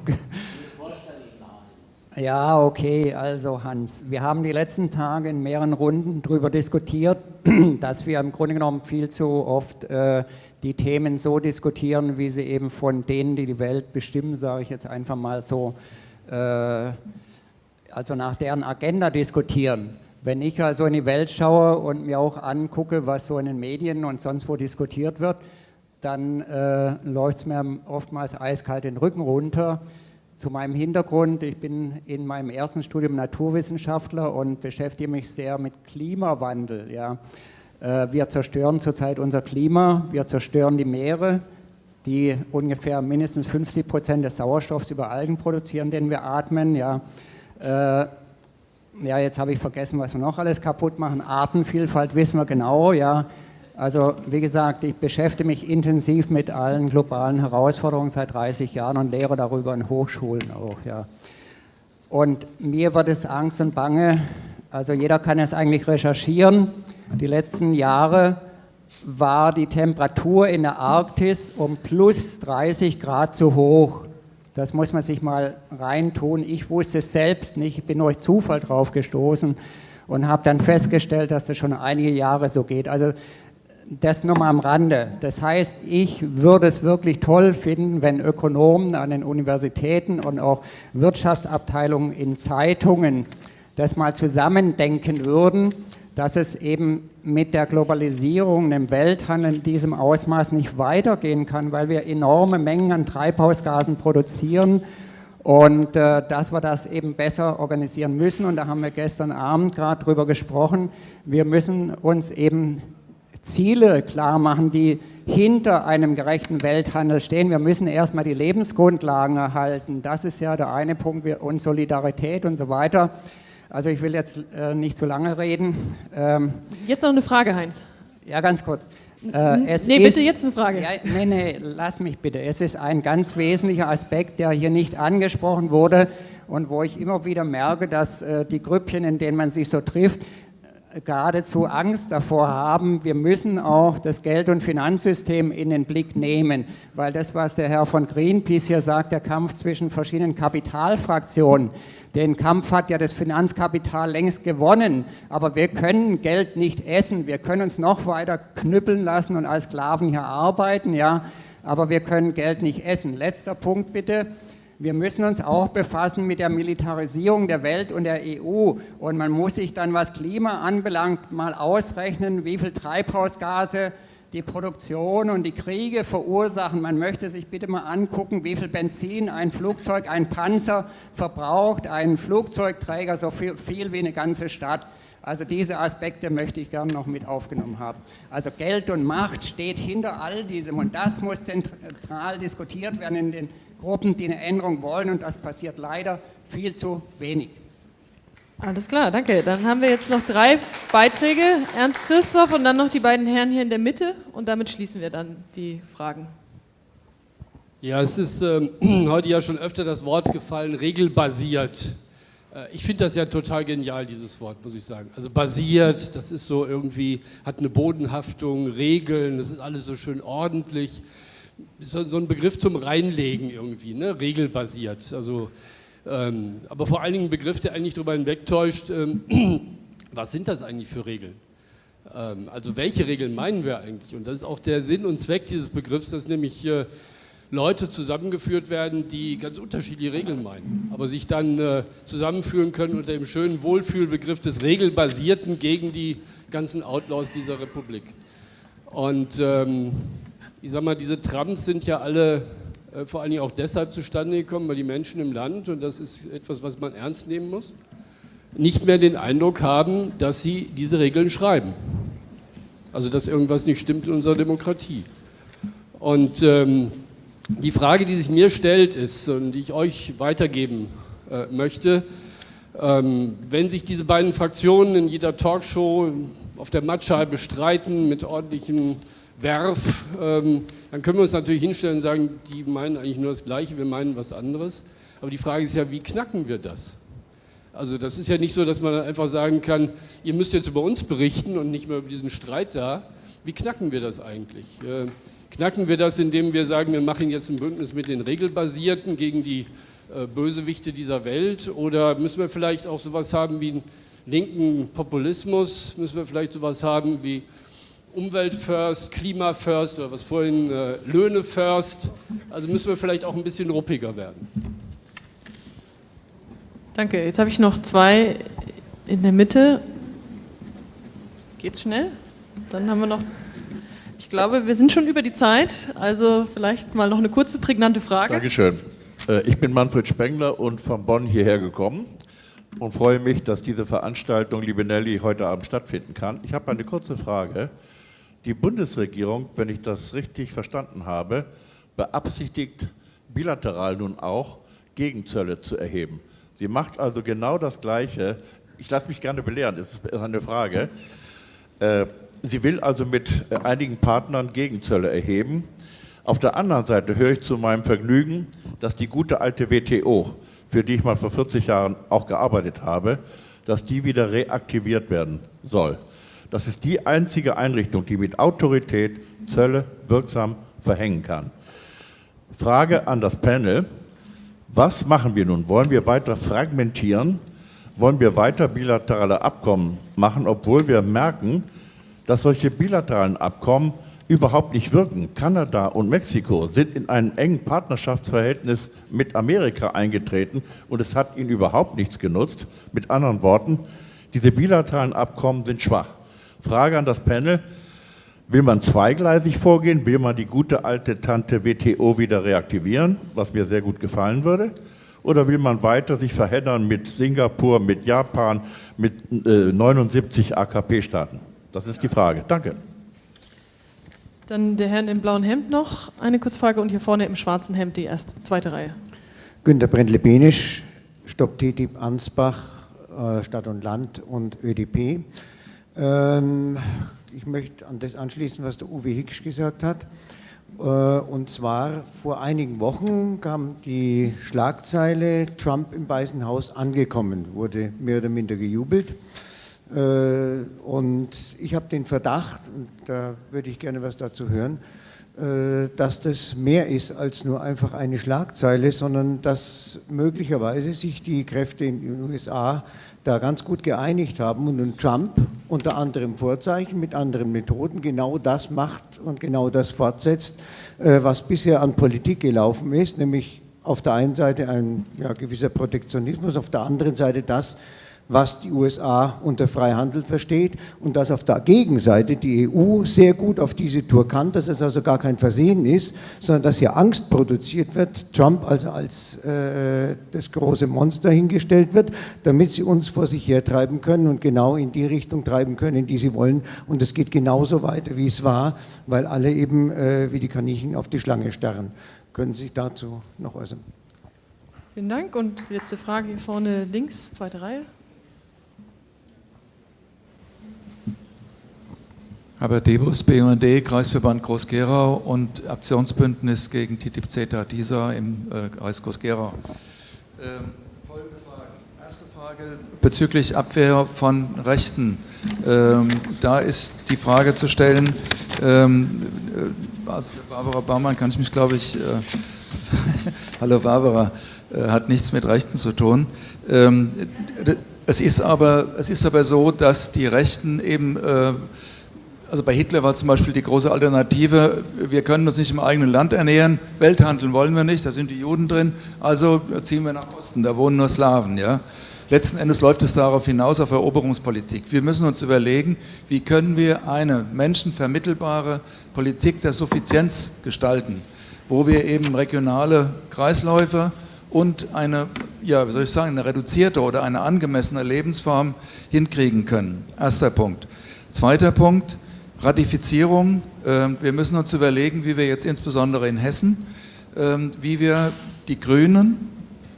Ja, okay, also Hans, wir haben die letzten Tage in mehreren Runden darüber diskutiert, dass wir im Grunde genommen viel zu oft äh, die Themen so diskutieren, wie sie eben von denen, die die Welt bestimmen, sage ich jetzt einfach mal so, äh, also nach deren Agenda diskutieren. Wenn ich also in die Welt schaue und mir auch angucke, was so in den Medien und sonst wo diskutiert wird, dann äh, läuft es mir oftmals eiskalt den Rücken runter. Zu meinem Hintergrund, ich bin in meinem ersten Studium Naturwissenschaftler und beschäftige mich sehr mit Klimawandel. Ja. Äh, wir zerstören zurzeit unser Klima, wir zerstören die Meere, die ungefähr mindestens 50 Prozent des Sauerstoffs über Algen produzieren, den wir atmen. Ja. Äh, ja, jetzt habe ich vergessen, was wir noch alles kaputt machen. Artenvielfalt wissen wir genau, ja. Also wie gesagt, ich beschäftige mich intensiv mit allen globalen Herausforderungen seit 30 Jahren und lehre darüber in Hochschulen auch. Ja. Und mir wird es Angst und Bange, also jeder kann es eigentlich recherchieren. Die letzten Jahre war die Temperatur in der Arktis um plus 30 Grad zu hoch. Das muss man sich mal reintun. Ich wusste es selbst nicht, ich bin durch Zufall drauf gestoßen und habe dann festgestellt, dass das schon einige Jahre so geht. Also das nur mal am Rande. Das heißt, ich würde es wirklich toll finden, wenn Ökonomen an den Universitäten und auch Wirtschaftsabteilungen in Zeitungen das mal zusammendenken würden, dass es eben mit der Globalisierung, dem Welthandel in diesem Ausmaß nicht weitergehen kann, weil wir enorme Mengen an Treibhausgasen produzieren und äh, dass wir das eben besser organisieren müssen. Und da haben wir gestern Abend gerade drüber gesprochen. Wir müssen uns eben Ziele klar machen, die hinter einem gerechten Welthandel stehen. Wir müssen erstmal die Lebensgrundlagen erhalten. Das ist ja der eine Punkt und Solidarität und so weiter. Also ich will jetzt äh, nicht zu lange reden. Ähm, jetzt noch eine Frage, Heinz. Ja, ganz kurz. Äh, nee, bitte jetzt eine Frage. Ja, nee, nee, lass mich bitte. Es ist ein ganz wesentlicher Aspekt, der hier nicht angesprochen wurde und wo ich immer wieder merke, dass äh, die Grüppchen, in denen man sich so trifft, geradezu Angst davor haben, wir müssen auch das Geld- und Finanzsystem in den Blick nehmen, weil das, was der Herr von Greenpeace hier sagt, der Kampf zwischen verschiedenen Kapitalfraktionen, den Kampf hat ja das Finanzkapital längst gewonnen, aber wir können Geld nicht essen, wir können uns noch weiter knüppeln lassen und als Sklaven hier arbeiten, ja, aber wir können Geld nicht essen. Letzter Punkt bitte. Wir müssen uns auch befassen mit der Militarisierung der Welt und der EU. Und man muss sich dann, was Klima anbelangt, mal ausrechnen, wie viel Treibhausgase die Produktion und die Kriege verursachen. Man möchte sich bitte mal angucken, wie viel Benzin ein Flugzeug, ein Panzer verbraucht, ein Flugzeugträger so viel, viel wie eine ganze Stadt. Also diese Aspekte möchte ich gerne noch mit aufgenommen haben. Also Geld und Macht steht hinter all diesem und das muss zentral diskutiert werden in den Gruppen, die eine Änderung wollen und das passiert leider viel zu wenig. Alles klar, danke. Dann haben wir jetzt noch drei Beiträge, Ernst Christoph und dann noch die beiden Herren hier in der Mitte und damit schließen wir dann die Fragen. Ja, es ist ähm, heute ja schon öfter das Wort gefallen, regelbasiert. Äh, ich finde das ja total genial, dieses Wort, muss ich sagen. Also basiert, das ist so irgendwie, hat eine Bodenhaftung, Regeln, das ist alles so schön ordentlich so, so ein Begriff zum Reinlegen irgendwie, ne? regelbasiert. Also, ähm, aber vor allen Dingen ein Begriff, der eigentlich darüber hinwegtäuscht, ähm, was sind das eigentlich für Regeln? Ähm, also welche Regeln meinen wir eigentlich? Und das ist auch der Sinn und Zweck dieses Begriffs, dass nämlich äh, Leute zusammengeführt werden, die ganz unterschiedliche Regeln meinen, aber sich dann äh, zusammenführen können unter dem schönen Wohlfühlbegriff des Regelbasierten gegen die ganzen Outlaws dieser Republik. Und ähm, ich sag mal, diese Trams sind ja alle äh, vor allen Dingen auch deshalb zustande gekommen, weil die Menschen im Land, und das ist etwas, was man ernst nehmen muss, nicht mehr den Eindruck haben, dass sie diese Regeln schreiben. Also dass irgendwas nicht stimmt in unserer Demokratie. Und ähm, die Frage, die sich mir stellt, ist, und die ich euch weitergeben äh, möchte, ähm, wenn sich diese beiden Fraktionen in jeder Talkshow auf der Mattscheibe streiten mit ordentlichen Werf, ähm, dann können wir uns natürlich hinstellen und sagen, die meinen eigentlich nur das Gleiche, wir meinen was anderes. Aber die Frage ist ja, wie knacken wir das? Also das ist ja nicht so, dass man einfach sagen kann, ihr müsst jetzt über uns berichten und nicht mehr über diesen Streit da. Wie knacken wir das eigentlich? Äh, knacken wir das, indem wir sagen, wir machen jetzt ein Bündnis mit den Regelbasierten gegen die äh, Bösewichte dieser Welt? Oder müssen wir vielleicht auch sowas haben wie einen linken Populismus? Müssen wir vielleicht sowas haben wie Umwelt first, Klima first oder was vorhin äh, Löhne first. Also müssen wir vielleicht auch ein bisschen ruppiger werden. Danke. Jetzt habe ich noch zwei in der Mitte. Geht's schnell? Dann haben wir noch. Ich glaube, wir sind schon über die Zeit. Also vielleicht mal noch eine kurze, prägnante Frage. Dankeschön. Äh, ich bin Manfred Spengler und von Bonn hierher gekommen und freue mich, dass diese Veranstaltung, liebe Nelly, heute Abend stattfinden kann. Ich habe eine kurze Frage. Die Bundesregierung, wenn ich das richtig verstanden habe, beabsichtigt bilateral nun auch Gegenzölle zu erheben. Sie macht also genau das Gleiche. Ich lasse mich gerne belehren, das ist eine Frage. Äh, sie will also mit äh, einigen Partnern Gegenzölle erheben. Auf der anderen Seite höre ich zu meinem Vergnügen, dass die gute alte WTO, für die ich mal vor 40 Jahren auch gearbeitet habe, dass die wieder reaktiviert werden soll. Das ist die einzige Einrichtung, die mit Autorität Zölle wirksam verhängen kann. Frage an das Panel. Was machen wir nun? Wollen wir weiter fragmentieren? Wollen wir weiter bilaterale Abkommen machen, obwohl wir merken, dass solche bilateralen Abkommen überhaupt nicht wirken. Kanada und Mexiko sind in ein engen Partnerschaftsverhältnis mit Amerika eingetreten und es hat ihnen überhaupt nichts genutzt. Mit anderen Worten, diese bilateralen Abkommen sind schwach. Frage an das Panel. Will man zweigleisig vorgehen? Will man die gute alte Tante WTO wieder reaktivieren, was mir sehr gut gefallen würde? Oder will man weiter sich verheddern mit Singapur, mit Japan, mit äh, 79 AKP-Staaten? Das ist die Frage. Danke. Dann der Herr im blauen Hemd noch eine Kurzfrage und hier vorne im schwarzen Hemd die erste, zweite Reihe. Günter Brendle-Benisch, Stopp TTIP Ansbach, äh, Stadt und Land und ÖDP. Ähm, ich möchte an das anschließen, was der Uwe Hicks gesagt hat. Äh, und zwar vor einigen Wochen kam die Schlagzeile Trump im Weißen Haus angekommen, wurde mehr oder minder gejubelt. Äh, und ich habe den Verdacht, und da würde ich gerne was dazu hören, äh, dass das mehr ist als nur einfach eine Schlagzeile, sondern dass möglicherweise sich die Kräfte in den USA da ganz gut geeinigt haben und Trump unter anderem Vorzeichen mit anderen Methoden genau das macht und genau das fortsetzt, äh, was bisher an Politik gelaufen ist, nämlich auf der einen Seite ein ja, gewisser Protektionismus, auf der anderen Seite das, was die USA unter Freihandel versteht und dass auf der Gegenseite die EU sehr gut auf diese Tour kann, dass es also gar kein Versehen ist, sondern dass hier Angst produziert wird, Trump also als äh, das große Monster hingestellt wird, damit sie uns vor sich hertreiben können und genau in die Richtung treiben können, in die sie wollen. Und es geht genauso weiter, wie es war, weil alle eben äh, wie die Kaninchen auf die Schlange starren. Können Sie sich dazu noch äußern? Vielen Dank. Und letzte Frage hier vorne links, zweite Reihe. Herbert Debus, BUND, Kreisverband Groß-Gerau und Aktionsbündnis gegen TTIP CETA DISA im äh, Kreis Groß-Gerau. Ähm, folgende Fragen. Erste Frage bezüglich Abwehr von Rechten. Ähm, da ist die Frage zu stellen, ähm, äh, also für Barbara Baumann kann ich mich, glaube ich, äh, hallo Barbara, äh, hat nichts mit Rechten zu tun. Ähm, es ist, aber, es ist aber so, dass die Rechten eben äh, also bei Hitler war zum Beispiel die große Alternative, wir können uns nicht im eigenen Land ernähren, Welthandeln wollen wir nicht, da sind die Juden drin, also ziehen wir nach Osten, da wohnen nur Slawen. Ja? Letzten Endes läuft es darauf hinaus auf Eroberungspolitik. Wir müssen uns überlegen, wie können wir eine menschenvermittelbare Politik der Suffizienz gestalten, wo wir eben regionale Kreisläufe und eine, ja, wie soll ich sagen, eine reduzierte oder eine angemessene Lebensform hinkriegen können. Erster Punkt. Zweiter Punkt, Ratifizierung. Ähm, wir müssen uns überlegen, wie wir jetzt insbesondere in Hessen, ähm, wie wir die Grünen,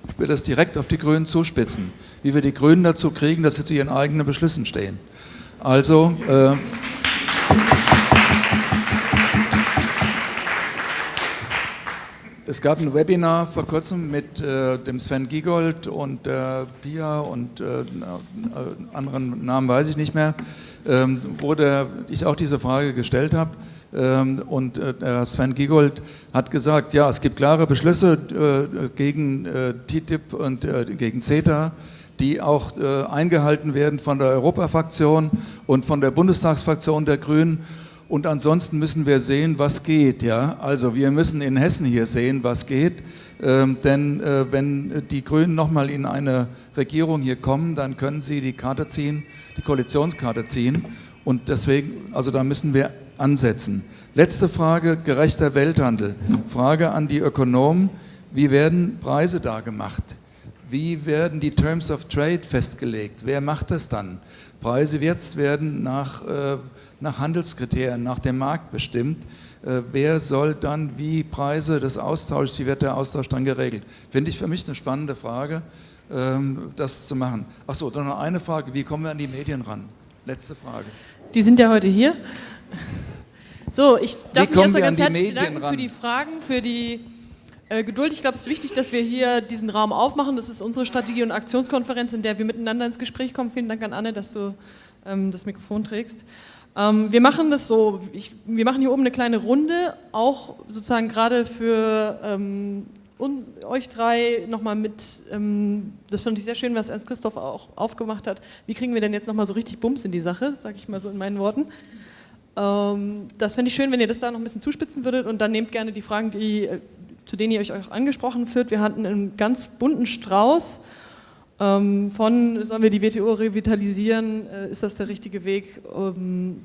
ich will das direkt auf die Grünen zuspitzen, wie wir die Grünen dazu kriegen, dass sie zu ihren eigenen Beschlüssen stehen. Also, äh, es gab ein Webinar vor kurzem mit äh, dem Sven Giegold und äh, Pia und äh, anderen Namen weiß ich nicht mehr, ähm, wo der, ich auch diese Frage gestellt habe. Ähm, und äh, Sven Giegold hat gesagt, ja, es gibt klare Beschlüsse äh, gegen äh, TTIP und gegen CETA, die auch eingehalten werden von der Europafraktion und von der Bundestagsfraktion der Grünen. Und ansonsten müssen wir sehen, was geht. Ja? Also wir müssen in Hessen hier sehen, was geht. Ähm, denn äh, wenn die Grünen nochmal in eine Regierung hier kommen, dann können sie die Karte ziehen, die Koalitionskarte ziehen. Und deswegen, also da müssen wir ansetzen. Letzte Frage, gerechter Welthandel. Frage an die Ökonomen, wie werden Preise da gemacht? Wie werden die Terms of Trade festgelegt? Wer macht das dann? Preise jetzt werden nach, äh, nach Handelskriterien, nach dem Markt bestimmt. Äh, wer soll dann wie Preise des Austauschs, wie wird der Austausch dann geregelt? Finde ich für mich eine spannende Frage, ähm, das zu machen. Achso, dann noch eine Frage, wie kommen wir an die Medien ran? Letzte Frage. Die sind ja heute hier. So, ich darf mich erstmal ganz herzlich bedanken ran? für die Fragen, für die äh, Geduld. Ich glaube, es ist wichtig, dass wir hier diesen Raum aufmachen. Das ist unsere Strategie- und Aktionskonferenz, in der wir miteinander ins Gespräch kommen. Vielen Dank an Anne, dass du ähm, das Mikrofon trägst. Ähm, wir machen das so, ich, wir machen hier oben eine kleine Runde, auch sozusagen gerade für ähm, euch drei nochmal mit, ähm, das fand ich sehr schön, was Ernst Christoph auch aufgemacht hat, wie kriegen wir denn jetzt nochmal so richtig Bums in die Sache, sage ich mal so in meinen Worten. Ähm, das fände ich schön, wenn ihr das da noch ein bisschen zuspitzen würdet und dann nehmt gerne die Fragen, die, äh, zu denen ihr euch auch angesprochen führt. Wir hatten einen ganz bunten Strauß ähm, von, sollen wir die WTO revitalisieren, äh, ist das der richtige Weg? Ähm,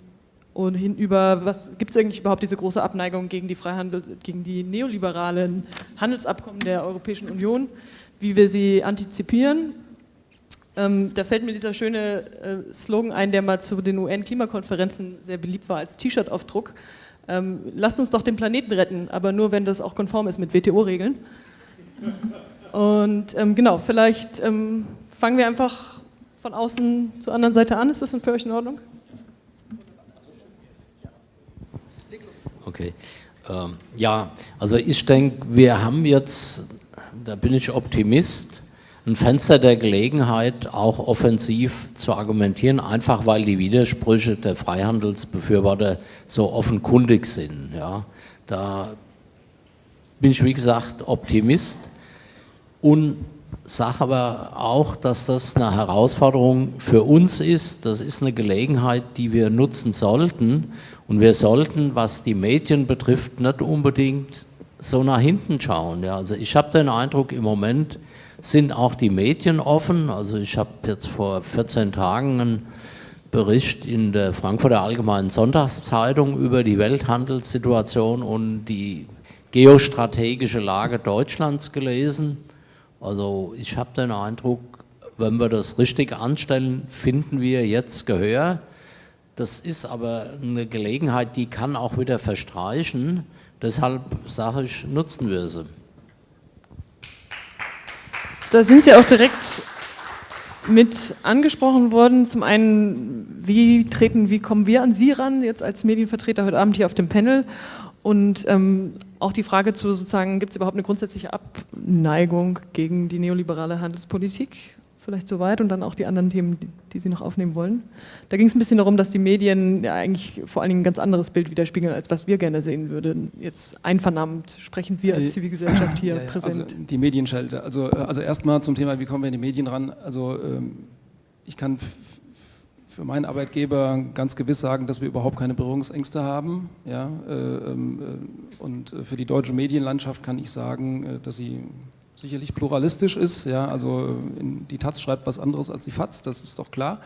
und hinüber, gibt es eigentlich überhaupt diese große Abneigung gegen die Freihandel, gegen die neoliberalen Handelsabkommen der Europäischen Union, wie wir sie antizipieren. Ähm, da fällt mir dieser schöne äh, Slogan ein, der mal zu den UN-Klimakonferenzen sehr beliebt war als T-Shirt-Aufdruck. Ähm, lasst uns doch den Planeten retten, aber nur wenn das auch konform ist mit WTO-Regeln. Und ähm, genau, vielleicht ähm, fangen wir einfach von außen zur anderen Seite an. Ist das für euch in Ordnung? Okay. Ähm, ja, also ich denke, wir haben jetzt, da bin ich Optimist, ein Fenster der Gelegenheit, auch offensiv zu argumentieren, einfach weil die Widersprüche der Freihandelsbefürworter so offenkundig sind. Ja. Da bin ich, wie gesagt, Optimist und sage aber auch, dass das eine Herausforderung für uns ist. Das ist eine Gelegenheit, die wir nutzen sollten. Und wir sollten, was die Medien betrifft, nicht unbedingt so nach hinten schauen. Ja, also ich habe den Eindruck, im Moment sind auch die Medien offen. Also ich habe jetzt vor 14 Tagen einen Bericht in der Frankfurter Allgemeinen Sonntagszeitung über die Welthandelssituation und die geostrategische Lage Deutschlands gelesen. Also ich habe den Eindruck, wenn wir das richtig anstellen, finden wir jetzt Gehör. Das ist aber eine Gelegenheit, die kann auch wieder verstreichen. Deshalb sage ich, nutzen wir sie. Da sind Sie auch direkt mit angesprochen worden. Zum einen, wie treten, wie kommen wir an Sie ran, jetzt als Medienvertreter heute Abend hier auf dem Panel? Und ähm, auch die Frage zu sozusagen, gibt es überhaupt eine grundsätzliche Abneigung gegen die neoliberale Handelspolitik? Vielleicht soweit und dann auch die anderen Themen, die, die Sie noch aufnehmen wollen. Da ging es ein bisschen darum, dass die Medien ja eigentlich vor allen Dingen ein ganz anderes Bild widerspiegeln, als was wir gerne sehen würden. Jetzt einvernahmend sprechen wir als äh, Zivilgesellschaft hier ja, ja, präsent. Also die Medienschelte. Also, also erstmal zum Thema, wie kommen wir in die Medien ran? Also ähm, ich kann für meinen Arbeitgeber ganz gewiss sagen, dass wir überhaupt keine Berührungsängste haben. Ja, äh, ähm, äh, und für die deutsche Medienlandschaft kann ich sagen, äh, dass sie sicherlich pluralistisch ist. Ja, also die Taz schreibt was anderes als die FAZ, das ist doch klar.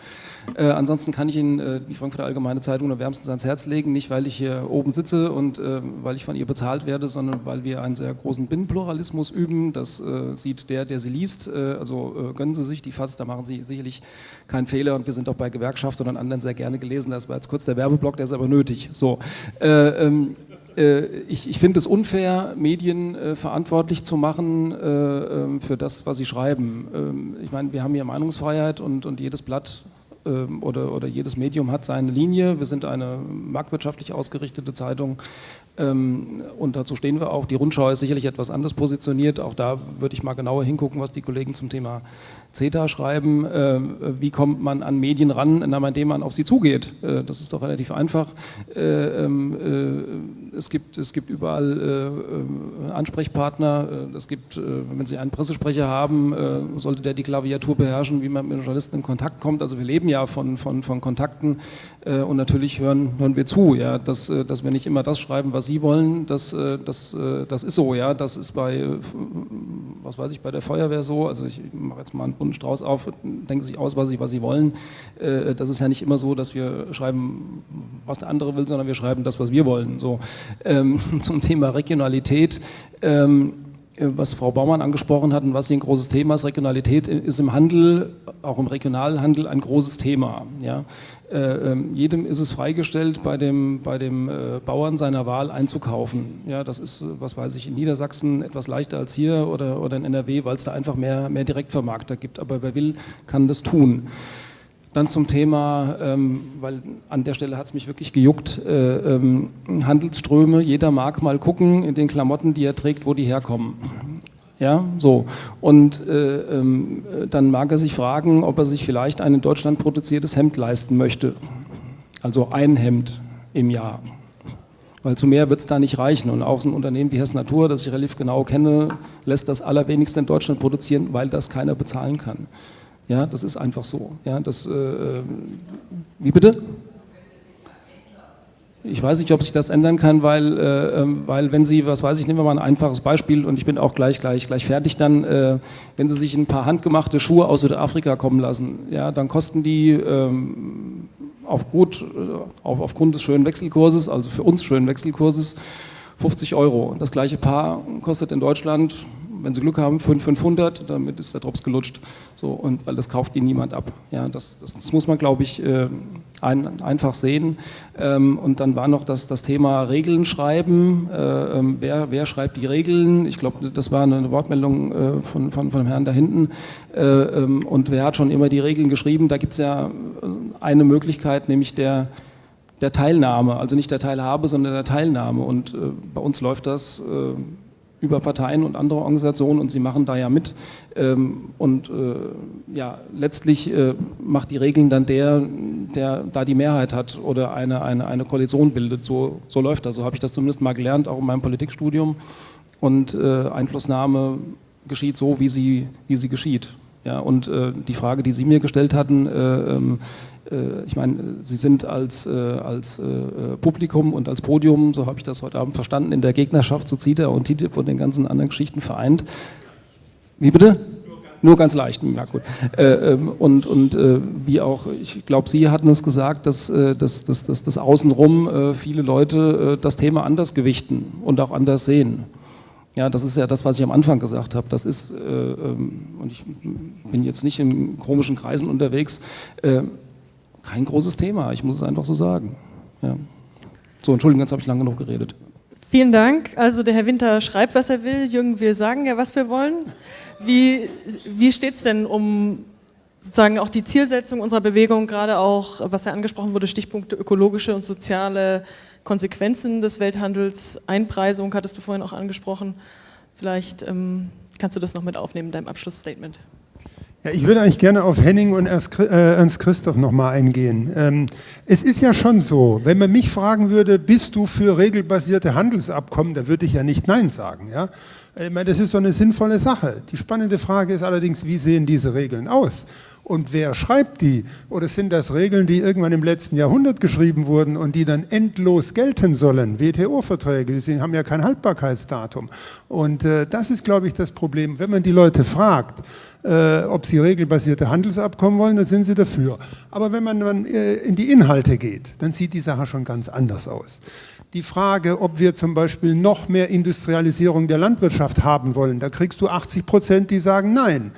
Äh, ansonsten kann ich Ihnen äh, die Frankfurter Allgemeine Zeitung nur wärmstens ans Herz legen, nicht weil ich hier oben sitze und äh, weil ich von ihr bezahlt werde, sondern weil wir einen sehr großen Binnenpluralismus üben. Das äh, sieht der, der sie liest. Äh, also äh, gönnen Sie sich die FAZ, da machen Sie sicherlich keinen Fehler und wir sind auch bei Gewerkschaften und anderen sehr gerne gelesen. Das war jetzt kurz der Werbeblock, der ist aber nötig. So. Ähm, äh, ich, ich finde es unfair, Medien äh, verantwortlich zu machen äh, ähm, für das, was sie schreiben. Ähm, ich meine, wir haben hier Meinungsfreiheit und, und jedes Blatt ähm, oder, oder jedes Medium hat seine Linie. Wir sind eine marktwirtschaftlich ausgerichtete Zeitung ähm, und dazu stehen wir auch. Die Rundschau ist sicherlich etwas anders positioniert. Auch da würde ich mal genauer hingucken, was die Kollegen zum Thema CETA schreiben. Ähm, wie kommt man an Medien ran, indem man auf sie zugeht? Äh, das ist doch relativ einfach. Äh, äh, es, gibt, es gibt überall Ansprechpartner. Es gibt, wenn Sie einen Pressesprecher haben, sollte der die Klaviatur beherrschen, wie man mit Journalisten in Kontakt kommt. Also wir leben ja von, von, von Kontakten und natürlich hören, hören wir zu, ja, dass, dass wir nicht immer das schreiben, was Sie wollen, das, äh, das, äh, das ist so, ja, das ist bei, äh, was weiß ich, bei der Feuerwehr so, also ich mache jetzt mal einen bunten Strauß auf, denken Sie sich aus, was Sie, was Sie wollen. Das ist ja nicht immer so, dass wir schreiben, was der andere will, sondern wir schreiben das, was wir wollen. So. Ähm, zum Thema Regionalität, ähm, was Frau Baumann angesprochen hat und was hier ein großes Thema ist, Regionalität ist im Handel, auch im Regionalhandel ein großes Thema. Ja. Äh, ähm, jedem ist es freigestellt, bei dem, bei dem äh, Bauern seiner Wahl einzukaufen. Ja, das ist, was weiß ich, in Niedersachsen etwas leichter als hier oder, oder in NRW, weil es da einfach mehr, mehr Direktvermarkter gibt. Aber wer will, kann das tun. Dann zum Thema, ähm, weil an der Stelle hat es mich wirklich gejuckt, äh, ähm, Handelsströme. Jeder mag mal gucken in den Klamotten, die er trägt, wo die herkommen. Ja, so. Und äh, ähm, dann mag er sich fragen, ob er sich vielleicht ein in Deutschland produziertes Hemd leisten möchte. Also ein Hemd im Jahr. Weil zu mehr wird es da nicht reichen. Und auch so ein Unternehmen wie Hess Natur, das ich relativ genau kenne, lässt das allerwenigste in Deutschland produzieren, weil das keiner bezahlen kann. Ja, das ist einfach so. Ja, das, äh, äh wie bitte? Ich weiß nicht, ob sich das ändern kann, weil, äh, ähm, weil wenn Sie, was weiß ich, nehmen wir mal ein einfaches Beispiel und ich bin auch gleich, gleich, gleich fertig dann, äh, wenn Sie sich ein paar handgemachte Schuhe aus Südafrika kommen lassen, ja, dann kosten die ähm, auf gut, äh, auf, aufgrund des schönen Wechselkurses, also für uns schönen Wechselkurses, 50 Euro. Das gleiche Paar kostet in Deutschland wenn Sie Glück haben, 500, damit ist der Drops gelutscht. So, und weil das kauft Ihnen niemand ab. Ja, das, das, das muss man, glaube ich, äh, ein, einfach sehen. Ähm, und dann war noch das, das Thema Regeln schreiben. Äh, ähm, wer, wer schreibt die Regeln? Ich glaube, das war eine Wortmeldung äh, von, von, von dem Herrn da hinten. Äh, ähm, und wer hat schon immer die Regeln geschrieben? Da gibt es ja äh, eine Möglichkeit, nämlich der, der Teilnahme. Also nicht der Teilhabe, sondern der Teilnahme. Und äh, bei uns läuft das äh, über Parteien und andere Organisationen und sie machen da ja mit. Ähm, und äh, ja, letztlich äh, macht die Regeln dann der, der da die Mehrheit hat oder eine, eine, eine Koalition bildet. So, so läuft das. So habe ich das zumindest mal gelernt, auch in meinem Politikstudium. Und äh, Einflussnahme geschieht so, wie sie, wie sie geschieht. Ja, und äh, die Frage, die Sie mir gestellt hatten, äh, ähm, äh, ich meine, Sie sind als, äh, als äh, Publikum und als Podium, so habe ich das heute Abend verstanden, in der Gegnerschaft zu CITA und TTIP und den ganzen anderen Geschichten vereint. Wie bitte? Nur ganz leicht, ja gut. Ähm, und und wie auch, ich glaube, Sie hatten es gesagt, dass, dass, dass, dass, dass außenrum viele Leute das Thema anders gewichten und auch anders sehen. Ja, das ist ja das, was ich am Anfang gesagt habe. Das ist, äh, ähm, und ich bin jetzt nicht in komischen Kreisen unterwegs, äh, kein großes Thema. Ich muss es einfach so sagen. Ja. So, Entschuldigung, jetzt habe ich lange genug geredet. Vielen Dank. Also der Herr Winter schreibt, was er will. Jürgen, wir sagen ja, was wir wollen. Wie, wie steht es denn um sozusagen auch die Zielsetzung unserer Bewegung, gerade auch, was ja angesprochen wurde, Stichpunkte ökologische und soziale Konsequenzen des Welthandels, Einpreisung hattest du vorhin auch angesprochen. Vielleicht ähm, kannst du das noch mit aufnehmen in deinem Abschlussstatement. Ja, ich würde eigentlich gerne auf Henning und Ernst äh, Christoph nochmal eingehen. Ähm, es ist ja schon so, wenn man mich fragen würde, bist du für regelbasierte Handelsabkommen, da würde ich ja nicht Nein sagen. Ja? Ich meine, das ist so eine sinnvolle Sache. Die spannende Frage ist allerdings, wie sehen diese Regeln aus? Und wer schreibt die? Oder sind das Regeln, die irgendwann im letzten Jahrhundert geschrieben wurden und die dann endlos gelten sollen? WTO-Verträge, die haben ja kein Haltbarkeitsdatum. Und äh, das ist, glaube ich, das Problem. Wenn man die Leute fragt, äh, ob sie regelbasierte Handelsabkommen wollen, dann sind sie dafür. Aber wenn man dann äh, in die Inhalte geht, dann sieht die Sache schon ganz anders aus. Die Frage, ob wir zum Beispiel noch mehr Industrialisierung der Landwirtschaft haben wollen, da kriegst du 80 Prozent, die sagen Nein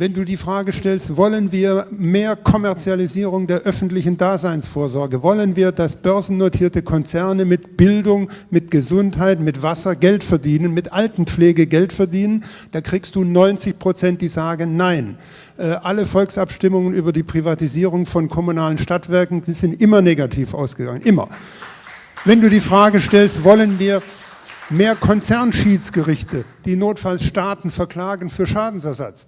wenn du die Frage stellst, wollen wir mehr Kommerzialisierung der öffentlichen Daseinsvorsorge? Wollen wir, dass börsennotierte Konzerne mit Bildung, mit Gesundheit, mit Wasser Geld verdienen, mit Altenpflege Geld verdienen? Da kriegst du 90 Prozent, die sagen Nein. Äh, alle Volksabstimmungen über die Privatisierung von kommunalen Stadtwerken sind immer negativ ausgegangen, immer. Wenn du die Frage stellst, wollen wir mehr Konzernschiedsgerichte, die notfalls Staaten verklagen für Schadensersatz?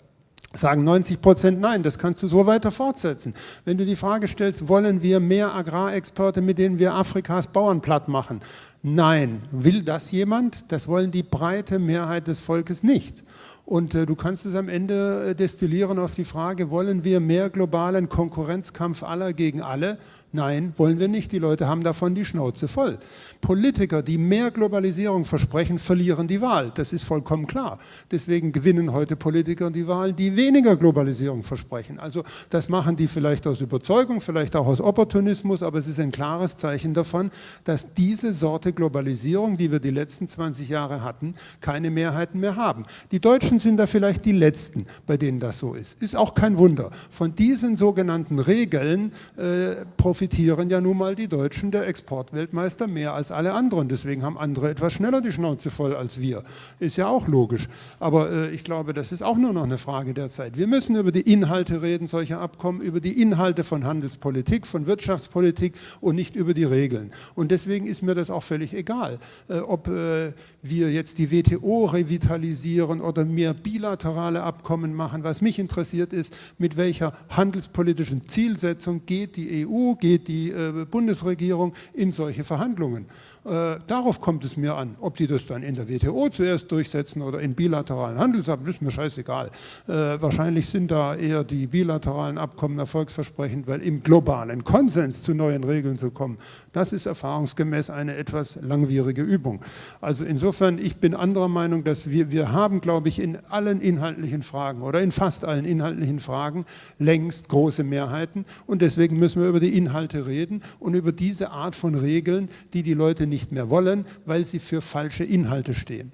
sagen 90 Prozent nein, das kannst du so weiter fortsetzen. Wenn du die Frage stellst, wollen wir mehr Agrarexporte, mit denen wir Afrikas Bauern platt machen? Nein. Will das jemand? Das wollen die breite Mehrheit des Volkes nicht. Und äh, du kannst es am Ende äh, destillieren auf die Frage, wollen wir mehr globalen Konkurrenzkampf aller gegen alle? Nein, wollen wir nicht. Die Leute haben davon die Schnauze voll. Politiker, die mehr Globalisierung versprechen, verlieren die Wahl. Das ist vollkommen klar. Deswegen gewinnen heute Politiker die Wahl, die weniger Globalisierung versprechen. Also das machen die vielleicht aus Überzeugung, vielleicht auch aus Opportunismus, aber es ist ein klares Zeichen davon, dass diese Sorte Globalisierung, die wir die letzten 20 Jahre hatten, keine Mehrheiten mehr haben. Die Deutschen sind da vielleicht die Letzten, bei denen das so ist. Ist auch kein Wunder. Von diesen sogenannten Regeln äh, profitieren ja nun mal die Deutschen, der Exportweltmeister, mehr als alle anderen. Deswegen haben andere etwas schneller die Schnauze voll als wir. Ist ja auch logisch. Aber äh, ich glaube, das ist auch nur noch eine Frage der Zeit. Wir müssen über die Inhalte reden solcher Abkommen, über die Inhalte von Handelspolitik, von Wirtschaftspolitik und nicht über die Regeln. Und deswegen ist mir das auch völlig egal, äh, ob äh, wir jetzt die WTO revitalisieren oder mehr bilaterale Abkommen machen. Was mich interessiert ist, mit welcher handelspolitischen Zielsetzung geht die EU, geht geht die äh, Bundesregierung in solche Verhandlungen. Äh, darauf kommt es mir an. Ob die das dann in der WTO zuerst durchsetzen oder in bilateralen Handelsabkommen, ist mir scheißegal. Äh, wahrscheinlich sind da eher die bilateralen Abkommen erfolgsversprechend, weil im globalen Konsens zu neuen Regeln zu kommen, das ist erfahrungsgemäß eine etwas langwierige Übung. Also insofern, ich bin anderer Meinung, dass wir, wir haben, glaube ich, in allen inhaltlichen Fragen oder in fast allen inhaltlichen Fragen längst große Mehrheiten und deswegen müssen wir über die Inhalte reden und über diese Art von Regeln, die die Leute nicht mehr wollen, weil sie für falsche Inhalte stehen.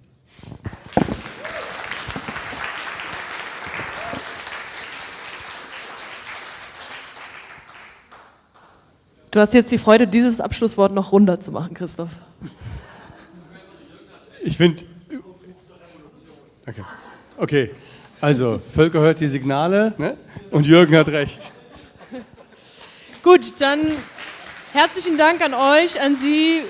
Du hast jetzt die Freude, dieses Abschlusswort noch runder zu machen, Christoph. Ich finde. Okay. okay, also Völker hört die Signale ne? und Jürgen hat recht. Gut, dann herzlichen Dank an euch, an Sie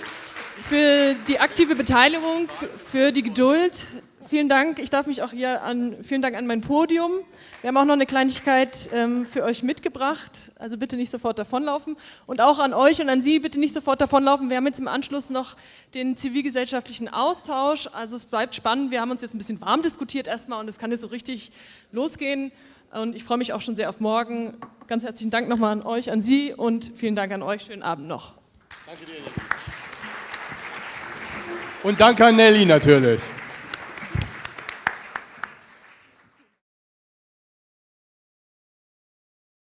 für die aktive Beteiligung, für die Geduld. Vielen Dank. Ich darf mich auch hier an, vielen Dank an mein Podium. Wir haben auch noch eine Kleinigkeit ähm, für euch mitgebracht. Also bitte nicht sofort davonlaufen. Und auch an euch und an Sie bitte nicht sofort davonlaufen. Wir haben jetzt im Anschluss noch den zivilgesellschaftlichen Austausch. Also es bleibt spannend. Wir haben uns jetzt ein bisschen warm diskutiert erstmal und es kann jetzt so richtig losgehen. Und ich freue mich auch schon sehr auf morgen. Ganz herzlichen Dank nochmal an euch, an Sie und vielen Dank an euch. Schönen Abend noch. Danke dir. Und danke an Nelly natürlich.